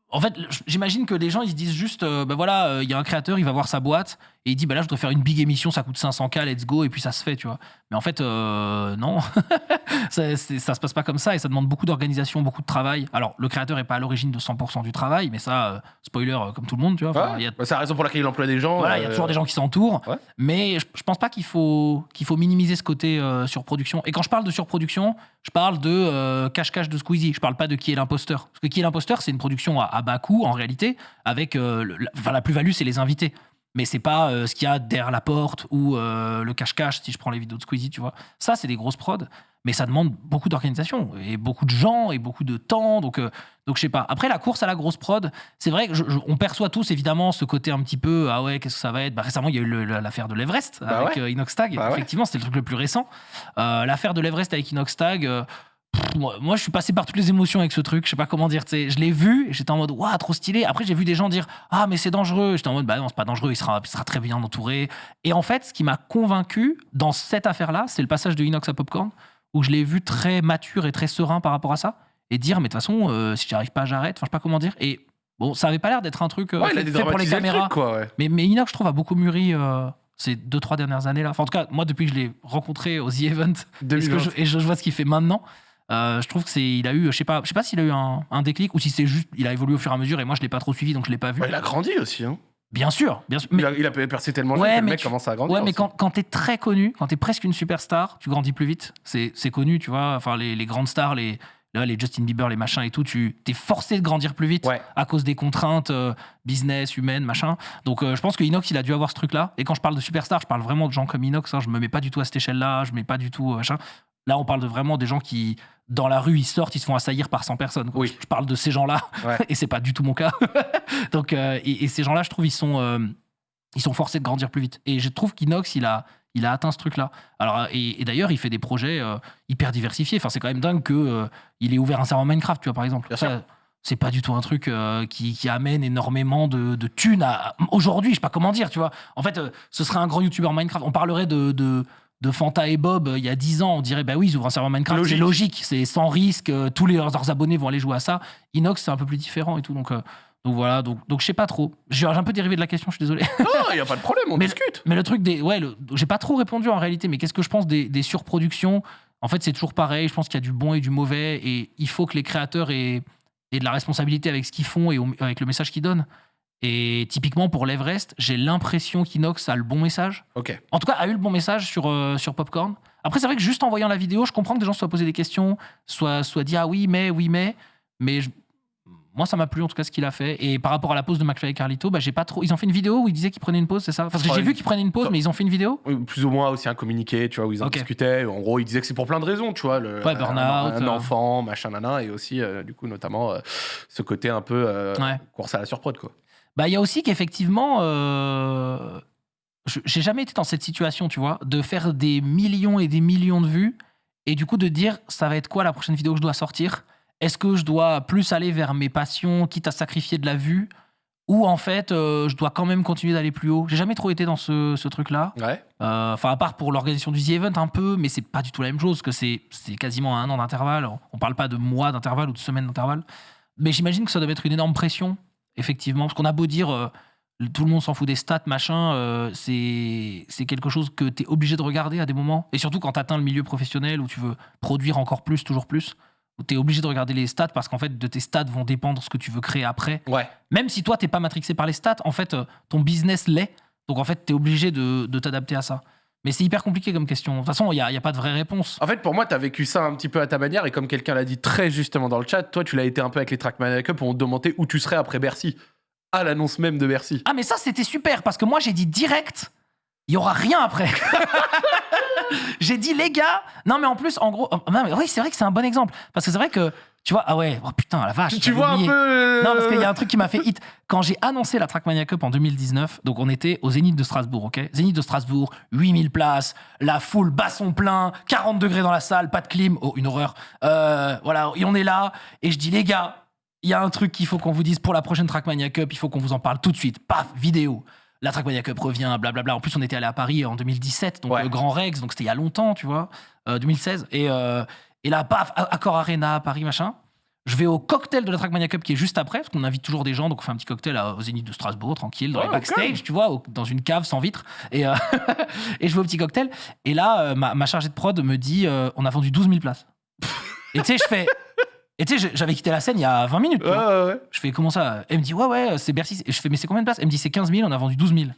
en fait, j'imagine que les gens ils se disent juste, euh, bah voilà, euh, il y a un créateur, il va voir sa boîte et il dit, bah là, je dois faire une big émission, ça coûte 500K, let's go, et puis ça se fait, tu vois. Mais en fait, euh, non, ça, ça se passe pas comme ça et ça demande beaucoup d'organisation, beaucoup de travail. Alors, le créateur est pas à l'origine de 100% du travail, mais ça, spoiler, comme tout le monde, tu vois. Enfin, il y a Bah, c'est la raison pour laquelle il emploie des gens. voilà, il y a toujours des gens qui s'entourent. ouais. Mais je, je pense pas qu'il faut, qu'il faut minimiser ce côté surproduction. Et quand je parle de surproduction, je parle de cache-cache de Squeezie. Je parle pas de qui est l'imposteur. Parce que qui est l'imposteur, c'est une production à, à bas coût, en réalité, avec. euh, le- la, enfin, la plus-value, c'est les invités. Mais c'est pas euh, ce qu'il y a derrière la porte ou euh, le cache-cache, si je prends les vidéos de Squeezie, tu vois. Ça, c'est des grosses prods. Mais ça demande beaucoup d'organisation et beaucoup de gens et beaucoup de temps. Donc, euh, donc je sais pas. Après, la course à la grosse prod, c'est vrai que je- je- on perçoit tous évidemment ce côté un petit peu ah ouais qu'est-ce que ça va être? Bah, récemment il y a eu l'affaire de l'Everest Bah avec ouais. Inoxtag Bah ouais. effectivement c'était le truc le plus récent l'affaire de l'Everest avec Inoxtag moi, moi, je suis passé par toutes les émotions avec ce truc je sais pas comment dire tu sais. je l'ai vu j'étais en mode waouh trop stylé. Après j'ai vu des gens dire ah mais c'est dangereux. J'étais en mode bah non c'est pas dangereux il sera, il sera très bien entouré. Et en fait ce qui m'a convaincu dans cette affaire là c'est le passage de Inox à Popcorn où je l'ai vu très mature et très serein par rapport à ça et dire mais de toute façon euh, si j'arrive pas j'arrête. Enfin je sais pas comment dire. Et bon ça avait pas l'air d'être un truc euh, Ouais, fait, fait pour les le caméras. truc, quoi, ouais. mais, mais Inox, je trouve, a beaucoup mûri euh, ces deux, trois dernières années là. Enfin, en tout cas, moi, depuis que je l'ai rencontré au The Event et, ce que je, et je, je vois ce qu'il fait maintenant, euh, je trouve que c'est, il a eu, je sais pas, je sais pas s'il a eu un, un déclic ou si c'est juste, il a évolué au fur et à mesure et moi, je l'ai pas trop suivi, donc je l'ai pas vu. Ouais, il a grandi aussi. Hein. Bien sûr, bien sûr. Il, Mais, a, il a percé tellement Ouais, que le mec tu- commence à grandir. ouais, mais aussi. quand, quand t'es très connu, quand t'es presque une superstar, tu grandis plus vite. C'est, c'est connu, tu vois. Enfin, les, les grandes stars, les, là, les Justin Bieber, les machins et tout, tu t'es forcé de grandir plus vite Ouais. à cause des contraintes euh, business, humaines, machin. Donc euh, je pense que Inox, il a dû avoir ce truc-là. Et quand je parle de superstar, je parle vraiment de gens comme Inox. Hein, je me mets pas du tout à cette échelle-là. Je mets pas du tout euh, machin. Là, on parle de vraiment des gens qui, dans la rue, ils sortent, ils se font assaillir par 100 personnes. quoi. Oui. Je parle de ces gens-là. Ouais. et c'est pas du tout mon cas. Donc, euh, et, et ces gens-là, je trouve, ils sont, euh, ils sont forcés de grandir plus vite. Et je trouve qu'Inox, il a, il a atteint ce truc-là. Alors, et, et d'ailleurs, il fait des projets euh, hyper diversifiés. Enfin, c'est quand même dingue que il ait ouvert un serveur Minecraft, tu vois, par exemple. Ça, c'est pas du tout un truc qui, qui amène énormément de, de thunes à- aujourd'hui. Je sais pas comment dire, tu vois. En fait, ce serait un grand youtubeur Minecraft. On parlerait de, de, de Fanta et Bob euh, il y a 10 ans. On dirait, bah oui, ils ouvrent un serveur Minecraft. C'est Logique. c'est sans risque. euh, tous les, leurs abonnés vont aller jouer à ça. Inox, c'est un peu plus différent et tout. Donc, euh, donc voilà, donc, donc je sais pas trop. J'ai un peu dérivé de la question, je suis désolé. Non, il n'y a pas de problème, on Mais- discute. Mais le truc des. Ouais, j'ai pas trop répondu en réalité, mais qu'est-ce que je pense des, des surproductions? En fait, c'est toujours pareil. Je pense qu'il y a du bon et du mauvais, et il faut que les créateurs aient, aient de la responsabilité avec ce qu'ils font et au- avec le message qu'ils donnent. Et typiquement pour l'Everest, j'ai l'impression qu'Inox a le bon message. Ok. En tout cas, a eu le bon message sur, euh, sur Popcorn. Après, c'est vrai que juste en voyant la vidéo, je comprends que des gens se soient posés des questions, soit, soit dit ah oui, mais, oui, mais. Mais je- moi, ça m'a plu en tout cas ce qu'il a fait. Et par rapport à la pause de McFly et Carlito, bah, j'ai pas trop. Ils ont fait une vidéo où ils disaient qu'ils prenaient une pause, c'est ça? Parce que j'ai vu qu'ils prenaient une pause, mais ils ont fait une vidéo? Oui, Plus ou moins aussi un communiqué, tu vois, où ils en Ok. discutaient. En gros, ils disaient que c'est pour plein de raisons, tu vois. Le, Ouais, un- burn-out, Un, euh. enfant, machin, nana, et aussi, euh, du coup, notamment, euh, ce côté un peu euh, Ouais. course à la surprod, quoi. Bah, il y a aussi qu'effectivement, euh, je- j'ai jamais été dans cette situation, tu vois, de faire des millions et des millions de vues et du coup de dire ça va être quoi la prochaine vidéo que je dois sortir? Est-ce que je dois plus aller vers mes passions, quitte à sacrifier de la vue? Ou en fait euh, je dois quand même continuer d'aller plus haut? J'ai jamais trop été dans ce, ce truc-là. Ouais. Euh, Enfin, à part pour l'organisation du The Event un peu, mais c'est pas du tout la même chose, que c'est c'est quasiment un an d'intervalle. On parle pas de mois d'intervalle ou de semaines d'intervalle. Mais j'imagine que ça doit être une énorme pression, effectivement, parce qu'on a beau dire euh, tout le monde s'en fout des stats, machin. euh, c'est quelque chose que tu es obligé de regarder à des moments. Et surtout quand tu atteins le milieu professionnel où tu veux produire encore plus, toujours plus, où tu es obligé de regarder les stats parce qu'en fait, de tes stats vont dépendre ce que tu veux créer après. Ouais. Même si toi, t'es pas matrixé par les stats, en fait, euh, ton business l'est. Donc en fait, tu es obligé de, de t'adapter à ça. Mais c'est hyper compliqué comme question. De toute façon, il n'y a, il y a pas de vraie réponse. En fait, pour moi, tu as vécu ça un petit peu à ta manière, et comme quelqu'un l'a dit très justement dans le chat, toi, tu l'as été un peu avec les Trackmania Cup où on te demandait où tu serais après Bercy, à l'annonce même de Bercy. Ah, mais ça, c'était super parce que moi, j'ai dit direct, il y aura rien après. j'ai dit, les gars, non, mais en plus, en gros, non, mais oui, c'est vrai que c'est un bon exemple parce que c'est vrai que, tu vois, ah ouais, oh putain, la vache. tu vois un peu. euh, Non, parce qu'il y a un truc qui m'a fait hit. Quand j'ai annoncé la Trackmania Cup en 2019, donc on était au Zénith de Strasbourg, ok? Zénith de Strasbourg, 8000 places, la foule basson plein, 40 degrés dans la salle, pas de clim, oh, une horreur. Euh, voilà, et on est là, et je dis, les gars, il y a un truc qu'il faut qu'on vous dise pour la prochaine Trackmania Cup, il faut qu'on vous en parle tout de suite. Paf, vidéo. La Trackmania Cup revient, blablabla. En plus, on était allé à Paris en 2017, donc Ouais. le Grand Rex, donc c'était il y a longtemps, tu vois, euh, 2016. Et, euh, et là, paf, Accor Arena, Paris, machin. Je vais au cocktail de la Trackmania Cup qui est juste après, parce qu'on invite toujours des gens, donc on fait un petit cocktail à- au Zénith de Strasbourg, tranquille, dans Oh, les backstage, tu vois, au- dans une cave sans vitre. Et, euh, et je vais au petit cocktail. Et là, euh, ma, ma chargée de prod me dit euh, on a vendu 12 000 places. et tu sais, je fais. Et tu sais, j'avais quitté la scène il y a 20 minutes. Ouais, ouais, ouais. Je fais comment ça? Elle me dit ouais, ouais, c'est Bercy. Et je fais mais c'est combien de places? Elle me dit c'est 15 000, on a vendu 12 000.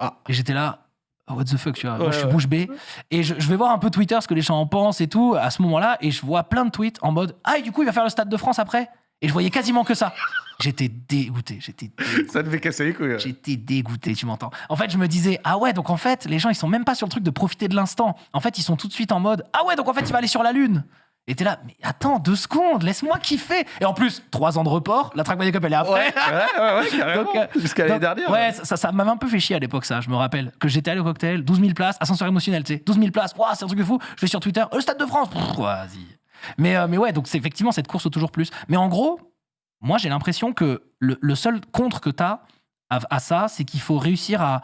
Ah. Et j'étais là. Oh, What the fuck, tu vois. Moi, je suis bouche bée. Et je, je vais voir un peu Twitter, ce que les gens en pensent et tout, à ce moment-là. Et je vois plein de tweets en mode Ah, et du coup, il va faire le Stade de France après? Et je voyais quasiment que ça. J'étais dégoûté. J'étais. Ça devait casser les couilles. J'étais dégoûté, tu m'entends. En fait, je me disais, ah ouais, donc en fait, les gens, ils sont même pas sur le truc de profiter de l'instant. En fait, ils sont tout de suite en mode, ah ouais, donc en fait, il va aller sur la Lune. Et t'es là, mais attends, deux secondes, laisse-moi kiffer. Et en plus, trois ans de report, la Trackmania Cup, elle est après. Ouais, ouais, ouais, ouais, euh, Jusqu'à l'année dernière. Ouais, ça, ça, m'avait un peu fait chier à l'époque, ça. Je me rappelle que j'étais allé au cocktail, 12 000 places, ascenseur émotionnel, tu sais. 12 000 places, Ouah, c'est un truc de fou. Je vais sur Twitter, euh, le Stade de France, vas-y. Mais, euh, mais ouais, donc c'est effectivement cette course au toujours plus. Mais en gros, moi, j'ai l'impression que le, le seul contre que tu as à, à ça, c'est qu'il faut réussir à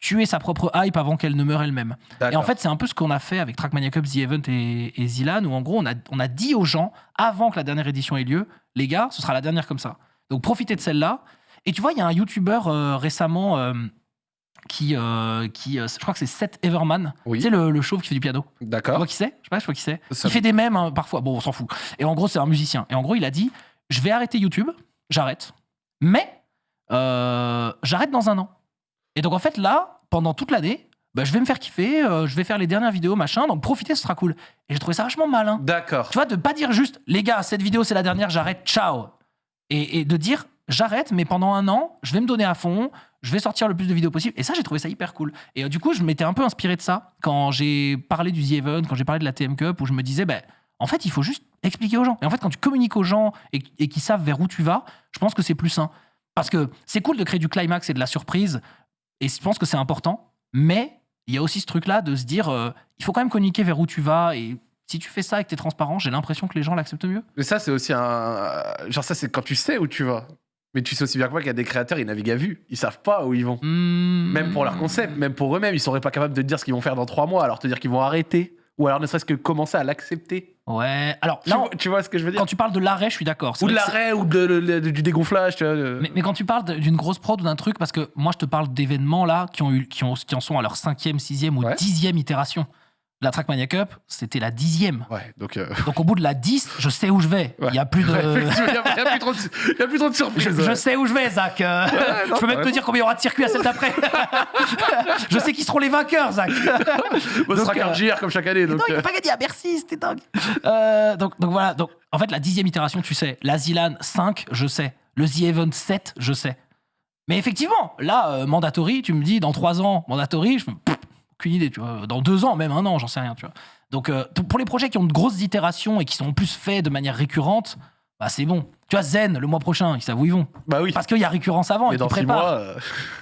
tuer sa propre hype avant qu'elle ne meure elle-même. Et en fait, c'est un peu ce qu'on a fait avec Trackmania Cup, The Event et, et Zilan, où en gros, on a, on a dit aux gens, avant que la dernière édition ait lieu, les gars, ce sera la dernière comme ça. Donc profitez de celle-là. Et tu vois, il y a un YouTuber euh, récemment euh, qui, euh, qui je crois que c'est Seth Everman, Oui. tu sais, le, le chauve qui fait du piano. Tu D'accord. vois qui c'est? Je sais pas, je pas qui c'est. Il fait des mèmes hein, parfois, bon, on s'en fout. Et en gros, c'est un musicien. Et en gros, il a dit Je vais arrêter YouTube, j'arrête, mais j'arrête dans un an. Et donc, en fait, là, pendant toute l'année, bah, je vais me faire kiffer, euh, je vais faire les dernières vidéos, machin, donc profitez, ce sera cool. Et j'ai trouvé ça vachement malin. D'accord. Tu vois, de pas dire juste Les gars, cette vidéo, c'est la dernière, j'arrête, ciao. Et, et de dire J'arrête, mais pendant un an, je vais me donner à fond, je vais sortir le plus de vidéos possible. Et ça, j'ai trouvé ça hyper cool. Et euh, du coup, je m'étais un peu inspiré de ça quand j'ai parlé du The Event, quand j'ai parlé de la TM Cup, où je me disais, ben, en fait, il faut juste expliquer aux gens. Et en fait, quand tu communiques aux gens et, et qu'ils savent vers où tu vas, je pense que c'est plus sain. Parce que c'est cool de créer du climax et de la surprise, et je pense que c'est important, mais il y a aussi ce truc-là de se dire, euh, il faut quand même communiquer vers où tu vas, et si tu fais ça et que tu es transparent, j'ai l'impression que les gens l'acceptent mieux. Mais ça, c'est aussi un. Genre, ça, c'est quand tu sais où tu vas. Mais tu sais aussi bien que moi qu'il y a des créateurs, ils naviguent à vue. Ils savent pas où ils vont. Hmm. Même pour leur concept, même pour eux-mêmes, ils seraient pas capables de te dire ce qu'ils vont faire dans trois mois, alors te dire qu'ils vont arrêter. Ou alors ne serait-ce que commencer à l'accepter. Ouais, alors Tu, là, vois- tu vois ce que je veux dire? quand tu parles de l'arrêt, je suis d'accord. Ou de l'arrêt, ou de, de- de- du dégonflage, tu vois. de- Mais, mais quand tu parles d'une grosse prod ou d'un truc, parce que moi je te parle d'événements là qui, ont eu, qui, ont, qui en sont à leur cinquième, sixième ou Ouais. dixième itération. La Trackmania Cup, c'était la dixième. Ouais, donc. euh, Donc au bout de la 10, je sais où je vais. Il ouais. y a plus de. Il y a, plus trop de, il y a plus trop de surprises. Je, je sais où je vais, Zach. Euh, non, je peux même te dire combien il y aura de circuits à celle d'après. je sais qui seront les vainqueurs, Zach. Bon, ce sera donc, euh, Cargier comme chaque année. Donc, non, il n'a pas gagné à Bercy, c'était dingue. Euh, donc, donc voilà, donc, en fait, la dixième itération, tu sais. La Zilan 5, je sais. Le The Event 7, je sais. Mais effectivement, là, Mandatory, tu me dis, dans trois ans, Mandatory, je me. Aucune idée, tu vois. Dans deux ans, même un an, j'en sais rien, tu vois. Donc, euh, t- pour les projets qui ont de grosses itérations et qui sont en plus faits de manière récurrente, bah, c'est bon. Tu vois, Zen, le mois prochain, ils savent où ils vont. bah oui. Parce qu'il y a récurrence avant Mais et dans six préparent. mois.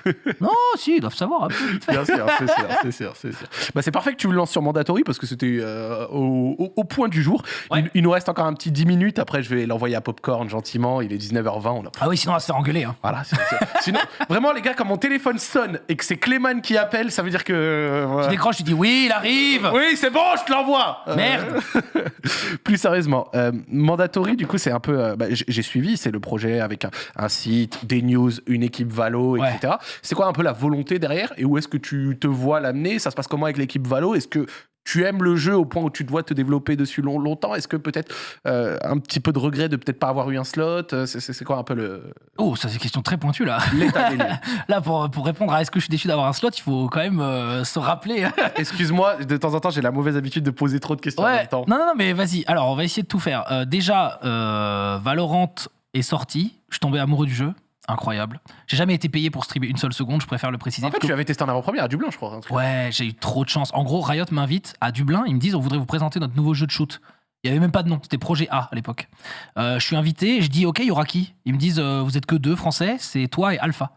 euh, Non, si, ils doivent savoir un peu vite fait. Bien sûr, c'est sûr, c'est sûr, c'est sûr. Bah, c'est parfait que tu le lances sur Mandatory parce que c'était euh, au, au- au point du jour. Ouais. Il, il nous reste encore un petit 10 minutes. Après, je vais l'envoyer à Popcorn gentiment. Il est 19h20. On a... Ah oui, sinon, on va se faire engueuler. Hein. Voilà. c'est- c'est- Sinon, vraiment, les gars, quand mon téléphone sonne et que c'est Clément qui appelle, ça veut dire que. euh, voilà. Tu décroches, tu dis oui, il arrive. Oui, c'est bon, je te l'envoie. Euh, Merde. plus sérieusement, euh, Mandatory, du coup, c'est un peu. euh, bah, j- j'ai suivi, c'est le projet avec un, un site, des news, une équipe Valo, Ouais. etc. C'est quoi un peu la volonté derrière et où est-ce que tu te vois l'amener? Ça se passe comment avec l'équipe Valo? Est-ce que tu aimes le jeu au point où tu dois te développer dessus long- longtemps Est-ce que peut-être euh, un petit peu de regret de peut-être pas avoir eu un slot Euh, C'est quoi un peu le- Oh, ça c'est une question très pointue là. l'état des lieux Là, pour, pour répondre à est-ce que je suis déçu d'avoir un slot, il faut quand même euh, se rappeler. Excuse-moi, de temps en temps, j'ai la mauvaise habitude de poser trop de questions en même temps. non, non, non, mais vas-y. Alors, on va essayer de tout faire. Euh, déjà, Valorant est sorti. Je suis tombé amoureux du jeu. Incroyable. J'ai jamais été payé pour streamer une seule seconde, je préfère le préciser. En fait, tu avais testé en avant-première à Dublin, je crois. truc. Ouais, j'ai eu trop de chance. En gros, Riot m'invite à Dublin. Ils me disent on voudrait vous présenter notre nouveau jeu de shoot. Il y avait même pas de nom, c'était Projet A à l'époque. Euh, je suis invité, je dis ok, il y aura qui? Ils me disent euh, vous êtes que deux français, c'est toi et Alpha.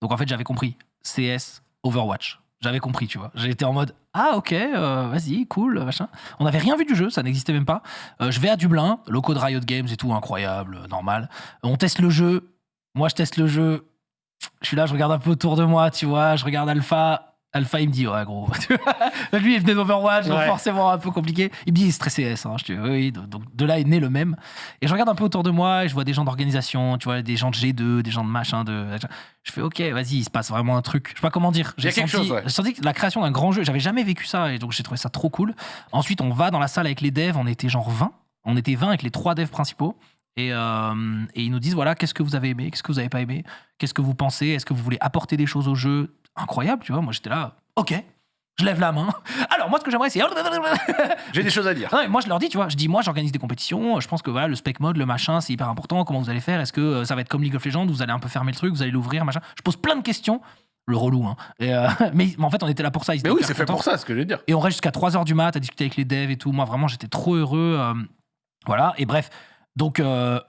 Donc en fait, j'avais compris. CS, Overwatch. J'avais compris, tu vois. J'étais en mode ah ok, euh, vas-y, cool, machin. On n'avait rien vu du jeu, ça n'existait même pas. Je vais à Dublin, locaux de Riot Games et tout, incroyable, normal. On teste le jeu. Moi, je teste le jeu. Je suis là, je regarde un peu autour de moi, tu vois. Je regarde Alpha. Alpha, il me dit, ouais, gros. Lui, il venait d'Overwatch, donc Ouais. forcément un peu compliqué. Il me dit, il est stressé S. Hein. Je dis, oui, donc de là est né le même. Et je regarde un peu autour de moi, et je vois des gens d'organisation, tu vois, des gens de G2, des gens de machin. De... Je fais, ok, vas-y, il se passe vraiment un truc. Je sais pas comment dire. J'ai quelque senti, chose, ouais. senti que la création d'un grand jeu, j'avais jamais vécu ça, et donc j'ai trouvé ça trop cool. Ensuite, on va dans la salle avec les devs, on était genre 20. On était 20 avec les trois devs principaux. Et, euh, et ils nous disent voilà, qu'est-ce que vous avez aimé, qu'est-ce que vous avez pas aimé, qu'est-ce que vous pensez, est-ce que vous voulez apporter des choses au jeu Incroyable, tu vois. Moi, j'étais là, ok, je lève la main. Alors, moi, ce que j'aimerais, c'est. J'ai des choses à dire. Non, mais moi, je leur dis, tu vois, je dis, moi, j'organise des compétitions. Je pense que voilà, le spec mode, le machin, c'est hyper important. Comment vous allez faire Est-ce que euh, ça va être comme League of Legends Vous allez un peu fermer le truc, vous allez l'ouvrir, machin. Je pose plein de questions. Le relou, hein. Et, euh, mais, mais en fait, on était là pour ça. ils Mais oui, c'est fait pour ça, ce que je veux dire. Et on reste jusqu'à 3h du mat à discuter avec les devs et tout. Moi, vraiment, j'étais trop heureux. euh, voilà. Et bref, donc, euh,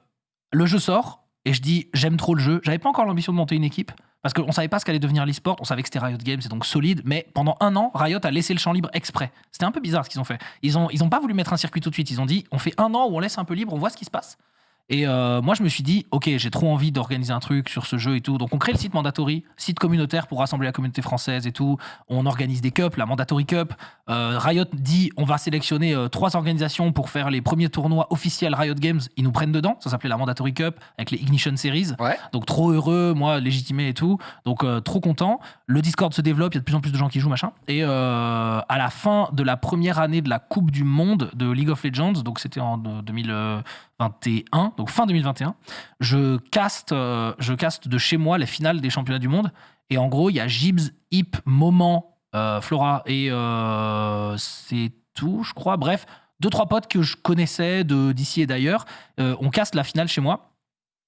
le jeu sort. Et je dis, j'aime trop le jeu. J'avais pas encore l'ambition de monter une équipe. Parce qu'on savait pas ce qu'allait devenir l'e-sport. On savait que c'était Riot Games, c'est donc solide. Mais pendant un an, Riot a laissé le champ libre exprès. C'était un peu bizarre ce qu'ils ont fait. Ils ont, ils ont pas voulu mettre un circuit tout de suite. Ils ont dit, on fait un an où on laisse un peu libre, on voit ce qui se passe. Et euh, moi, je me suis dit, ok, j'ai trop envie d'organiser un truc sur ce jeu et tout. Donc, on crée le site Mandatory, site communautaire pour rassembler la communauté française et tout. On organise des cups, la Mandatory Cup. Euh, Riot dit, on va sélectionner euh, trois organisations pour faire les premiers tournois officiels Riot Games. Ils nous prennent dedans. Ça s'appelait la Mandatory Cup avec les Ignition Series. Ouais. Donc, trop heureux, moi, légitimé et tout. Donc, trop content. Le Discord se développe, il y a de plus en plus de gens qui jouent, machin. Et à la fin de la première année de la Coupe du Monde de League of Legends, donc c'était en euh, 2021, donc fin 2021, je caste, euh, je caste de chez moi les finales des championnats du monde. Et en gros, il y a Gibbs, Hip, Moment, euh, Flora et euh, c'est tout, je crois. Bref, deux, trois potes que je connaissais d'ici et d'ailleurs. On caste la finale chez moi.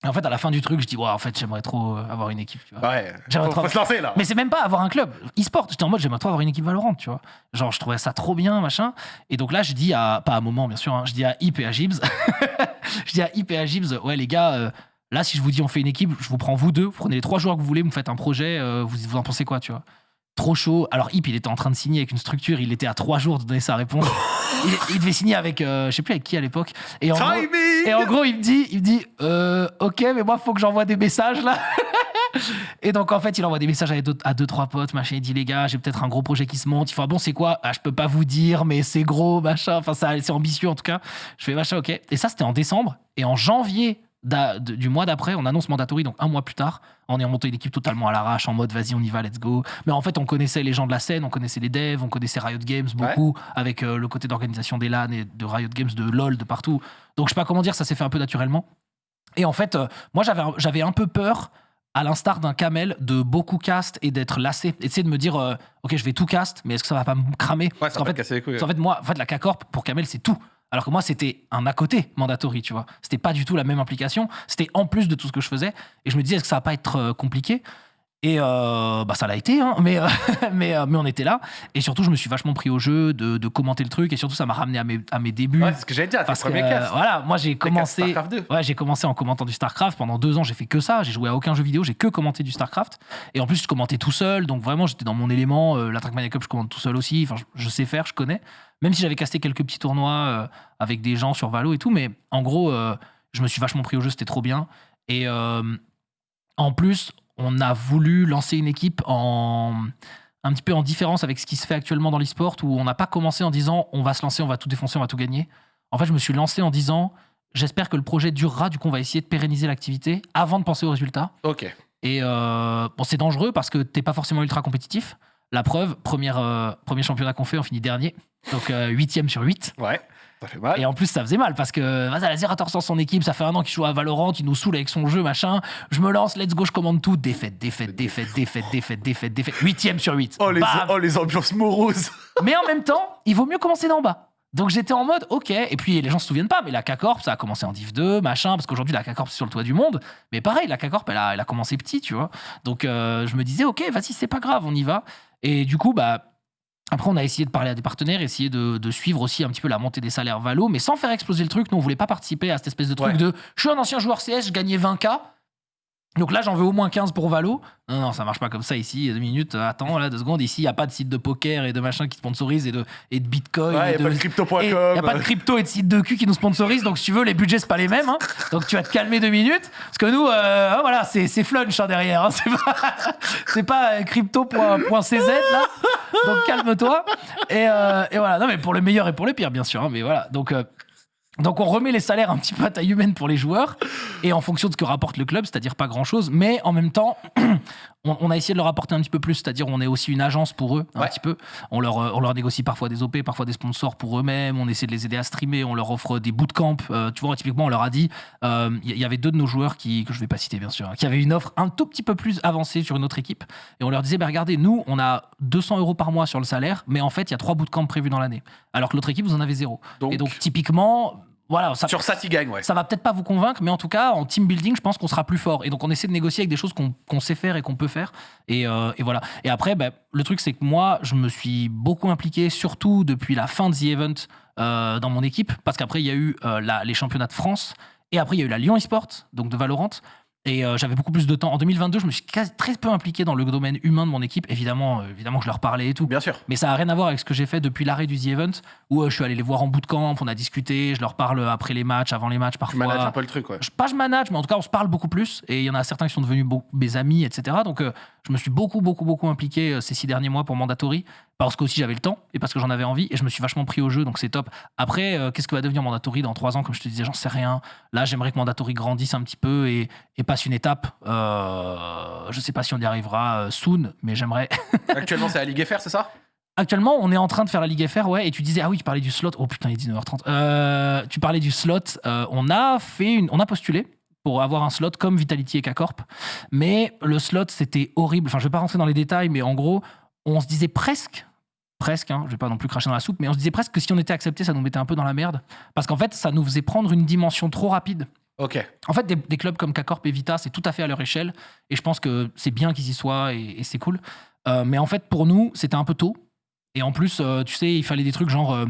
Et en fait, à la fin du truc, je dis, ouais, en fait, j'aimerais trop avoir une équipe. Tu vois. Ouais. J'aimerais trop- se lancer là. Mais c'est même pas avoir un club e-sport. J'étais en mode j'aimerais trop avoir une équipe Valorant, tu vois. Genre je trouvais ça trop bien, machin. Et donc là je dis à pas à moment bien sûr, hein, je dis à Hip et à Gibbs, je dis à Hip et à Gibbs, ouais les gars, euh, là si je vous dis on fait une équipe, je vous prends vous deux, vous prenez les trois joueurs que vous voulez, vous me faites un projet, euh, vous vous en pensez quoi, tu vois? Trop chaud. Alors Hip il était en train de signer avec une structure, il était à trois jours de donner sa réponse. il, il devait signer avec, euh, je sais plus avec qui à l'époque. Et en gros, et en gros, il me dit, il me dit, ok, mais moi, faut que j'envoie des messages là. Et donc, en fait, il envoie des messages à deux, à deux trois potes, machin. Il dit, les gars, j'ai peut-être un gros projet qui se monte. Il fait, ah bon, c'est quoi? Ah, Je peux pas vous dire, mais c'est gros, machin. Enfin, c'est ambitieux en tout cas. Je fais, machin, ok. Et ça, c'était en décembre. Et en janvier du mois d'après, on annonce mandatory, donc un mois plus tard. On est remonté une équipe totalement à l'arrache, en mode, vas-y, on y va, let's go. Mais en fait, on connaissait les gens de la scène, on connaissait les devs, on connaissait Riot Games beaucoup, avec euh, le côté d'organisation des LAN et de Riot Games, de LoL, de partout. Donc, je sais pas comment dire, ça s'est fait un peu naturellement. Et en fait, euh, moi, j'avais un peu peur, à l'instar d'un camel, de beaucoup cast et d'être lassé. Et de me dire, euh, ok, je vais tout cast, mais est-ce que ça va pas me cramer Ouais, Parce qu'en fait, casser les couilles. qu'en fait, moi, en fait, la K-Corp, pour Camel, c'est tout. Alors que moi, c'était un à côté mandatory, tu vois. C'était pas du tout la même implication. C'était en plus de tout ce que je faisais. Et je me disais, est-ce que ça va pas être euh, compliqué Et euh, bah, ça l'a été, hein, mais, euh, mais, euh, mais on était là. Et surtout, je me suis vachement pris au jeu de, de commenter le truc. Et surtout, ça m'a ramené à mes, à mes débuts. Ouais, c'est ce que j'allais dire, parce que, voilà, moi, j'ai commencé. StarCraft 2. Ouais, j'ai commencé en commentant du StarCraft. Pendant deux ans, j'ai fait que ça. J'ai joué à aucun jeu vidéo. J'ai que commenté du StarCraft. Et en plus, je commentais tout seul. Donc vraiment, j'étais dans mon élément. La Trackmania Cup, je commente tout seul aussi. Enfin, je, je sais faire, je connais. Même si j'avais casté quelques petits tournois avec des gens sur Valo et tout. Mais en gros, je me suis vachement pris au jeu. C'était trop bien. Et en plus, on a voulu lancer une équipe en un petit peu en différence avec ce qui se fait actuellement dans l'e-sport où on n'a pas commencé en disant on va se lancer, on va tout défoncer, on va tout gagner. En fait, je me suis lancé en disant j'espère que le projet durera. Du coup, on va essayer de pérenniser l'activité avant de penser aux résultats. Ok. Et euh, bon, c'est dangereux parce que t'es pas forcément ultra compétitif. La preuve, première, euh, premier championnat qu'on fait, on finit dernier. Donc euh, huitième sur 8. Ouais. Ça fait mal. Et en plus, ça faisait mal parce que vas-y, Zerator sans son équipe, ça fait un an qu'il joue à Valorant, il nous saoule avec son jeu, machin. Je me lance, let's go, je commande tout. Défaite, défaite, défaite, défaite, défaite, défaite, défaite. Huitième sur 8. Oh les, oh, les ambiances moroses. Mais en même temps, il vaut mieux commencer d'en bas. Donc j'étais en mode, ok. Et puis les gens se souviennent pas, mais la K-Corp, ça a commencé en Div 2, machin, parce qu'aujourd'hui la K-Corp c'est sur le toit du monde. Mais pareil, la K-Corp, elle a, elle a commencé petit, tu vois. Donc euh, je me disais, ok, vas-y, c'est pas grave, on y va. Et du coup, bah. Après, on a essayé de parler à des partenaires, essayer de, de suivre aussi un petit peu la montée des salaires Valo, mais sans faire exploser le truc. Nous, on voulait pas participer à cette espèce de truc Ouais. de je suis un ancien joueur CS, je gagnais 20K. Donc là, j'en veux au moins 15 pour Valo. Non, non, ça marche pas comme ça ici. Deux minutes, euh, attends, là, deux secondes. Ici, il n'y a pas de site de poker et de machin qui sponsorise et de, et de bitcoin. Ouais, et y a pas de crypto.com. et y a pas de crypto et de site de cul qui nous sponsorisent. Donc, si tu veux, les budgets, c'est pas les mêmes. hein. Donc, tu vas te calmer deux minutes. Parce que nous, euh, hein, voilà, c'est c'est flunch hein, derrière. hein. C'est pas, c'est pas euh, crypto.cz là. Donc, calme-toi. Et, euh, et voilà. Non, mais pour le meilleur et pour le pire, bien sûr. mais voilà. Donc, euh, donc on remet les salaires un petit peu à taille humaine pour les joueurs et en fonction de ce que rapporte le club, c'est-à-dire pas grand-chose, mais en même temps, on, on a essayé de leur apporter un petit peu plus, c'est-à-dire on est aussi une agence pour eux, un Ouais. petit peu. On leur, euh, on leur négocie parfois des OP, parfois des sponsors pour eux-mêmes, on essaie de les aider à streamer, on leur offre des bootcamps. Euh, tu vois, typiquement, on leur a dit, euh, il y, y avait deux de nos joueurs qui, que je vais pas citer bien sûr, hein, qui avaient une offre un tout petit peu plus avancée sur une autre équipe et on leur disait, bah, regardez, nous, on a 200 euros par mois sur le salaire, mais en fait, il y a trois bootcamps prévus dans l'année, alors que l'autre équipe, vous en avez zéro. Donc, Et donc, typiquement, voilà, ça, sur ça, tu gagnes, ouais. ça va peut-être pas vous convaincre, mais en tout cas, en team building, je pense qu'on sera plus fort. Et donc, on essaie de négocier avec des choses qu'on sait faire et qu'on peut faire. Et, euh, et voilà. Et après, bah, le truc, c'est que moi, je me suis beaucoup impliqué, surtout depuis la fin de The Event euh, dans mon équipe, parce qu'après, il y a eu euh, la- les championnats de France. Et après, il y a eu la Lyon eSport, donc de Valorant. Et euh, j'avais beaucoup plus de temps. En 2022, je me suis très peu impliqué dans le domaine humain de mon équipe. Évidemment, euh, évidemment je leur parlais et tout. Bien sûr. Mais ça n'a rien à voir avec ce que j'ai fait depuis l'arrêt du The Event, où euh, je suis allé les voir en bootcamp, on a discuté, je leur parle après les matchs, avant les matchs Tu parfois. manages un peu le truc, ouais. Je, pas je manage, mais en tout cas, on se parle beaucoup plus. Et il y en a certains qui sont devenus mes amis, etc. Donc, je me suis beaucoup, beaucoup, beaucoup impliqué ces six derniers mois pour Mandatory, parce qu'aussi j'avais le temps et parce que j'en avais envie. Et je me suis vachement pris au jeu, donc c'est top. Après, qu'est-ce que va devenir Mandatory dans trois ans? Comme je te disais, j'en sais rien. Là, j'aimerais que Mandatory grandisse un petit peu et, et passe une étape. Euh, je sais pas si on y arrivera euh, soon, mais j'aimerais. Actuellement, c'est la Ligue FR, c'est ça? Actuellement, on est en train de faire la Ligue FR, ouais, et tu disais, ah oui, tu parlais du slot. Oh putain, il est 19h30. Euh, tu parlais du slot. euh, on a fait une, on a postulé pour avoir un slot comme Vitality et K-Corp, mais le slot, c'était horrible. Enfin, je vais pas rentrer dans les détails, mais en gros, on se disait presque, presque, hein, je vais pas non plus cracher dans la soupe, mais on se disait presque que si on était accepté, ça nous mettait un peu dans la merde, parce qu'en fait, ça nous faisait prendre une dimension trop rapide. Ok. En fait, des, clubs comme K-Corp et Vita, c'est tout à fait à leur échelle. Et je pense que c'est bien qu'ils y soient et, et c'est cool. Euh, mais en fait, pour nous, c'était un peu tôt. Et en plus, euh, tu sais, il fallait des trucs genre euh,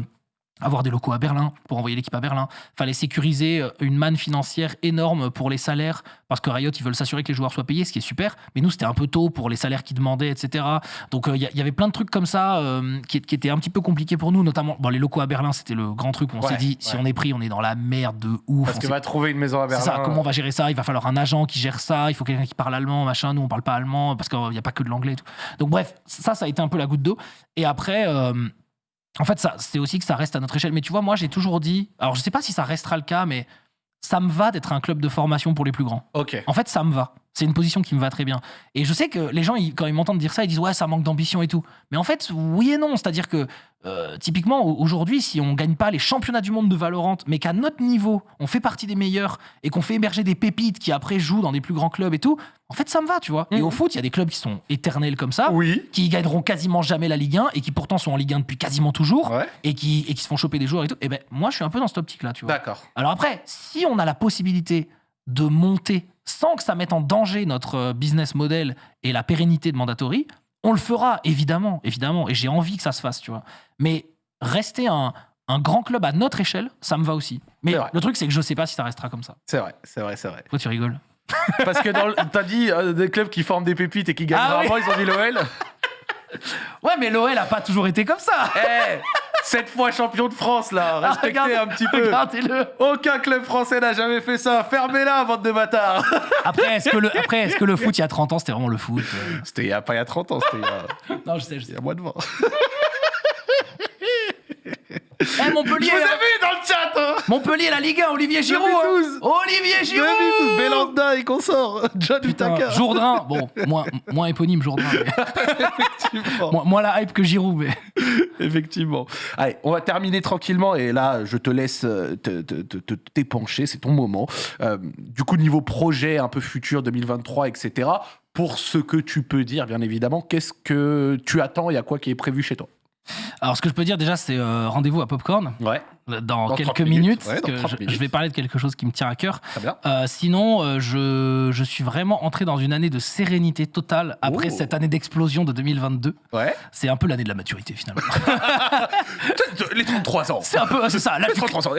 avoir des locaux à Berlin pour envoyer l'équipe à Berlin. fallait sécuriser euh, une manne financière énorme pour les salaires parce que Riot, ils veulent s'assurer que les joueurs soient payés, ce qui est super. Mais nous, c'était un peu tôt pour les salaires qu'ils demandaient, etc. Donc, euh, il y, il y avait plein de trucs comme ça euh, qui, qui étaient un petit peu compliqués pour nous, notamment bon, les locaux à Berlin, c'était le grand truc où on Ouais, s'est dit, si on est pris, on est dans la merde de ouf. Parce que va trouver une maison à Berlin. ça, comment on va gérer ça? Il va falloir un agent qui gère ça, il faut quelqu'un qui parle allemand, machin. Nous, on parle pas allemand parce qu'il n'y a pas que de l'anglais et tout. Donc, bref, ça, ça a été un peu la goutte d'eau. Et après, euh, en fait, ça, c'est aussi que ça reste à notre échelle. Mais tu vois, moi, j'ai toujours dit, alors je sais pas si ça restera le cas, mais ça me va d'être un club de formation pour les plus grands. Ok. En fait, ça me va. C'est une position qui me va très bien. Et je sais que les gens, ils- quand ils m'entendent dire ça, ils disent ouais, ça manque d'ambition et tout. Mais en fait, oui et non. C'est-à-dire que euh, typiquement au- aujourd'hui, si on gagne pas les championnats du monde de Valorant, mais qu'à notre niveau, on fait partie des meilleurs et qu'on fait émerger des pépites qui après jouent dans des plus grands clubs et tout, en fait, ça me va, tu vois. Et Mhm. au foot, il y a des clubs qui sont éternels comme ça, Oui. qui gagneront quasiment jamais la Ligue 1 et qui pourtant sont en Ligue 1 depuis quasiment toujours Ouais. et qui et qui se font choper des joueurs et tout. Et ben moi, je suis un peu dans cette optique-là, tu vois. D'accord. Alors après, si on a la possibilité de monter sans que ça mette en danger notre euh, business model et la pérennité de Mandatory, on le fera, évidemment, évidemment. Et j'ai envie que ça se fasse, tu vois. Mais rester un, un grand club à notre échelle, ça me va aussi. Mais le truc, c'est que je sais pas si ça restera comme ça. C'est vrai, c'est vrai, c'est vrai. Pourquoi tu rigoles? Parce que t'as dit euh, des clubs qui forment des pépites et qui gagnent Ah oui. ils ont dit l'OL. Ouais, mais l'OL a pas toujours été comme ça. Eh, Cette fois champion de France, là. Respectez Ah, Regardez- un petit peu. Regardez-le. Aucun club français n'a jamais fait ça. Fermez-la, bande de bâtards. Après, est-ce que, le, après, est-ce que le foot, il y a 30 ans, c'était vraiment le foot? Euh C'était il y a pas il y a 30 ans, c'était il y a, Non, je sais, je il sais. y a moins de 20. Eh, Je Montpellier vous ai hein. vu dans le chat, hein. Montpellier, la Ligue 1, Olivier Giroud. hein. 2012. Olivier Giroud. 2012, Belanda et consort. John Utaka. Jourdain, bon, moins, moins éponyme Jourdain, mais- Effectivement. moins, moins la hype que Giroud, mais Effectivement. Allez, on va terminer tranquillement et là, je te laisse euh, te- te- te- te- t'épancher, c'est ton moment. Euh, du coup, niveau projet un peu futur 2023, etc. Pour ce que tu peux dire, bien évidemment, qu'est-ce que tu attends Il y a quoi qui est prévu chez toi? Alors, ce que je peux dire déjà, c'est euh, rendez-vous à Popcorn dans, Dans quelques 30 minutes, minutes. ouais, dans parce que 30 je, minutes. je vais parler de quelque chose qui me tient à cœur. Euh, sinon, euh, je, je suis vraiment entré dans une année de sérénité totale après Oh. cette année d'explosion de 2022. Ouais. C'est un peu l'année de la maturité finalement. Les 33 ans. c'est un peu, c'est ça. l'âge du 33 ans.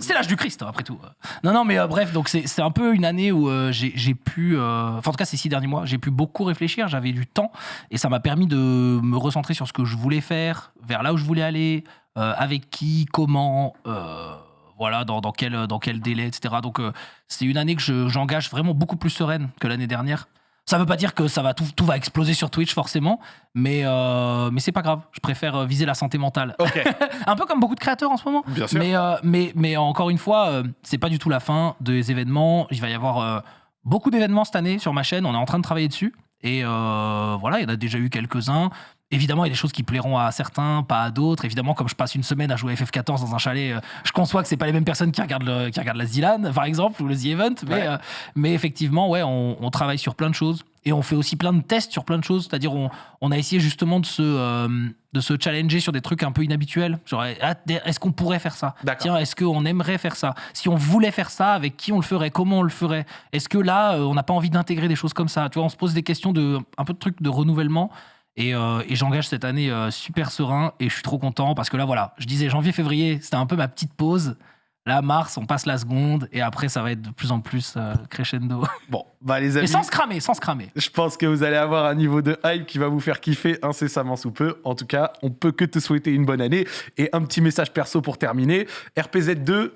C'est l'âge du Christ, hein, après tout. Non, non, mais euh, bref, donc c'est un peu une année où euh, j'ai pu, euh, enfin en tout cas ces six derniers mois, j'ai pu beaucoup réfléchir, j'avais du temps, et ça m'a permis de me recentrer sur ce que je voulais faire, vers là où je voulais aller, euh, avec qui, comment, euh, voilà, dans, dans, quel, dans quel délai, etc. Donc euh, c'est une année que je- j'engage vraiment beaucoup plus sereine que l'année dernière. Ça veut pas dire que ça va tout, tout va exploser sur Twitch forcément, mais, euh, mais c'est pas grave. Je préfère euh, viser la santé mentale. Un peu comme beaucoup de créateurs en ce moment. bien sûr. Mais, euh, mais, mais encore une fois, euh, c'est pas du tout la fin des événements. Il va y avoir euh, beaucoup d'événements cette année sur ma chaîne. On est en train de travailler dessus. Et euh, voilà, il y en a déjà eu quelques-uns. Évidemment, il y a des choses qui plairont à certains, pas à d'autres. Évidemment, comme je passe une semaine à jouer à FF14 dans un chalet, euh, je conçois que c'est pas les mêmes personnes qui regardent, le, qui regardent la Zilan, par exemple, ou le The Event. Mais, Ouais. euh, mais effectivement, ouais, on, on travaille sur plein de choses. Et on fait aussi plein de tests sur plein de choses. C'est-à-dire, on, on a essayé justement de se, euh, de se challenger sur des trucs un peu inhabituels. Genre, ah, est-ce qu'on pourrait faire ça? Tiens, est-ce qu'on aimerait faire ça? Si on voulait faire ça, avec qui on le ferait? Comment on le ferait? Est-ce que là, on n'a pas envie d'intégrer des choses comme ça? Tu vois, on se pose des questions de un peu de trucs de renouvellement. Et, euh, et j'engage cette année euh, super serein et je suis trop content parce que là, voilà, je disais janvier-février, c'était un peu ma petite pause. Là, mars, on passe la seconde et après, ça va être de plus en plus euh, crescendo. Bon, bah les Mais amis. sans se cramer, sans se cramer. Je pense que vous allez avoir un niveau de hype qui va vous faire kiffer incessamment sous peu. En tout cas, on peut que te souhaiter une bonne année. Et un petit message perso pour terminer. RPZ2,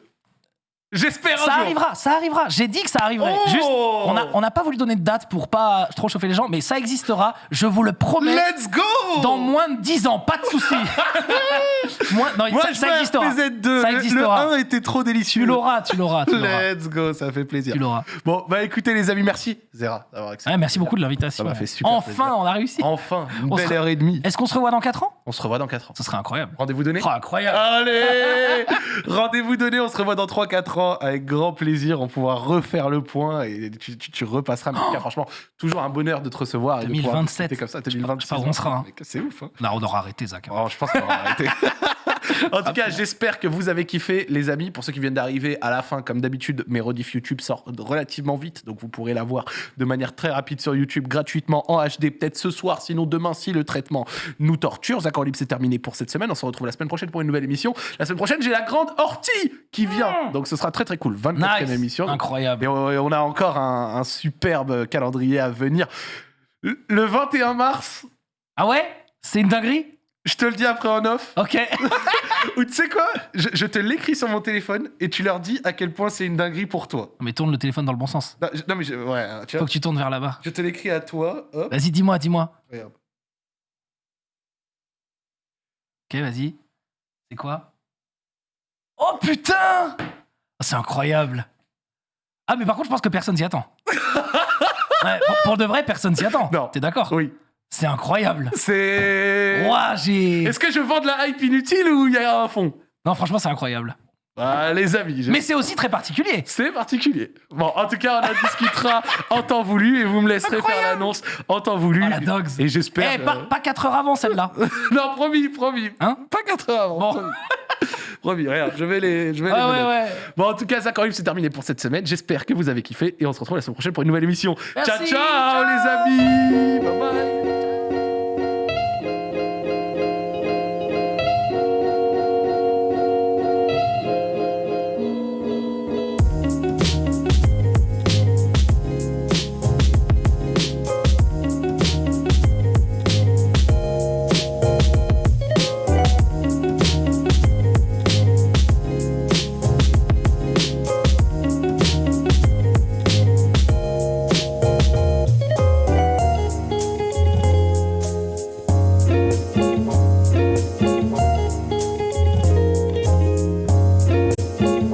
j'espère un Ça jour. arrivera, ça arrivera. J'ai dit que ça arriverait. Oh Juste, on n'a on n'a pas voulu donner de date pour pas trop chauffer les gens, mais ça existera. Je vous le promets. Let's go Dans moins de 10 ans, pas de souci. Moins- non, Moi, ça, je ça existera. RPZ2. Ça Le- existera. Le 1 était trop délicieux. Tu l'auras, tu l'auras. Let's go, ça fait plaisir. Tu l'auras. Bon, bah écoutez les amis, merci Zera d'avoir accepté. Ouais, merci beaucoup de l'invitation. Ça m'a fait super Enfin, plaisir. on a réussi. Enfin, une On belle heure et demie. Est-ce qu'on se revoit dans 4 ans? On se revoit dans 4 ans. Ce serait incroyable. Rendez-vous donné? Oh, incroyable. Allez Rendez-vous donné, on se revoit dans 3-4 ans avec grand plaisir. On pourra refaire le point et tu, tu- tu repasseras. Mais cas, franchement, toujours un bonheur de te recevoir. et de pouvoir 2027. discuter comme ça, Je sais pas- 2026. je où on sera, hein. C'est ouf. Hein. Non, on aura arrêté, Zach. Oh, je pense qu'on va arrêter. en tout cas, j'espère que vous avez kiffé, les amis. Pour ceux qui viennent d'arriver à la fin, comme d'habitude, mes rediff YouTube sortent relativement vite. Donc, vous pourrez la voir de manière très rapide sur YouTube, gratuitement, en HD, peut-être ce soir. Sinon, demain, si le traitement nous torture. Zach en libre, c'est terminé pour cette semaine. On se retrouve la semaine prochaine pour une nouvelle émission. La semaine prochaine, j'ai la grande ortie qui vient. Donc, ce sera très, très cool. 24e Nice. émission. Incroyable. et on, a encore un, un superbe calendrier à venir. Le 21 mars, Ah ouais? C'est une dinguerie? Je te le dis après en off. Ok. Ou tu sais quoi? Je, je te l'écris sur mon téléphone et tu leur dis à quel point c'est une dinguerie pour toi. mais tourne le téléphone dans le bon sens. Non, je- non, mais je, ouais, tu Faut vois, que tu tournes vers là-bas. je te l'écris à toi. Hop, Vas-y, dis-moi, dis-moi. regarde. Ok, vas-y. C'est quoi? Oh putain C'est incroyable. Ah, mais par contre, je pense que personne s'y attend. Ouais, pour, pour de vrai, personne s'y attend. Non. T'es d'accord? Oui. C'est incroyable. C'est. Ouah, j'ai. Est-ce que je vends de la hype inutile ou il y a un fond? Non, franchement, c'est incroyable. Ah, les amis. je- Mais c'est aussi très particulier. C'est particulier. Bon, en tout cas, on en discutera en temps voulu et vous me laisserez faire l'annonce en temps voulu. Oh, la dogs. Et j'espère. Eh, pas, pas 4 heures avant celle-là. non, promis, promis. Hein Pas 4 heures avant. Bon. Promis. promis, regarde, je vais les. Je vais Ouais, les ouais, menottes. ouais. Bon, en tout cas, ça, quand même, c'est terminé pour cette semaine. J'espère que vous avez kiffé et on se retrouve la semaine prochaine pour une nouvelle émission. Merci. ciao, ciao, les amis. Bye bye.